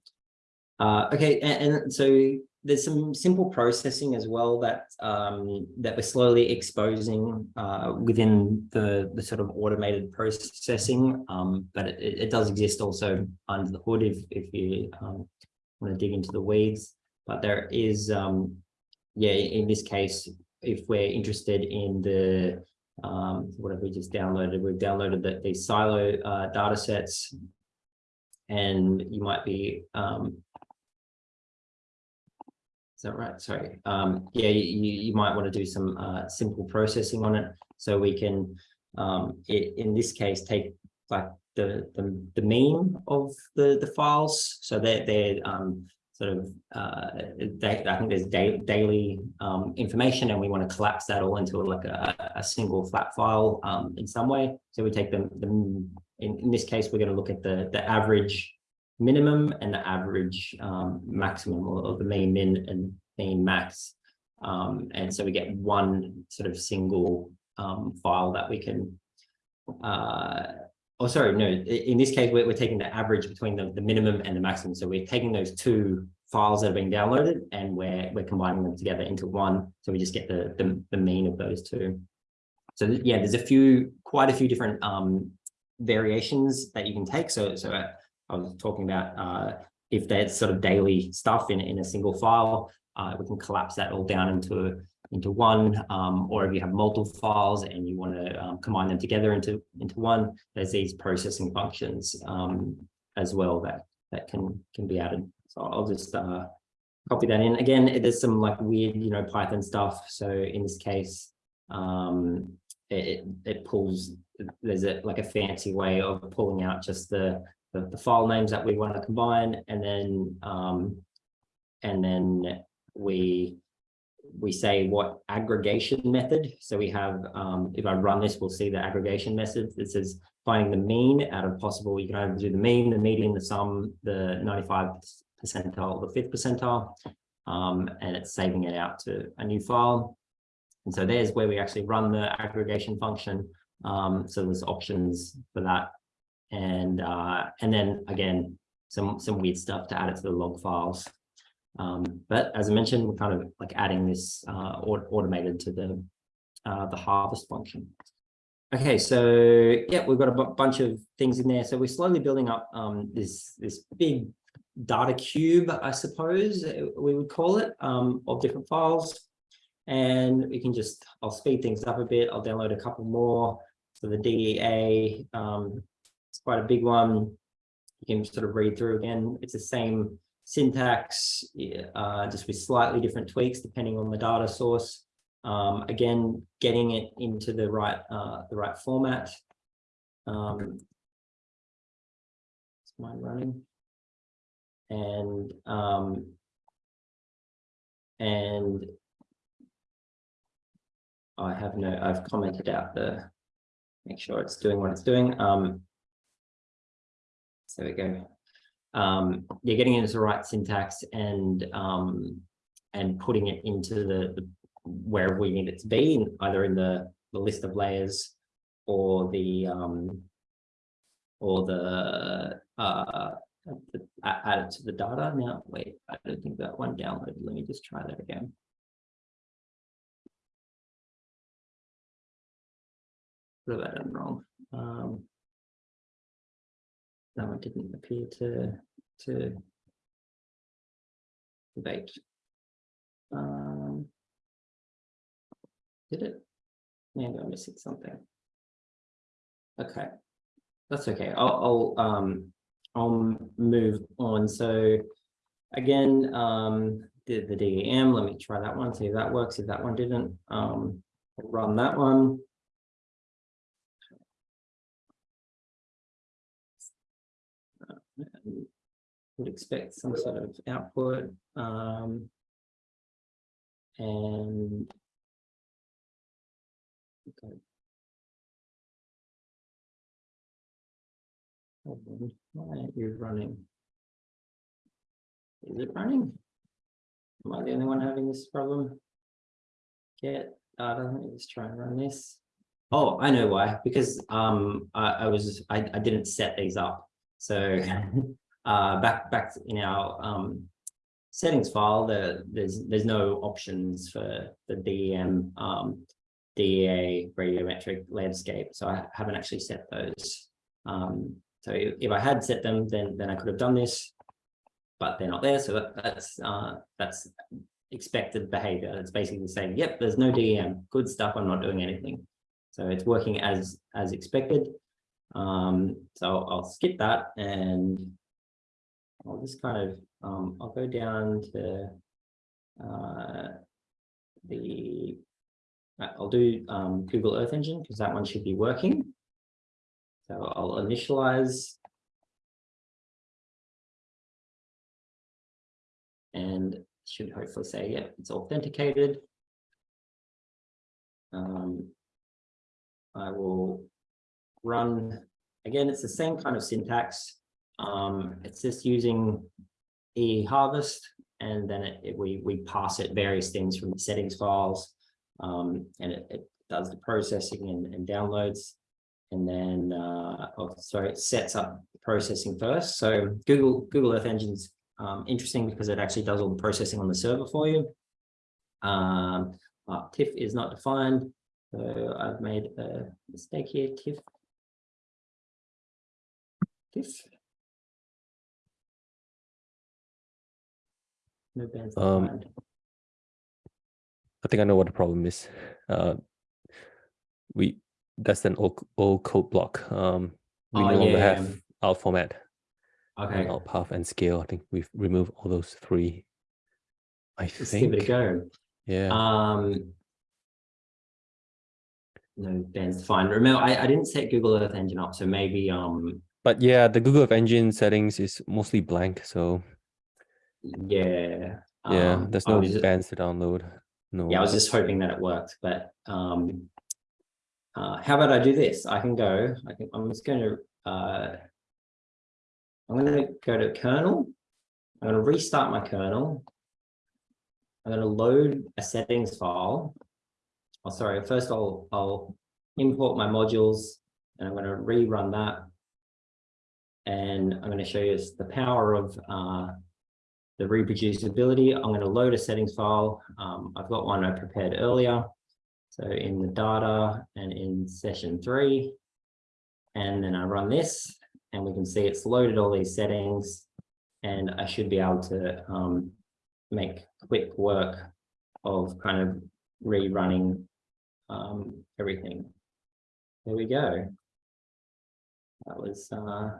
Uh, okay, and, and so there's some simple processing as well that um, that we're slowly exposing uh, within the, the sort of automated processing, um, but it, it does exist also under the hood if, if you um, want to dig into the weeds. But there is, um, yeah, in this case, if we're interested in the um, what have we just downloaded? We've downloaded the, the SILO uh, data sets and you might be, um, is that right? Sorry. Um, yeah, you, you might want to do some uh, simple processing on it. So we can, um, it, in this case, take like the, the, the mean of the, the files. So they're, they're um, sort of uh, they, I think there's da daily um, information and we want to collapse that all into like a, a single flat file um, in some way. So we take them, the, in, in this case, we're going to look at the, the average minimum and the average um, maximum or, or the mean min and mean max. Um, and so we get one sort of single um, file that we can uh, oh sorry no in this case we're, we're taking the average between the, the minimum and the maximum. So we're taking those two files that are being downloaded and we're we're combining them together into one. So we just get the the, the mean of those two. So yeah there's a few quite a few different um variations that you can take. So so uh, i was talking about uh if that's sort of daily stuff in in a single file uh we can collapse that all down into into one, um, or if you have multiple files and you want to um, combine them together into into one, there's these processing functions um, as well that that can can be added. So I'll just uh, copy that in. Again, there's some like weird, you know, Python stuff. So in this case, um, it it pulls. There's a like a fancy way of pulling out just the the, the file names that we want to combine, and then um, and then we we say what aggregation method. So we have, um, if I run this, we'll see the aggregation method. This is finding the mean out of possible. You can either do the mean, the median, the sum, the 95 percentile, the fifth percentile, um, and it's saving it out to a new file. And so there's where we actually run the aggregation function. Um, so there's options for that. And uh, and then again, some some weird stuff to add it to the log files. Um, but as I mentioned, we're kind of like adding this uh, automated to the uh, the harvest function. Okay, so yeah, we've got a bunch of things in there. So we're slowly building up um, this this big data cube, I suppose uh, we would call it, um, of different files. And we can just, I'll speed things up a bit. I'll download a couple more. So the DEA, um, it's quite a big one. You can sort of read through again. It's the same syntax, uh, just with slightly different tweaks depending on the data source. Um, again, getting it into the right uh, the right format. Um, is mine running? And um, and I have no, I've commented out the, make sure it's doing what it's doing. Um, so there we go. Um, you're getting into the right syntax and um, and putting it into the, the where we need it to be, in, either in the, the list of layers or the um, or the uh, add it to the data. Now, wait, I don't think that one downloaded. Let me just try that again. What have I done wrong? Um, no, it didn't appear to to debate. Um, did it? Maybe I'm missing something. Okay, that's okay. I'll, I'll um I'll move on. So again, um, the the DEM. Let me try that one. See if that works. If that one didn't, um, run that one. Would expect some sort of output, um. And. Okay. Why aren't you running? Is it running? Am I the only one having this problem? Get data, let me just try and run this. Oh, I know why, because um I I was, I I didn't set these up. So uh, back back in our um, settings file, the, there's there's no options for the DEM um, DEA radiometric landscape. So I haven't actually set those. Um, so if, I had set them, then then I could have done this, but they're not there. So that, that's uh, that's expected behavior. It's basically saying, yep, there's no DEM. Good stuff. I'm not doing anything. So it's working as as expected. Um, so I'll skip that and I'll just kind of, um, I'll go down to uh, the, uh, I'll do um, Google Earth Engine because that one should be working. So I'll initialize. And should hopefully say, yeah, it's authenticated. Um, I will run, again, it's the same kind of syntax. Um, it's just using e harvest and then it, it- we, we pass it various things from the settings files. Um, and it, it does the processing and, and downloads. And then, uh, oh, sorry, it sets up the processing first. So Google, Google Earth Engine's um, interesting because it actually does all the processing on the server for you. Um, uh, TIFF is not defined. So I've made a mistake here, TIFF. TIFF. Um. I think I know what the problem is. Uh, we that's an old old code block. Um, we Oh, no longer yeah. have alt format Okay, and alt path and scale. I think we've removed all those three. I let's think. give it a go. Yeah. Um. No, Ben's fine. Remember, I, I didn't set Google Earth Engine up, so maybe, um, but yeah, the Google Earth Engine settings is mostly blank. So yeah. yeah, um, there's no bands to download. No. Yeah, I was just hoping that it worked, but, um. Uh, how about I do this? I can go, I can, I'm just gonna, uh. I'm gonna go to kernel. I'm gonna restart my kernel. I'm gonna load a settings file. Oh, sorry, first I'll, I'll import my modules and I'm gonna rerun that. And I'm gonna show you the power of, uh, the reproducibility. I'm gonna load a settings file. Um, I've got one I prepared earlier. So in the data and in session three. And then I run this and we can see it's loaded all these settings. And I should be able to um, make quick work of kind of rerunning um, everything. There we go. That was uh,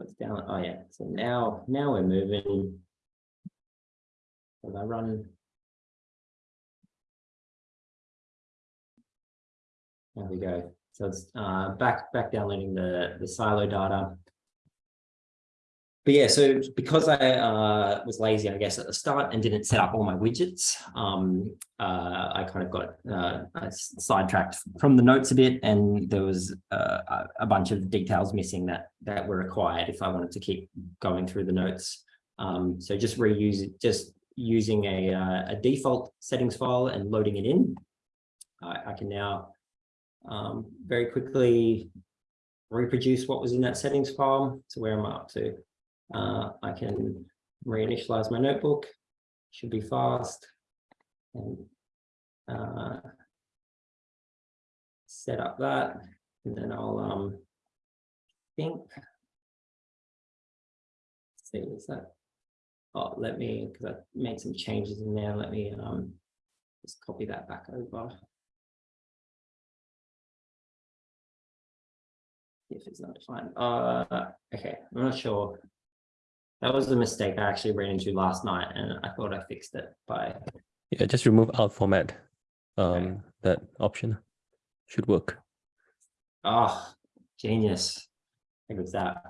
what's down. Oh yeah. So now now we're moving. If I run There we go. So it's uh, back back downloading the the SILO data. But yeah, so because I uh, was lazy, I guess, at the start and didn't set up all my widgets, um, uh, I kind of got uh, sidetracked from the notes a bit, and there was uh, a- bunch of details missing that that were required if I wanted to keep going through the notes. Um, so just reuse it, just using a uh, a default settings file and loading it in. I, I can now um, very quickly reproduce what was in that settings file. So where am I up to? Uh, I can reinitialize my notebook, should be fast. And uh, set up that, and then I'll um, think. See, what's that? Oh, let me, because I made some changes in there. Let me um, just copy that back over. if it's not defined. Uh, okay, I'm not sure. That was the mistake I actually ran into last night and I thought I fixed it by, Yeah, just remove alt format. Um, Okay. that option should work. oh, genius. I think it was that.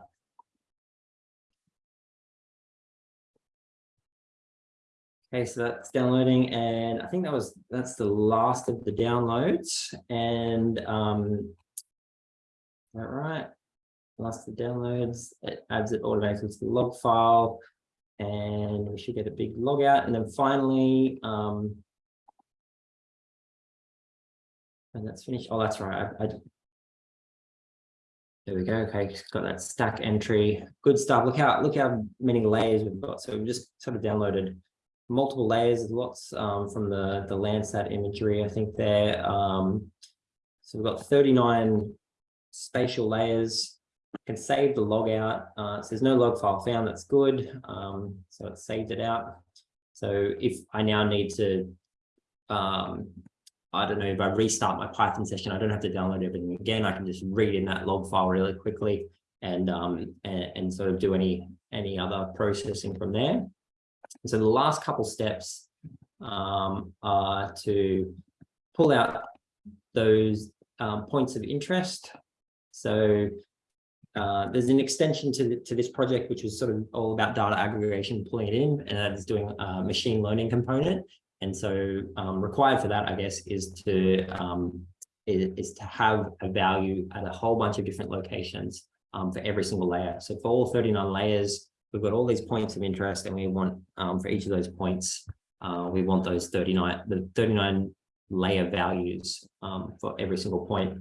Okay, so that's downloading and I think that was, that's the last of the downloads and um. Is that right? Last of the downloads, it adds it automatically to the log file. And we should get a big log out and then finally, um. And that's finished. Oh, that's right. I, I there we go. Okay, got that stack entry. Good stuff. Look how look how many layers we've got. So we've just sort of downloaded multiple layers, of lots um, from the the Landsat imagery. I think there. Um, so we've got 39 spatial layers. Can save the log out. Uh, says no log file found. That's good. Um, so it saved it out. So if I now need to um, I don't know, if I restart my Python session, I don't have to download everything again. I can just read in that log file really quickly and um and, and sort of do any any other processing from there. So the last couple steps um are to pull out those um, points of interest. So uh, there's an extension to, the, to this project, which is sort of all about data aggregation, pulling it in, and that is doing a machine learning component. And so um, required for that, I guess, is to um, is, is to have a value at a whole bunch of different locations um, for every single layer. So for all 39 layers, we've got all these points of interest, and we want um, for each of those points, uh, we want those 39 the 39 layer values um, for every single point.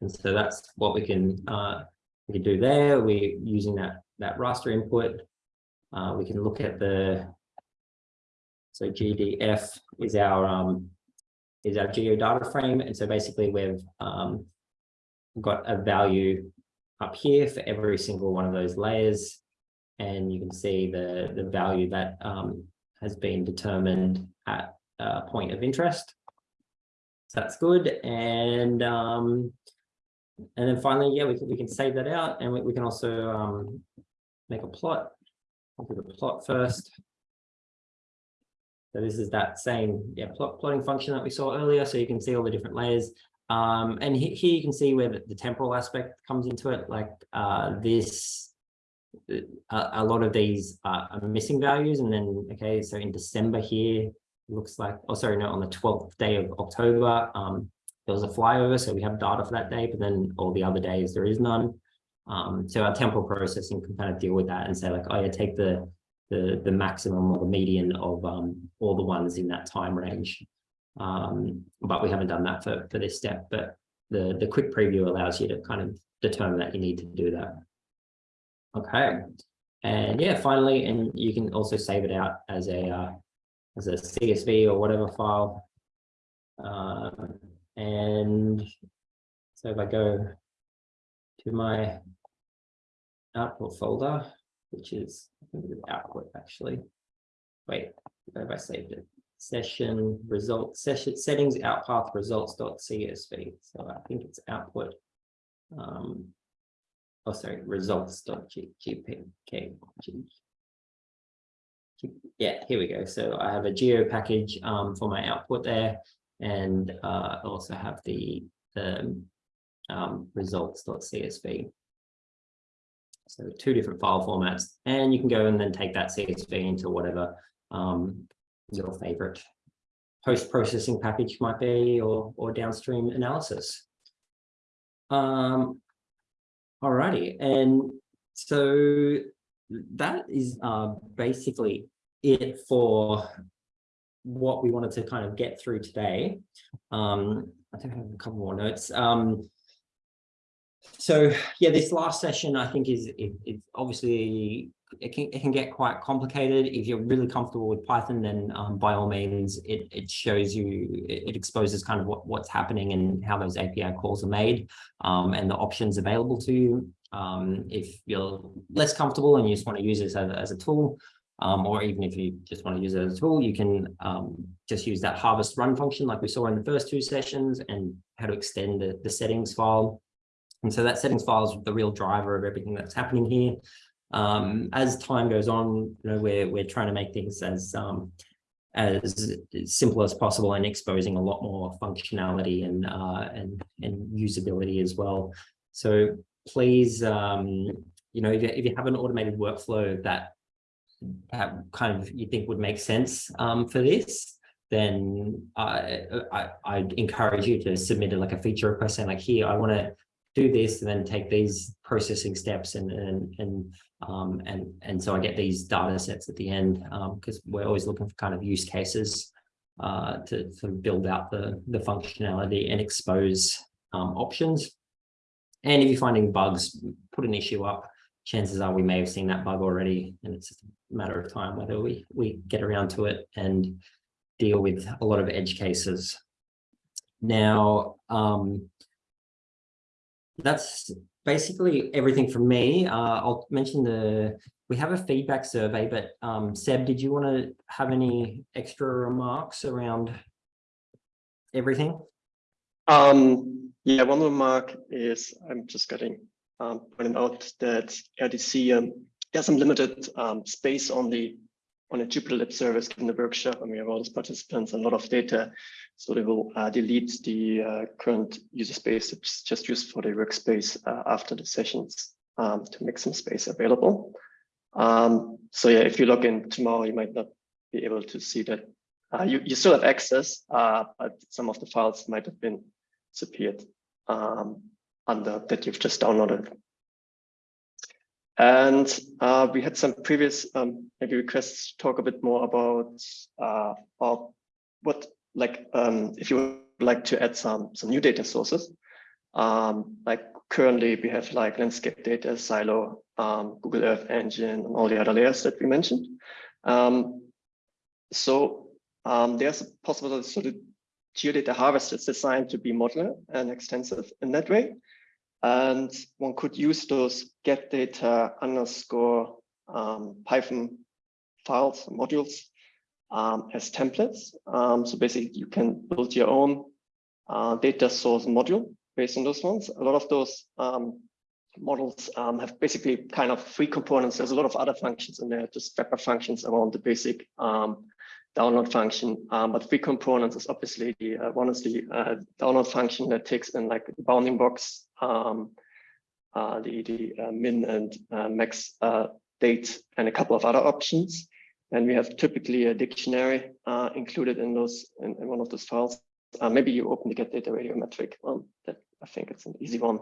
And so that's what we can uh, we can do there. We're using that that raster input. Uh, we can look at the so GDF is our um, is our geo data frame, and so basically we've um, got a value up here for every single one of those layers, and you can see the the value that um, has been determined at a point of interest. So that's good. And um, and then finally, yeah, we can, we can save that out and we, we can also um, make a plot. I'll do the plot first. So this is that same, yeah, plot plotting function that we saw earlier. So you can see all the different layers. Um, and he- here you can see where the, the temporal aspect comes into it, like uh, this. uh, A, lot of these are, missing values, and then okay, so in December here, looks like, oh sorry, no, on the twelfth day of October, um, there was a flyover, so we have data for that day, but then all the other days there is none. Um, so our temporal processing can kind of deal with that and say like, oh yeah, take the the the maximum or the median of um all the ones in that time range. Um, but we haven't done that for for this step, but the the quick preview allows you to kind of determine that you need to do that. Okay, and yeah, finally, and you can also save it out as a uh, as a CSV or whatever file. Uh, and so if I go to my output folder, which is output actually. Wait, where have I saved it? Session results, session settings outpath results.csv. So I think it's output. Um, oh, sorry, results.gpk. Yeah, here we go. So I have a geo package um, for my output there, and uh, also have the the um, results.csv. So two different file formats, and you can go and then take that CSV into whatever um, your favorite post-processing package might be or, or downstream analysis. Um, alrighty, and so that is uh, basically it for what we wanted to kind of get through today. Um, I think I have a couple more notes. Um, so yeah, this last session I think is it, it's obviously it can it can get quite complicated. If you're really comfortable with Python, then um, by all means, it it shows you it, it exposes kind of what what's happening and how those API calls are made, um, and the options available to you. Um, if you're less comfortable and you just want to use this as, as a tool, um, or even if you just want to use it as a tool, you can um, just use that harvest run function like we saw in the first two sessions and how to extend the, the settings file. And so that settings file is the real driver of everything that's happening here. Um, as time goes on, you know, we're, we're trying to make things as, um, as simple as possible and exposing a lot more functionality and, uh, and, and usability as well. So please, um, you know, if you, if you have an automated workflow that that kind of you think would make sense um, for this, then I, I I'd encourage you to submit it like a feature request saying like here I want to do this and then take these processing steps and and and um, and and so I get these data sets at the end because um, we're always looking for kind of use cases uh, to sort of build out the the functionality and expose um, options. And if you're finding bugs, put an issue up chances are we may have seen that bug already and it's matter of time whether we we get around to it and deal with a lot of edge cases. Now um that's basically everything from me. Uh i'll mention the we have a feedback survey but um seb did you want to have any extra remarks around everything? Um yeah one remark is i'm just getting um, pointed out that ARDC there's some limited um, space on the on a Jupyter Lab service given the workshop and we have all those participants and a lot of data. So they will uh, delete the uh, current user space that's just used for the workspace uh, after the sessions um, to make some space available. Um, so yeah, if you log in tomorrow, you might not be able to see that. Uh, you, you still have access, uh, but some of the files might have been disappeared. Um, under that you've just downloaded. And uh, we had some previous um, maybe requests to talk a bit more about uh, what like um, if you would like to add some some new data sources. Um, like currently we have like landscape data, SILO, um, Google Earth Engine, and all the other layers that we mentioned. Um, so um, there's a possibility so the geodata harvest is designed to be modular and extensive in that way. And one could use those get data underscore um, Python files, modules um, as templates. Um, so basically you can build your own uh, data source module based on those ones. A lot of those um, models um, have basically kind of free components. There's a lot of other functions in there, just wrapper functions around the basic um, download function. Um, but free components is obviously the uh, one is the uh, download function that takes in like the bounding box, um, uh, the the uh, min and uh, max uh, date, and a couple of other options. And we have typically a dictionary included in those in, in one of those files. Maybe you open the get data radiometric one. That I think it's an easy one.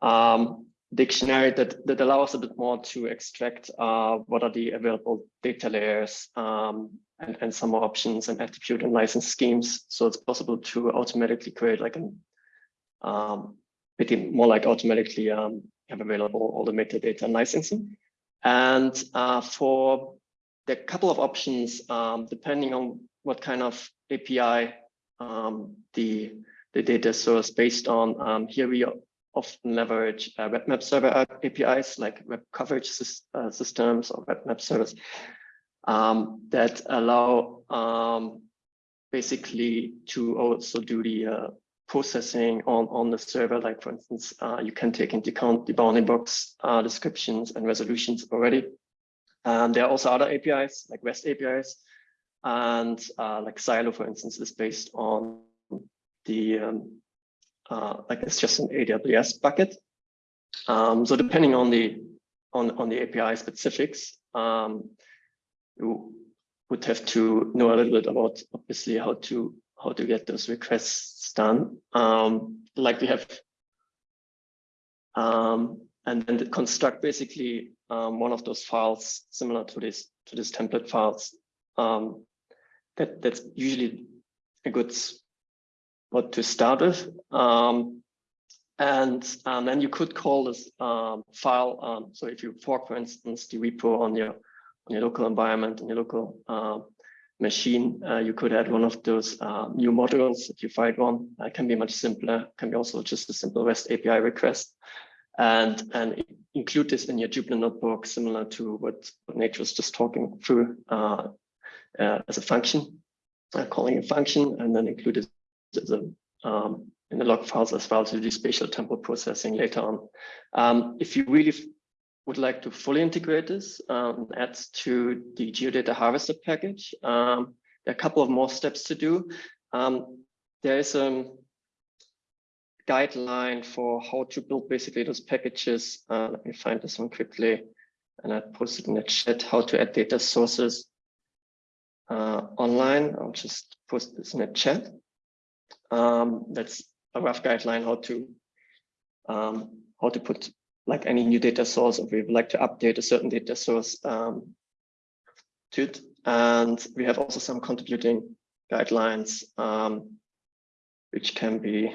Um, dictionary that that allows a bit more to extract uh, what are the available data layers um, and, and some more options and attribute and license schemes. So it's possible to automatically create like an um, more like automatically um, have available all the metadata and licensing. And uh, for the couple of options, um, depending on what kind of API um, the, the data source based on, um, here we often leverage uh, web map server APIs like web coverage uh, systems or web map servers um, that allow um, basically to also do the uh, processing on, on the server. Like for instance, uh, you can take into account the bounding box uh, descriptions and resolutions already. Um, there are also other APIs like REST APIs and uh, like SILO, for instance, is based on the um, uh, like it's just an AWS bucket. Um, so depending on the on on the API specifics, um, you would have to know a little bit about obviously how to how to get those requests done. Um, like we have, um, and then construct basically um, one of those files similar to this to this template files. Um, that that's usually a good what to start with. Um, and um, then you could call this um, file. Um, so if you fork, for instance, the repo on your on your local environment on your local uh, machine, uh, you could add one of those uh, new modules if you find one. It can be much simpler. Can be also just a simple REST API request, and and include this in your Jupyter notebook, similar to what, what Nate was just talking through uh, uh, as a function, uh, calling a function, and then include it the, um, in the log files as well to do spatial temporal processing later on. Um, if you really would like to fully integrate this, um, add to the geodata harvester package, um, there are a couple of more steps to do. Um, there is a guideline for how to build basically those packages. Uh, let me find this one quickly. And I posted in the chat how to add data sources uh, online. I'll just post this in the chat. Um, that's a rough guideline how to um, how to put like any new data source if we would like to update a certain data source um, to it. And we have also some contributing guidelines, um, which can be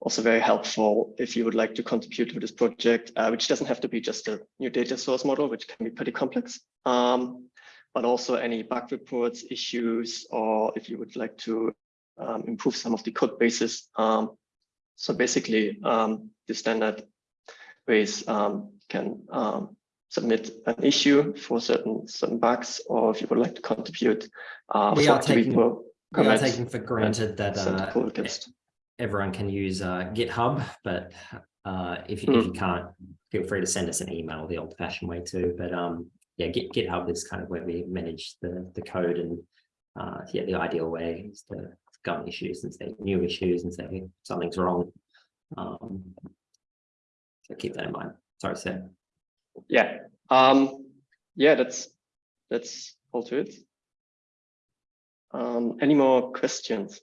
also very helpful if you would like to contribute to this project, uh, which doesn't have to be just a new data source model, which can be pretty complex, um, but also any bug reports, issues, or if you would like to um, improve some of the code bases. Um, so basically, um, the standard ways um, can um, submit an issue for certain certain bugs, or if you would like to contribute, uh, We are taking- We are taking for granted that uh, everyone can use uh, GitHub, but uh, if, you, Hmm. if you can't, feel free to send us an email the old fashioned way too. But um, yeah, Git, GitHub is kind of where we manage the, the code and uh, yeah, the ideal way is to go on issues and say new issues and say something's wrong. Um, so keep that in mind. Sorry, Sam. Yeah. Um, yeah, that's that's all to it. Um, any more questions?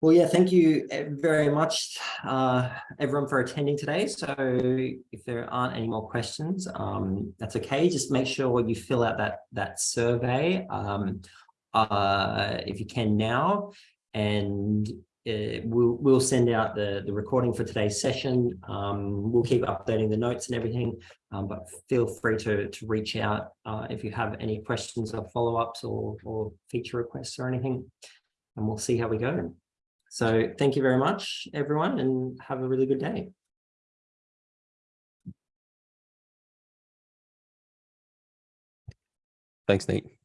Well, yeah, thank you eh, very much, uh, everyone for attending today. So if there aren't any more questions, um, that's okay. Just make sure you fill out that, that survey um, uh, if you can now. And uh, we'll, we'll send out the, the recording for today's session. Um, we'll keep updating the notes and everything, um, but feel free to, to reach out uh, if you have any questions or follow-ups or, or feature requests or anything. And we'll see how we go. So thank you very much, everyone, and have a really good day. Thanks, Nate.